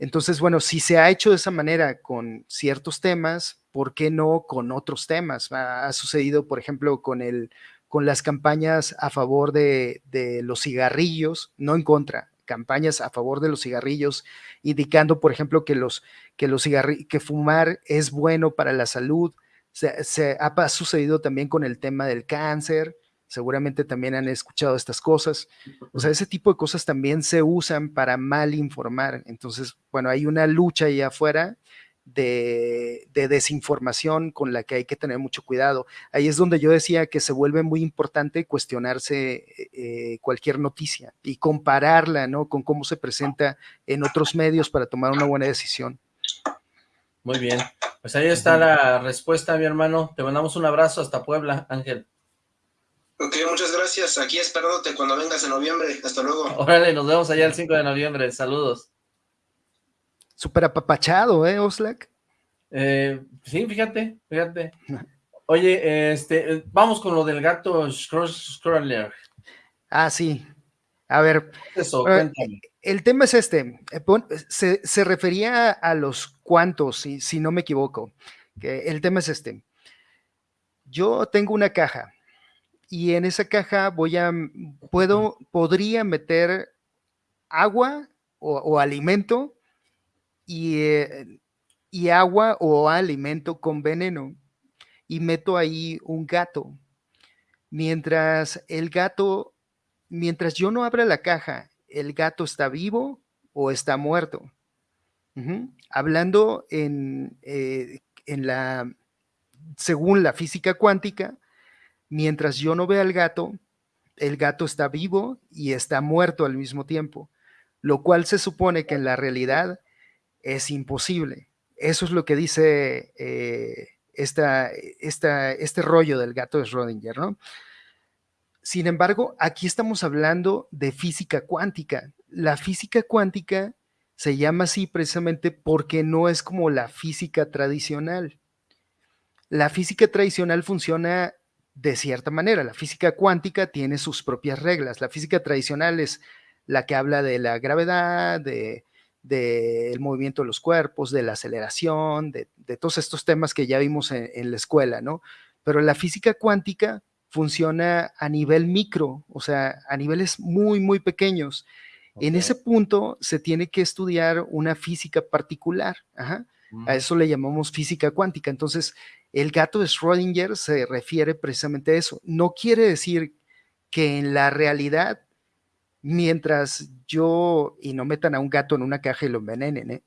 Entonces, bueno, si se ha hecho de esa manera con ciertos temas, ¿por qué no con otros temas? Ha, sucedido, por ejemplo, con, el, con las campañas a favor de, los cigarrillos, no en contra, campañas a favor de los cigarrillos, indicando, por ejemplo, que, los, que, los que fumar es bueno para la salud. Se, ha sucedido también con el tema del cáncer, seguramente también han escuchado estas cosas. O sea, ese tipo de cosas también se usan para mal informar. Entonces, bueno, hay una lucha ahí afuera de, desinformación con la que hay que tener mucho cuidado. Ahí es donde yo decía que se vuelve muy importante cuestionarse eh, cualquier noticia y compararla ¿no? con cómo se presenta en otros medios para tomar una buena decisión. Muy bien, pues ahí está la respuesta, mi hermano. Te mandamos un abrazo hasta Puebla, Ángel. Ok, muchas gracias. Aquí esperándote cuando vengas en noviembre. Hasta luego. Órale, nos vemos allá el 5 de noviembre. Saludos. Súper apapachado, ¿eh, Oslak? Eh, sí, fíjate, fíjate. Oye, este, vamos con lo del gato Scroller. Ah, sí. A ver. Eso, eh, El tema es este. Se, se refería a los cuantos, si, si no me equivoco. Que el tema es este. Yo tengo una caja y en esa caja voy a, puedo, podría meter agua o, o alimento eh, y, agua o alimento con veneno y meto ahí un gato. Mientras el gato, mientras yo no abra la caja, el gato está vivo o está muerto. Hablando en, eh, en la, según la física cuántica, mientras yo no vea al gato, el gato está vivo y está muerto al mismo tiempo, lo cual se supone que en la realidad es imposible. Eso es lo que dice eh, este rollo del gato de Schrödinger, ¿no? Sin embargo, aquí estamos hablando de física cuántica. La física cuántica se llama así precisamente porque no es como la física tradicional. La física tradicional funciona de cierta manera. La física cuántica tiene sus propias reglas. La física tradicional es la que habla de la gravedad, de del movimiento de los cuerpos, de la aceleración, de, todos estos temas que ya vimos en, la escuela, ¿no? Pero la física cuántica funciona a nivel micro, o sea, a niveles muy, muy pequeños. En ese punto se tiene que estudiar una física particular. A mm. eso le llamamos física cuántica. Entonces, el gato de Schrödinger se refiere precisamente a eso. No quiere decir que en la realidad mientras yo, y no metan a un gato en una caja y lo envenenen, ¿eh?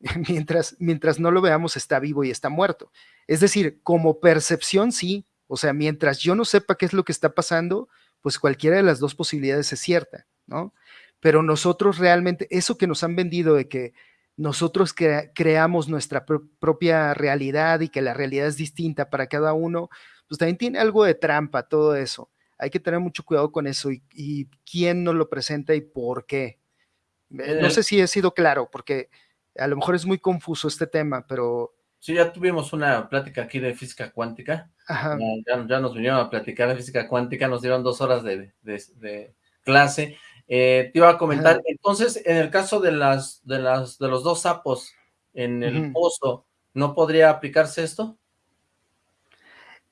mientras, mientras no lo veamos está vivo y está muerto. Es decir, como percepción sí, o sea, mientras yo no sepa qué es lo que está pasando, pues cualquiera de las dos posibilidades es cierta, ¿no? Pero nosotros realmente, eso que nos han vendido de que nosotros creamos nuestra propia realidad y que la realidad es distinta para cada uno, pues también tiene algo de trampa todo eso hay que tener mucho cuidado con eso y, quién nos lo presenta y por qué. Eh, no sé si he sido claro, porque A lo mejor es muy confuso este tema, pero... Sí, ya tuvimos una plática aquí de física cuántica. Ajá. Ya, ya, nos vinieron a platicar de física cuántica, nos dieron dos horas de, de, de clase. Eh, te iba a comentar, Ajá. entonces, en el caso de las, de las, de los dos sapos en el uh -huh. pozo, ¿no podría aplicarse esto?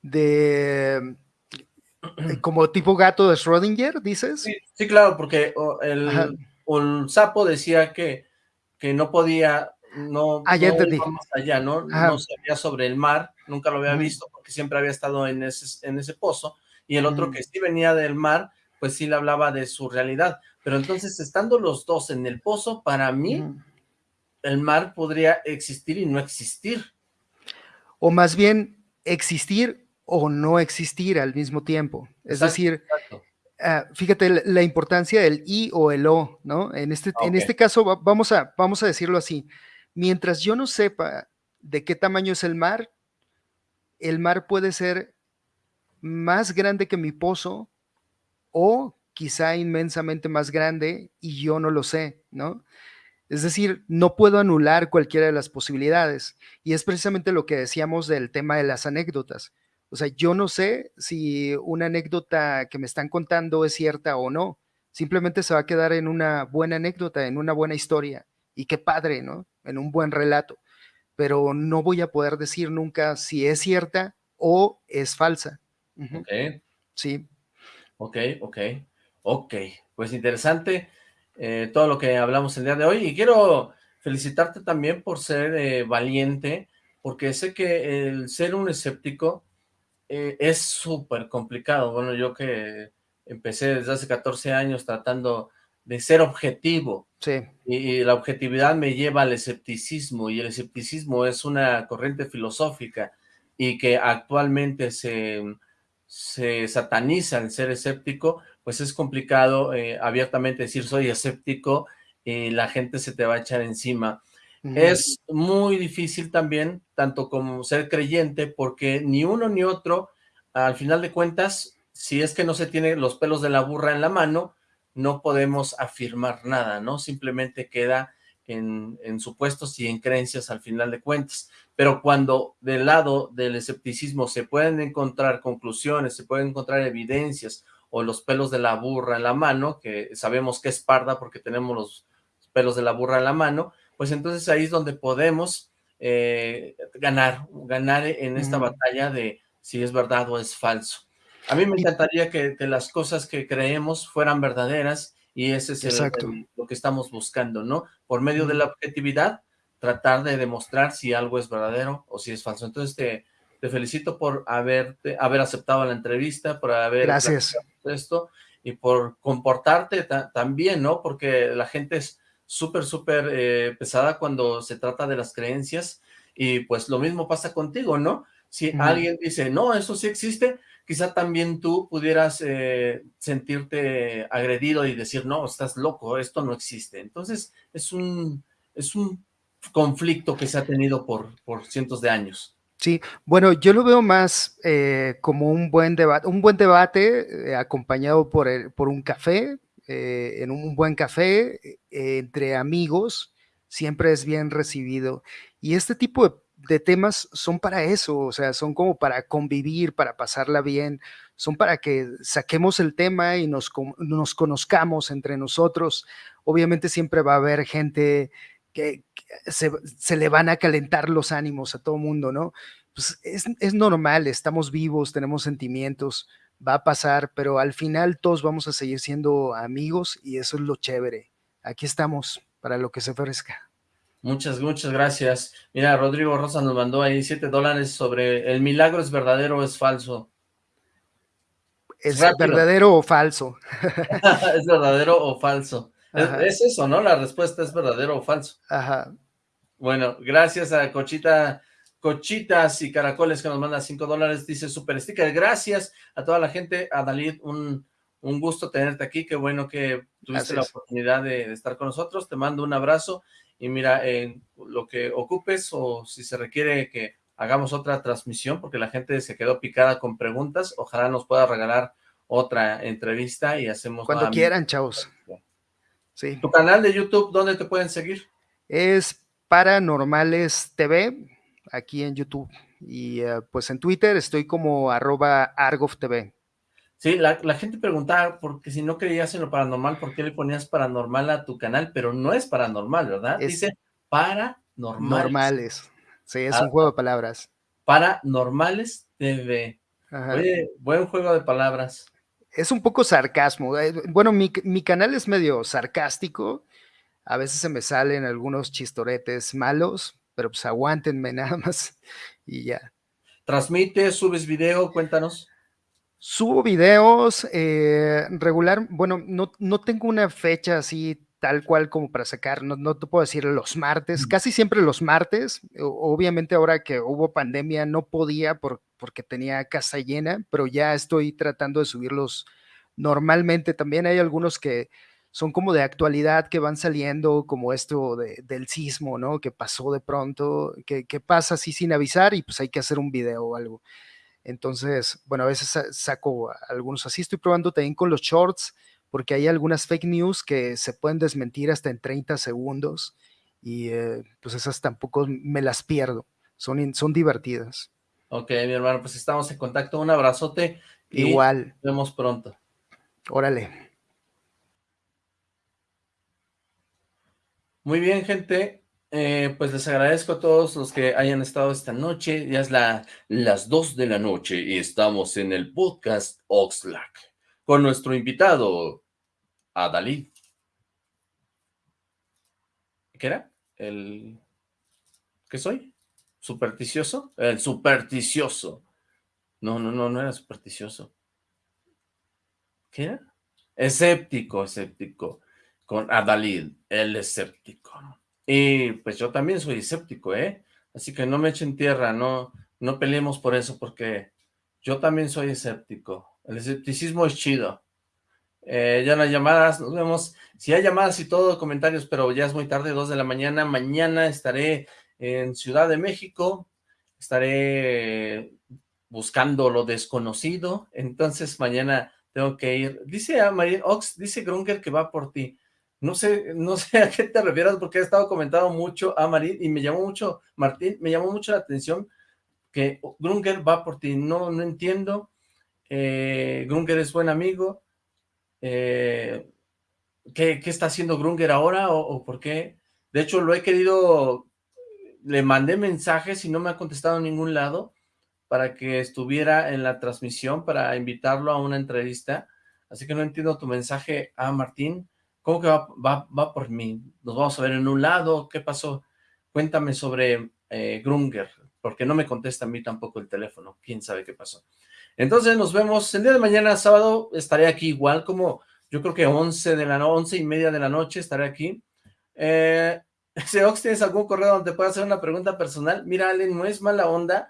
De como tipo gato de Schrödinger, dices? Sí, sí claro, porque el, el, sapo decía que, que no podía, no, ah, ya no entendí. más allá, ¿no? Ajá. No sabía sobre el mar, nunca lo había uh -huh. visto porque siempre había estado en ese, en ese pozo, y el otro uh -huh. que sí venía del mar, pues sí le hablaba de su realidad, pero entonces estando los dos en el pozo, para mí, el mar podría existir y no existir. O más bien, existir o no existir al mismo tiempo. Es exacto, decir, uh, fíjate la, la, importancia del I o el O, ¿no? En este, okay. en este caso, vamos a, vamos a decirlo así, mientras yo no sepa de qué tamaño es el mar, el mar puede ser más grande que mi pozo o quizá inmensamente más grande y yo no lo sé, ¿no? Es decir, no puedo anular cualquiera de las posibilidades. Y es precisamente lo que decíamos del tema de las anécdotas. O sea, yo no sé si una anécdota que me están contando es cierta o no. Simplemente se va a quedar en una buena anécdota, en una buena historia. Y qué padre, ¿no? En un buen relato. Pero no voy a poder decir nunca si es cierta o es falsa. Uh -huh. Sí. Ok, ok. Ok. Pues interesante eh, todo lo que hablamos el día de hoy. Y quiero felicitarte también por ser eh, valiente, porque sé que el ser un escéptico eh, es súper complicado. Bueno, yo que empecé desde hace 14 años tratando de ser objetivo. Sí. Y, y, la objetividad me lleva al escepticismo, y el escepticismo es una corriente filosófica, y que actualmente se, se sataniza el ser escéptico, pues es complicado eh, abiertamente decir soy escéptico, y la gente se te va a echar encima. Uh -huh. Es muy difícil también, tanto como ser creyente, porque ni uno ni otro, al final de cuentas, si es que no se tiene los pelos de la burra en la mano, no podemos afirmar nada, ¿no? Simplemente queda en, en, supuestos y en creencias al final de cuentas. Pero cuando del lado del escepticismo se pueden encontrar conclusiones, se pueden encontrar evidencias o los pelos de la burra en la mano, que sabemos que es parda porque tenemos los pelos de la burra en la mano, pues entonces ahí es donde podemos eh, ganar, ganar en esta mm. batalla de si es verdad o es falso. A mí me encantaría que, que las cosas que creemos fueran verdaderas y ese es el, el, lo que estamos buscando, ¿no? Por medio de la objetividad, tratar de demostrar si algo es verdadero o si es falso. Entonces te, te felicito por haberte, haber aceptado la entrevista, por haber Gracias. esto y por comportarte ta también, ¿no? Porque la gente es súper, súper eh, pesada cuando se trata de las creencias y pues lo mismo pasa contigo, ¿no? Si alguien dice, no, eso sí existe, quizá también tú pudieras eh, sentirte agredido y decir, no, estás loco, esto no existe. Entonces, es un, es un conflicto que se ha tenido por, por cientos de años. Sí, bueno, yo lo veo más eh, como un buen debate, un buen debate eh, acompañado por, el, por un café, en un buen café, entre amigos, siempre es bien recibido. Y este tipo de de temas son para eso, o sea, son como para convivir, para pasarla bien, son para que saquemos el tema y nos, conozcamos entre nosotros. Obviamente siempre va a haber gente que, se, le van a calentar los ánimos a todo mundo, ¿no? Pues es, es normal, estamos vivos, tenemos sentimientos, va a pasar, pero al final todos vamos a seguir siendo amigos y eso es lo chévere. Aquí estamos para lo que se ofrezca. Muchas, muchas gracias. Mira, Rodrigo Rosa nos mandó ahí 7 dólares sobre el milagro es verdadero o es falso. ¿Es Rápido. verdadero o falso? es verdadero o falso. Es, es, eso, ¿no? La respuesta es verdadero o falso. Ajá. Bueno, gracias a Cochita, Cochitas y Caracoles que nos manda 5 dólares. Dice Super Sticker. Gracias a toda la gente. A Dalid, un, un gusto tenerte aquí. Qué bueno que tuviste la oportunidad de, de estar con nosotros. Te mando un abrazo y mira, en lo que ocupes o si se requiere que hagamos otra transmisión, porque la gente se quedó picada con preguntas, ojalá nos pueda regalar otra entrevista y hacemos... Cuando quieran, chavos. Sí. ¿Tu canal de YouTube, dónde te pueden seguir? Es Paranormales TV, aquí en YouTube. Y eh, pues en Twitter estoy como arroba argovtv. Sí, la, gente preguntaba, porque si no creías en lo paranormal, ¿por qué le ponías paranormal a tu canal? Pero no es paranormal, ¿verdad? Dice paranormales. Normales. Sí, es un ah, juego de palabras. Paranormales TV. Oye, buen juego de palabras. Es un poco sarcasmo. Eh, bueno, mi, mi canal es medio sarcástico. A veces se me salen algunos chistoretes malos, pero pues aguántenme nada más y ya. ¿Transmites, subes video? Cuéntanos. Subo videos eh, regular, bueno, no, no, tengo una fecha así tal cual como para sacar, no, no, te puedo decir los martes, casi siempre los martes, obviamente ahora que hubo pandemia no podía por, porque tenía casa llena, pero ya estoy tratando de subirlos normalmente, también hay algunos que son como de actualidad que van saliendo, como esto del sismo, ¿no? Que pasó de pronto, que, que pasa así sin avisar y pues hay que hacer un video o algo. Entonces, bueno, a veces saco algunos así. Estoy probando también con los shorts, porque hay algunas fake news que se pueden desmentir hasta en 30 segundos y eh, pues esas tampoco me las pierdo. Son, son divertidas. Ok, mi hermano, pues estamos en contacto. Un abrazote. Igual. Nos vemos pronto. Órale. Muy bien, gente. Eh, pues les agradezco a todos los que hayan estado esta noche. Ya es la, las 2 de la noche y estamos en el podcast Oxlack con nuestro invitado, Adalid. ¿Qué era? El... ¿Qué soy? ¿Supersticioso? El supersticioso. No, no, no, no era supersticioso. ¿Qué era? Escéptico, escéptico. Con Adalid, el escéptico. Y pues yo también soy escéptico, ¿eh? Así que no me echen tierra, no, no peleemos por eso, porque yo también soy escéptico. El escepticismo es chido. Eh, ya las llamadas, nos vemos. Si hay llamadas y todo, comentarios, pero ya es muy tarde, dos de la mañana. Mañana estaré en Ciudad de México, estaré buscando lo desconocido, entonces mañana tengo que ir. Dice a María Ox, dice Grunger que va por ti. No sé, no sé a qué te refieres porque he estado comentando mucho a Marín y me llamó mucho, Martín, me llamó mucho la atención que Grunger va por ti. No, no entiendo. Eh, Grunger es buen amigo. Eh, ¿qué, está haciendo Grunger ahora o, por qué? De hecho, lo he querido, le mandé mensajes y no me ha contestado en ningún lado para que estuviera en la transmisión, para invitarlo a una entrevista. Así que no entiendo tu mensaje a Martín. ¿Cómo que va, por mí? ¿Nos vamos a ver en un lado? ¿Qué pasó? Cuéntame sobre eh, Grunger, porque no me contesta a mí tampoco el teléfono. ¿Quién sabe qué pasó? Entonces nos vemos el día de mañana, sábado, estaré aquí igual como yo creo que 11 de la noche, y media de la noche estaré aquí. Eh, ¿tienes algún correo donde pueda hacer una pregunta personal? Mira, Allen, no es mala onda,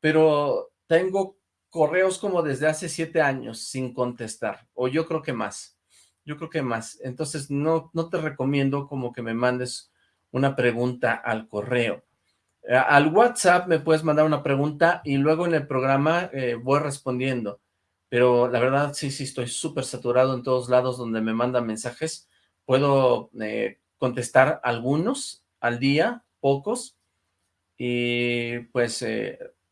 pero tengo correos como desde hace siete años sin contestar, o yo creo que más yo creo que más. Entonces, no, no te recomiendo como que me mandes una pregunta al correo. Eh, al WhatsApp me puedes mandar una pregunta y luego en el programa eh, voy respondiendo. Pero la verdad, sí, sí, estoy súper saturado en todos lados donde me mandan mensajes. Puedo eh, contestar algunos al día, pocos, y pues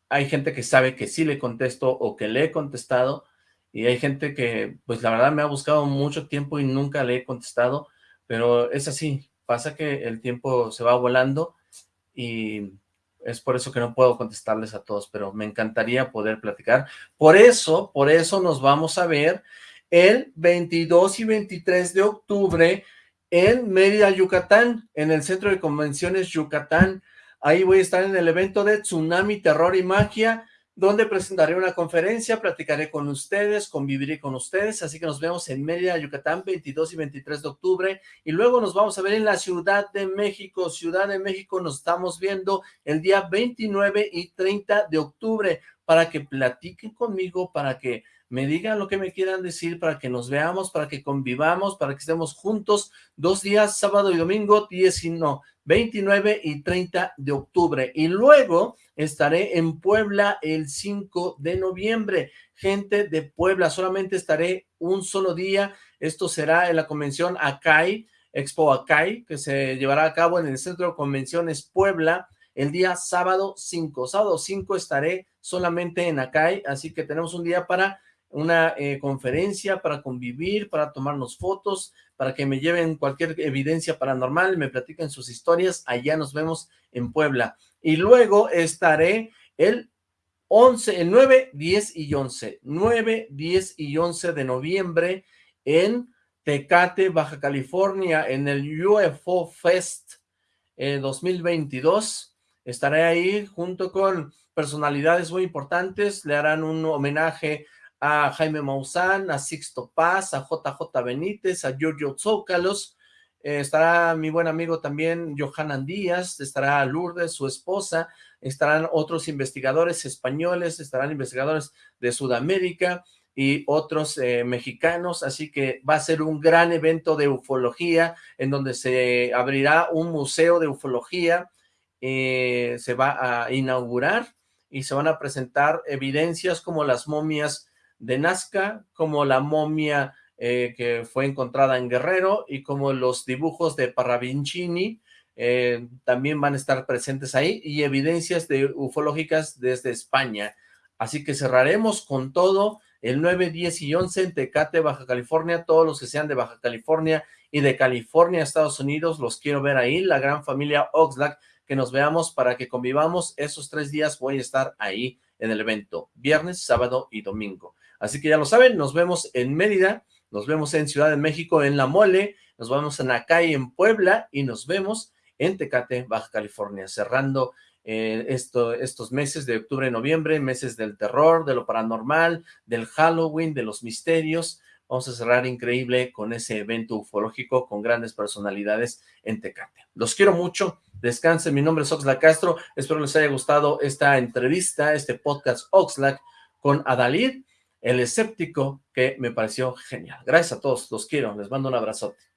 hay gente que sabe que sí le contesto o que le he contestado, y hay gente que, pues la verdad me ha buscado mucho tiempo y nunca le he contestado, pero es así, pasa que el tiempo se va volando y es por eso que no puedo contestarles a todos, pero me encantaría poder platicar. Por eso, por eso nos vamos a ver el 22 y 23 de octubre en Mérida, Yucatán, en el Centro de Convenciones Yucatán. Ahí voy a estar en el evento de Tsunami, Terror y Magia, donde presentaré una conferencia, platicaré con ustedes, conviviré con ustedes, así que nos vemos en Mérida, Yucatán, 22 y 23 de octubre, y luego nos vamos a ver en la Ciudad de México, Ciudad de México nos estamos viendo el día 29 y 30 de octubre, para que platiquen conmigo, para que me digan lo que me quieran decir, para que nos veamos, para que convivamos, para que estemos juntos dos días, sábado y domingo, 19, 29 y 30 de octubre. Y luego estaré en Puebla el 5 de noviembre. Gente de Puebla, solamente estaré un solo día. Esto será en la convención ACAI, Expo Acai, que se llevará a cabo en el Centro de Convenciones Puebla el día sábado 5. Sábado 5 estaré solamente en Acai, así que tenemos un día para una eh, conferencia, para convivir, para tomarnos fotos, para que me lleven cualquier evidencia paranormal, me platiquen sus historias, allá nos vemos en Puebla. Y luego estaré el 11, el 9, 10 y 11, 9, 10 y 11 de noviembre en Tecate, Baja California, en el UFO Fest 2022. Eh, Estaré ahí junto con personalidades muy importantes, le harán un homenaje a Jaime Maussan, a Sixto Paz, a JJ Benítez, a Giorgio Zócalos, eh, estará mi buen amigo también Johanan Díaz, estará Lourdes, su esposa, estarán otros investigadores españoles, estarán investigadores de Sudamérica y otros eh, mexicanos, así que va a ser un gran evento de ufología en donde se abrirá un museo de ufología, eh, se va a inaugurar y se van a presentar evidencias como las momias de Nazca, como la momia eh, que fue encontrada en Guerrero y como los dibujos de Parravincini eh, también van a estar presentes ahí y evidencias de ufológicas desde España. Así que cerraremos con todo el 9, 10 y 11 en Tecate, Baja California, todos los que sean de Baja California y de California, Estados Unidos, los quiero ver ahí, la gran familia Oxlack, que nos veamos para que convivamos, esos tres días voy a estar ahí en el evento, viernes, sábado y domingo. Así que ya lo saben, nos vemos en Mérida, nos vemos en Ciudad de México, en La Mole, nos vemos en Acay, en Puebla, y nos vemos en Tecate, Baja California, cerrando eh, esto, estos meses de octubre y noviembre, meses del terror, de lo paranormal, del Halloween, de los misterios. Vamos a cerrar increíble con ese evento ufológico con grandes personalidades en Tecate. Los quiero mucho, descansen, mi nombre es Oxlack Castro, espero les haya gustado esta entrevista, este podcast Oxlack con Adalid, el escéptico, que me pareció genial. Gracias a todos, los quiero, les mando un abrazote.